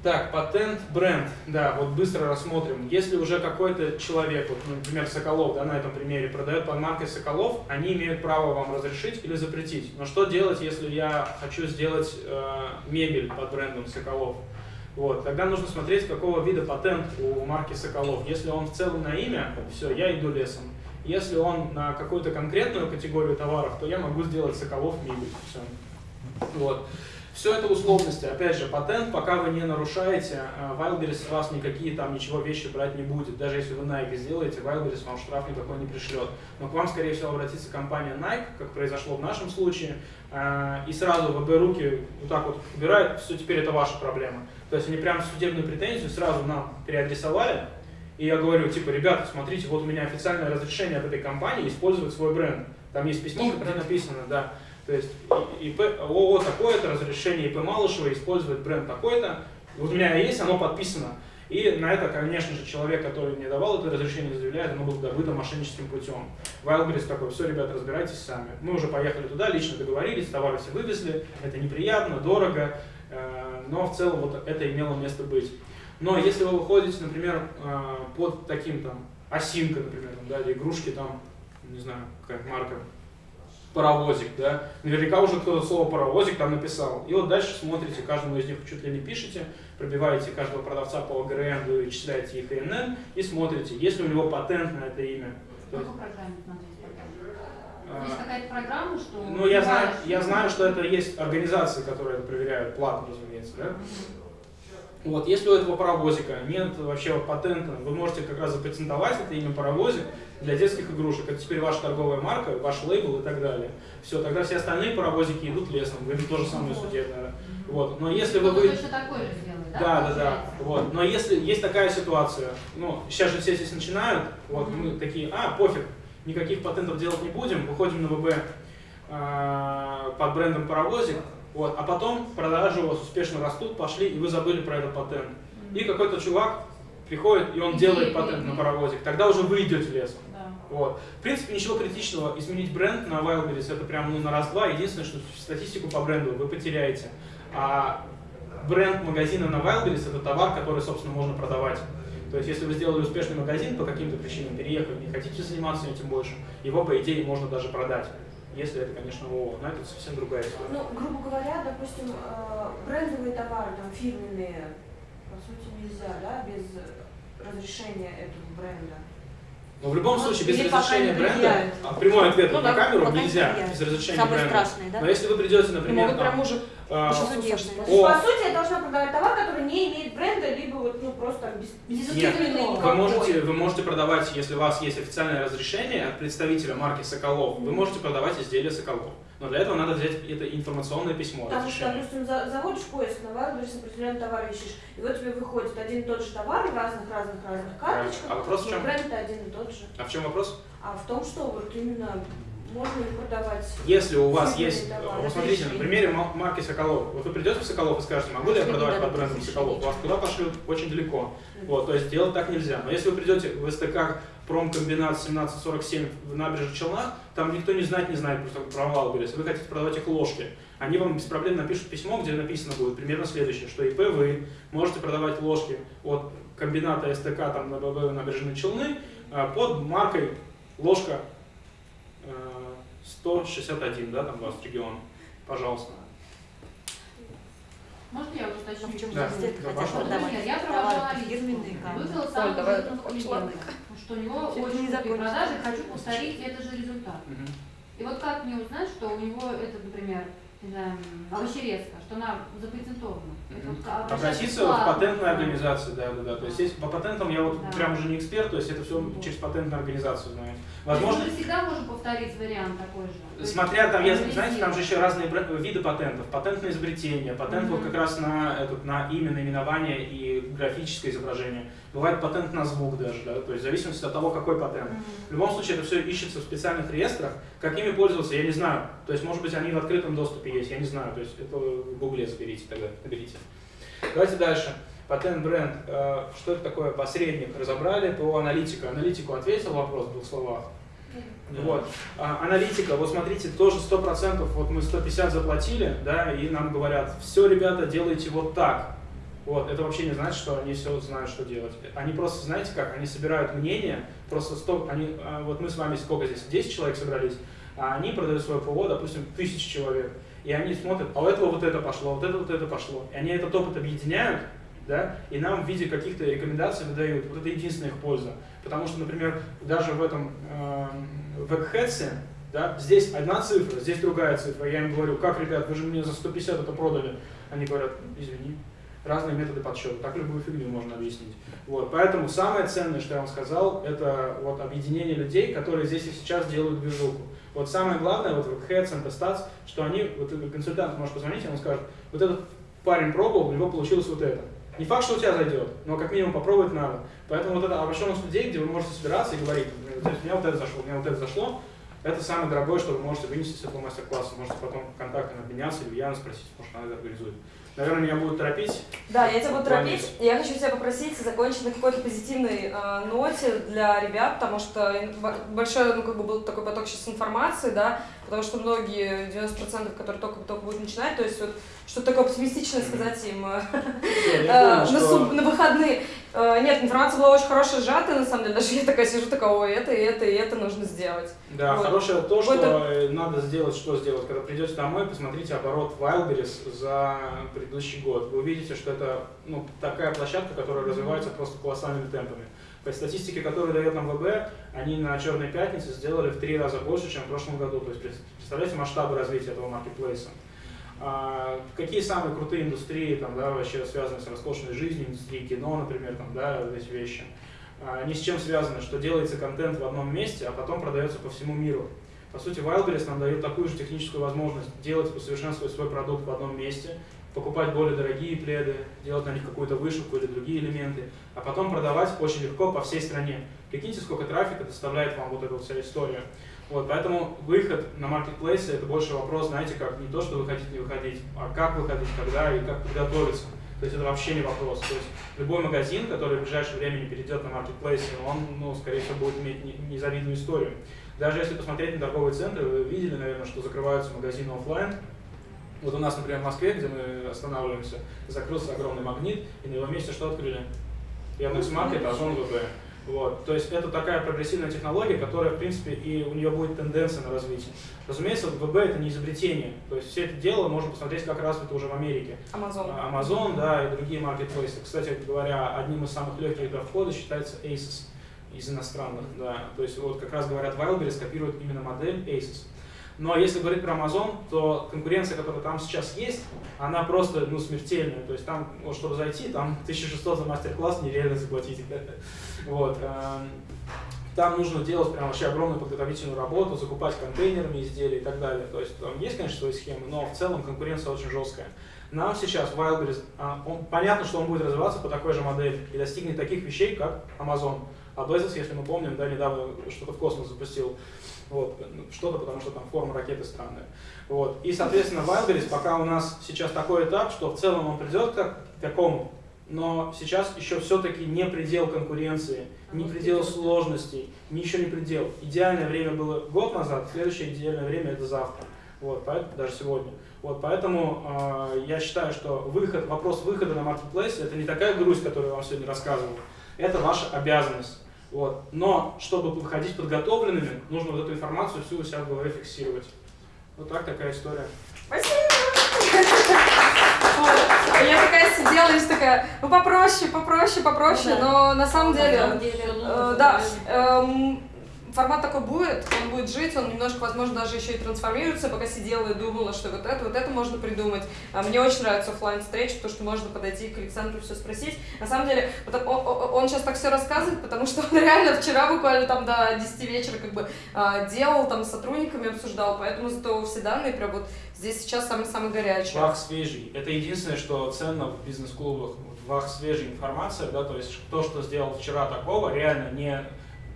Так, патент, бренд. Да, вот быстро рассмотрим. Если уже какой-то человек, вот, ну, например, Соколов, да, на этом примере, продает под маркой Соколов, они имеют право вам разрешить или запретить. Но что делать, если я хочу сделать э, мебель под брендом Соколов? Вот, тогда нужно смотреть, какого вида патент у марки Соколов. Если он в целом на имя, все, я иду лесом. Если он на какую-то конкретную категорию товаров, то я могу сделать Соколов мебель. Все. Вот. Все это условности. Опять же, патент, пока вы не нарушаете, э, Wildberries с вас никакие там ничего вещи брать не будет. Даже если вы Nike сделаете, Wildberries вам штраф никакой не пришлет. Но к вам, скорее всего, обратится компания Nike, как произошло в нашем случае, э, и сразу ВБ руки вот так вот убирают, все, теперь это ваша проблема. То есть они прям судебную претензию сразу нам переадресовали, и я говорю, типа, ребята, смотрите, вот у меня официальное разрешение от этой компании использовать свой бренд. Там есть письмо, где написано, да, то есть ИП, ООО такое-то, разрешение ИП Малышева использовать бренд такой-то. Вот у меня есть, оно подписано. И на это, конечно же, человек, который мне давал это разрешение, заявляет, оно было добыто мошенническим путем. Wildberries такой, все, ребята, разбирайтесь сами. Мы уже поехали туда, лично договорились, товары все вывезли, это неприятно, дорого, э, но в целом вот это имело место быть. Но если вы выходите, например, э, под таким там, осинка, например, да, или игрушки там, не знаю, какая марка, паровозик, да, наверняка уже кто-то слово паровозик там написал. И вот дальше смотрите, каждому из них чуть ли не пишете, пробиваете каждого продавца по ОГРН, вы вычисляете их ИНН и смотрите, есть ли у него патент на это имя. Какой программе смотреть Есть а, какая-то программа, что... Ну, я знаю, я знаю, что это есть организации, которые это проверяют, платно, разумеется, да? Вот, если у этого паровозика нет вообще патента, вы можете как раз запатентовать это имя паровозик, для детских игрушек. Это теперь ваша торговая марка, ваш лейбл и так далее. Все, тогда все остальные паровозики идут лесом, вы то же самое судебное. Вот. Но если вы... Вы точно такой же сделаете. да? Да, да, да. Вот. Но если есть такая ситуация, ну, сейчас же все здесь начинают, вот Мгм. мы такие, а, пофиг, никаких патентов делать не будем, выходим на ВБ а, под брендом паровозик, вот, а потом продажи у вас успешно растут, пошли, и вы забыли про этот патент. И какой-то чувак приходит, и он делает патент на паровозик, тогда уже вы идете лесом. Да. Вот. В принципе, ничего критичного. Изменить бренд на Wildberries это прям ну, на раз-два. Единственное, что статистику по бренду вы потеряете. А бренд магазина на Wildberries это товар, который, собственно, можно продавать. То есть, если вы сделали успешный магазин по каким-то причинам, переехали, не хотите заниматься этим больше, его, по идее, можно даже продать. Если это, конечно, ООО. Но это совсем другая история. Ну, грубо говоря, допустим, э, брендовые товары, там, фирменные, по сути, нельзя, да, без разрешения этого бренда. Но в любом Ну, случае, без разрешения не бренда, а прямой ответ Ну на да, камеру не нельзя, влияют. без разрешения Самое бренда. страшное, да? Но если вы придете, Ну, например, Могут прям уже а, О. по сути, я должна продавать товар, который не имеет бренда, либо вот, ну, просто без, без Нет. Вы можете, вы можете продавать, если у вас есть официальное разрешение от представителя марки Соколов, вы можете продавать изделия Соколов. Но для этого надо взять это информационное письмо. Потому что, допустим, за- заводишь поиск на Wildberries, определенный товар ищешь, и вот тебе выходит один и тот же товар в разных-разных-разных карточках, А вопрос в чем? бренд один и тот же. А в чем вопрос? А в том, что вот именно можно ли продавать Если у вас есть, товар, вот смотрите, на примере ма- марки Соколов, вот вы придете в Соколов и скажете, могу ли я продавать под брендом Соколов? Вас туда пошлют очень далеко. Вот, то есть делать так нельзя. Но если вы придете в СТК промкомбинат 1747 в набережных Челнах, там никто не знает, не знает просто про Wildberries. Вы хотите продавать их ложки. Они вам без проблем напишут письмо, где написано будет примерно следующее, что ИП вы можете продавать ложки от комбината СТК там на ББ набережные Челны а, под маркой ложка э, 161, да, там у вас регион. Пожалуйста. Можно я уточню? В чем Да. Да, хотят продавать я провожала лист, фирменные, как? вызвала Оль, это что у него очень не крутые продажи, хочу повторить этот же результат. Мгм. И вот как мне узнать, что у него это, например, не знаю, овощерезка, что она запатентована? Это вот обращаться Обратиться к в патентную организацию, да, да, да. То есть есть по патентам я вот Да. прям уже не эксперт, то есть это все Вот. через патентную организацию знаю. Возможно, Мы всегда можем повторить вариант такой же. То есть смотря там, я, знаете, там же еще разные виды патентов. Патент на изобретение, патент вот Мгм. как раз на, этот, на имя, наименование и графическое изображение. Бывает патент на звук даже, да, то есть в зависимости от того, какой патент. В любом случае это все ищется в специальных реестрах. Как ими пользоваться, я не знаю. То есть, может быть, они в открытом доступе есть, я не знаю. То есть это в гугле заберите тогда, наберите. Давайте дальше. Патент бренд. Э, Что это такое? Посредник. Разобрали по аналитику. Аналитику ответил вопрос в двух словах. Вот. А, аналитика, вот смотрите, тоже 100%, вот мы 150 заплатили, да, и нам говорят, все, ребята, делайте вот так. Вот, это вообще не значит, что они все знают, что делать. Они просто, знаете как, они собирают мнение, просто 100, они, а, вот мы с вами сколько здесь, 10 человек собрались, а они продают свое ПО, допустим, тысяч человек. И они смотрят, а у этого вот это пошло, вот это вот это пошло. И они этот опыт объединяют, да, и нам в виде каких-то рекомендаций выдают. Вот это единственная их польза. Потому что, например, даже в этом э, веб-хедсе, да, здесь одна цифра, здесь другая цифра. Я им говорю, как, ребят, вы же мне за 150 это продали. Они говорят, извини, разные методы подсчета. Так любую фигню можно объяснить. Вот, поэтому самое ценное, что я вам сказал, это вот объединение людей, которые здесь и сейчас делают движуху. Вот самое главное, вот в Heads and Stats, что они, вот консультант может позвонить, и он скажет, вот этот парень пробовал, у него получилось вот это. Не факт, что у тебя зайдет, но как минимум попробовать надо. Поэтому вот эта обращенность людей, где вы можете собираться и говорить, например, «Вот у меня вот это зашло, у меня вот это зашло, это самое дорогое, что вы можете вынести с этого мастер-класса. Можете потом контактами обменяться или Яна спросить, может, она это организует. Наверное, меня будут торопить. Да, я тебя буду торопить. Я хочу тебя попросить закончить на какой-то позитивной э, ноте для ребят, потому что большой, ну, как бы был такой поток сейчас информации, да, потому что многие, 90%, которые только, только будут начинать, то есть вот что-то такое оптимистичное сказать им э, э, на выходные. Э, Нет, информация была очень хорошая, сжатая, на самом деле, даже я такая сижу, такая, ой, это, и это, и это нужно сделать. Да, Вот. хорошее то, что это- э, надо сделать, что сделать. Когда придете домой, посмотрите оборот Wildberries за предыдущий год. Вы увидите, что это ну, такая площадка, которая развивается просто колоссальными темпами. По статистике, которую дает нам ВБ, они на Черной пятнице сделали в три раза больше, чем в прошлом году. То есть пред- представляете масштабы развития этого маркетплейса. А, какие самые крутые индустрии, там, да, вообще связаны с роскошной жизнью, индустрии кино, например, там, да, эти вещи. А, Они с чем связаны? Что делается контент в одном месте, а потом продается по всему миру. По сути, Wildberries нам дает такую же техническую возможность делать, усовершенствовать свой продукт в одном месте, покупать более дорогие пледы, делать на них какую-то вышивку или другие элементы, а потом продавать очень легко по всей стране. Прикиньте, сколько трафика доставляет вам вот эта вся история. Вот, поэтому выход на маркетплейсы это больше вопрос, знаете, как не то, что выходить, не выходить, а как выходить, когда и как подготовиться. То есть это вообще не вопрос. То есть любой магазин, который в ближайшее время не перейдет на маркетплейсы, он, ну, скорее всего, будет иметь незавидную историю. Даже если посмотреть на торговые центры, вы видели, наверное, что закрываются магазины офлайн. Вот у нас, например, в Москве, где мы останавливаемся, закрылся огромный магнит, и на его месте что открыли? Яндекс.Маркет, Озон ВБ. Вот. То есть это такая прогрессивная технология, которая, в принципе, и у нее будет тенденция на развитие. Разумеется, ВБ это не изобретение. То есть все это дело можно посмотреть, как развито уже в Америке. Amazon. Amazon, да, и другие маркетплейсы. Кстати говоря, одним из самых легких для входа считается Asus из иностранных, да. То есть вот как раз говорят, Wildberries копирует именно модель Asus. Но если говорить про Amazon, то конкуренция, которая там сейчас есть, она просто ну, смертельная. То есть там, вот, чтобы зайти, там 1600 за мастер-класс нереально заплатить. (laughs) Вот. Эм, там нужно делать прям вообще огромную подготовительную работу, закупать контейнерами изделия и так далее. То есть там есть, конечно, свои схемы, но в целом конкуренция очень жесткая. Нам сейчас Wildberries, а, он, понятно, что он будет развиваться по такой же модели и достигнет таких вещей, как Amazon. А Bezos, если мы помним, да, недавно что-то в космос запустил. Вот, что-то, потому что там форма ракеты странная. Вот. И, соответственно, Wildberries пока у нас сейчас такой этап, что в целом он придет к такому, но сейчас еще все-таки не предел конкуренции, не предел сложностей, еще не предел. Идеальное время было год назад, следующее идеальное время это завтра. Вот, поэтому, даже сегодня. Вот, поэтому э, я считаю, что выход, вопрос выхода на маркетплейс это не такая грусть, которую я вам сегодня рассказывал. Это ваша обязанность. Вот. Но чтобы выходить подготовленными, нужно вот эту информацию всю у себя в голове фиксировать. Вот так такая история. Спасибо! Я такая сидела и такая, ну попроще, попроще, попроще, но на самом деле, э, да, эм, формат такой будет, он будет жить, он немножко, возможно, даже еще и трансформируется. Пока сидела и думала, что вот это, вот это можно придумать. А мне очень нравится офлайн встреча, потому что можно подойти к Александру все спросить. На самом деле, он, сейчас так все рассказывает, потому что он (laughs) реально вчера буквально там до 10 вечера как бы а, делал, там с сотрудниками обсуждал, поэтому зато все данные прям вот здесь сейчас самый-самый горячий. Вах свежий. Это единственное, что ценно в бизнес-клубах. Вах свежая информация, да, то есть то, что сделал вчера такого, реально не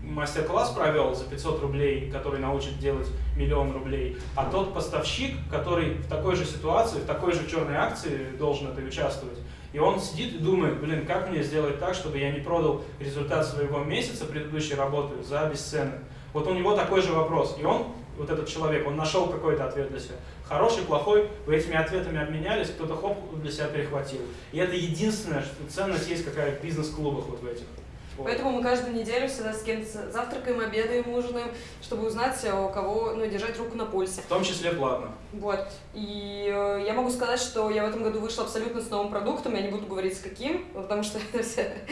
мастер-класс провел за 500 рублей, который научит делать миллион рублей, а тот поставщик, который в такой же ситуации, в такой же черной акции должен это участвовать, и он сидит и думает, блин, как мне сделать так, чтобы я не продал результат своего месяца предыдущей работы за бесценок. Вот у него такой же вопрос. И он, вот этот человек, он нашел какой-то ответ для себя. Хороший, плохой, вы этими ответами обменялись, кто-то хоп, для себя перехватил. И это единственное, что ценность есть какая в бизнес-клубах вот в этих. Поэтому мы каждую неделю всегда с кем-то завтракаем, обедаем, ужинаем, чтобы узнать, у кого, ну, держать руку на пульсе. В том числе платно. Вот. И э, я могу сказать, что я в этом году вышла абсолютно с новым продуктом, я не буду говорить с каким, потому что (laughs) это все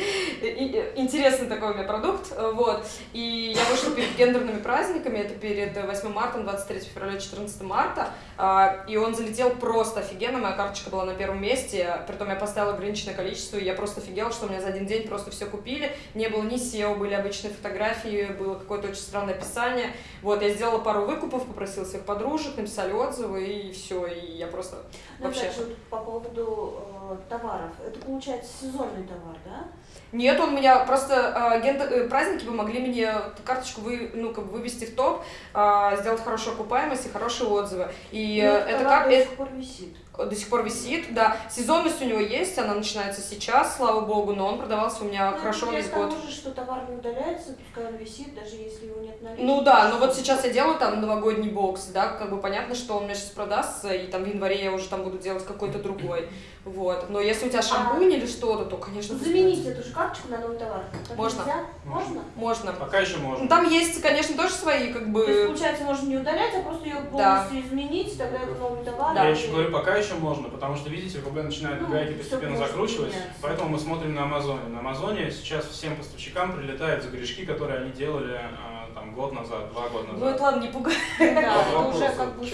интересный такой у меня продукт, вот. И я вышла перед гендерными праздниками, это перед 8 марта, 23 февраля, 14 марта, э, и он залетел просто офигенно, моя карточка была на первом месте, притом я поставила ограниченное количество, и я просто офигела, что у меня за один день просто все купили, не было ни SEO, были обычные фотографии, было какое-то очень странное описание. Вот, я сделала пару выкупов, попросила своих подружек, написали отзывы, и все, и я просто ну, вообще... Опять же, по поводу э, товаров, это получается сезонный товар, да? Нет, он меня просто э, ген, э, праздники помогли мне карточку вы, ну, как бы вывести в топ, э, сделать хорошую окупаемость и хорошие отзывы. И ну, это как... до сих пор висит до сих пор висит, да. Сезонность у него есть, она начинается сейчас, слава богу, но он продавался у меня ну, хорошо весь год. Же, что товар не удаляется, пускай он висит, даже если его нет на Ну да, но вот сейчас я делаю там новогодний бокс, да, как бы понятно, что он у меня сейчас продастся, и там в январе я уже там буду делать какой-то другой. Вот. Но если у тебя шампунь а... или что-то, то, конечно... Заменить эту же карточку на новый товар. Так можно. Нельзя? Можно? Можно. Пока еще можно. Ну, там есть, конечно, тоже свои, как бы... То есть, получается, можно не удалять, а просто ее полностью да. изменить, тогда это новый товар. Да. Я еще говорю, пока еще можно, потому что, видите, РБ начинает ну, гайки постепенно закручивать, поэтому мы смотрим на Амазоне. На Амазоне сейчас всем поставщикам прилетают за грешки, которые они делали а, там год назад, два года назад. Ну это ладно, не пугай. (laughs) Да, это уже как бы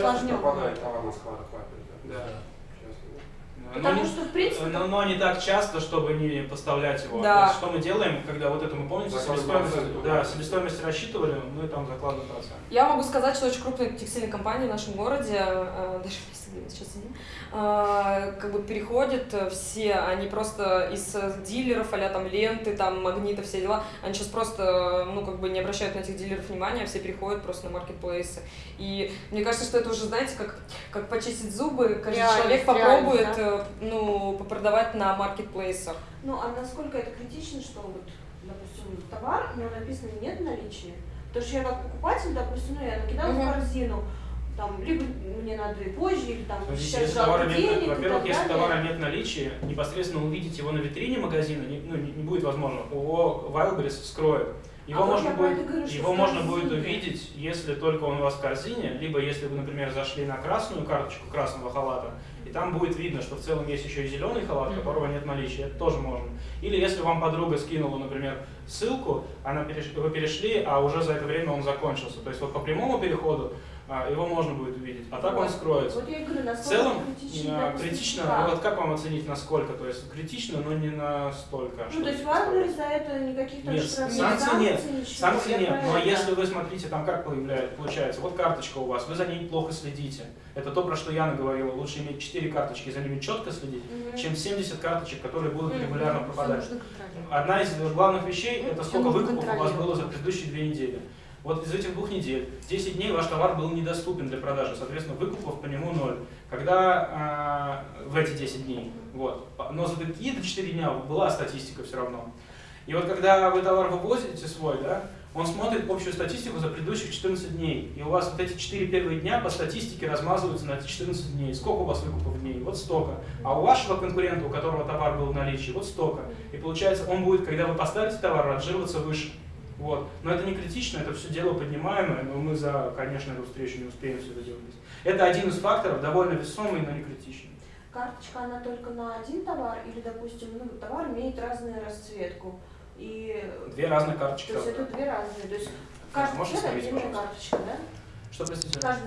Да. Но Потому не- что, в принципе, но, но не так часто, чтобы не поставлять его. Да. То есть, что мы делаем, когда вот это мы помните, себестоимость, да, себестоимость рассчитывали, мы там закладываем процент. Я могу сказать, что очень крупные текстильные компании в нашем городе, э, даже сейчас сидим, э, как бы переходят э, все, они просто из э, дилеров, а там ленты, там магниты, все дела, они сейчас просто, э, ну, как бы не обращают на этих дилеров внимания, а все переходят просто на маркетплейсы. И мне кажется, что это уже, знаете, как, как почистить зубы, каждый Реальность, человек попробует, э, ну, попродавать на маркетплейсах. Ну, а насколько это критично, что вот, допустим, товар, но написано нет наличия? Потому что я как покупатель, допустим, ну, я накидала Мгм. в корзину, там, либо мне надо и позже, или там Смотрите, сейчас если товара нет, во-первых, если товара нет наличия, непосредственно увидеть его на витрине магазина не, ну, не, не будет возможно. ООО Wildberries вскроет. Его, А можно будет, говорю, его можно будет увидеть, если только он у вас в корзине, либо если вы, например, зашли на красную карточку красного халата, и там будет видно, что в целом есть еще и зеленый халат, которого нет наличия, это тоже можно. Или если вам подруга скинула, например, ссылку, она переш- вы перешли, а уже за это время он закончился. То есть вот по прямому переходу его можно будет увидеть, а так он Вот. скроется. Вот я и говорю, В насколько целом, критично, а, критично, да. ну вот как вам оценить насколько? То есть критично, но не настолько. Ну, то есть. Wildberries за это никаких там Нет, штрафов, санкций нет. ничего. Санкций нет, про но если вы смотрите, там как появляется, получается, вот карточка у вас, вы за ней плохо следите. Это то, про что Яна говорила, лучше иметь 4 карточки, за ними четко следить, Мгм. чем 70 карточек, которые будут Мгм. регулярно пропадать. Одна из главных вещей, Ну, это сколько выкупов у вас было за предыдущие две недели. Вот из этих двух недель, 10 дней ваш товар был недоступен для продажи, соответственно, выкупов по нему ноль. Когда а, в эти 10 дней, вот, но за какие-то 4 дня была статистика все равно. И вот когда вы товар вывозите свой, да, он смотрит общую статистику за предыдущих 14 дней. И у вас вот эти 4 первые дня по статистике размазываются на эти 14 дней. Сколько у вас выкупов дней? Вот столько. А у вашего конкурента, у которого товар был в наличии, вот столько. И получается, он будет, когда вы поставите товар, отжироваться выше. Вот. Но это не критично, это все дело поднимаемое, но мы за, конечно, эту встречу не успеем все это делать. Это один из факторов, довольно весомый, но не критичный. Карточка, она только на один товар, или, допустим, ну, товар имеет разную расцветку. И Две разные карточки. то есть это две разные. То есть каждый Можете цвет отдельная карточка, да? Что, простите? Каждый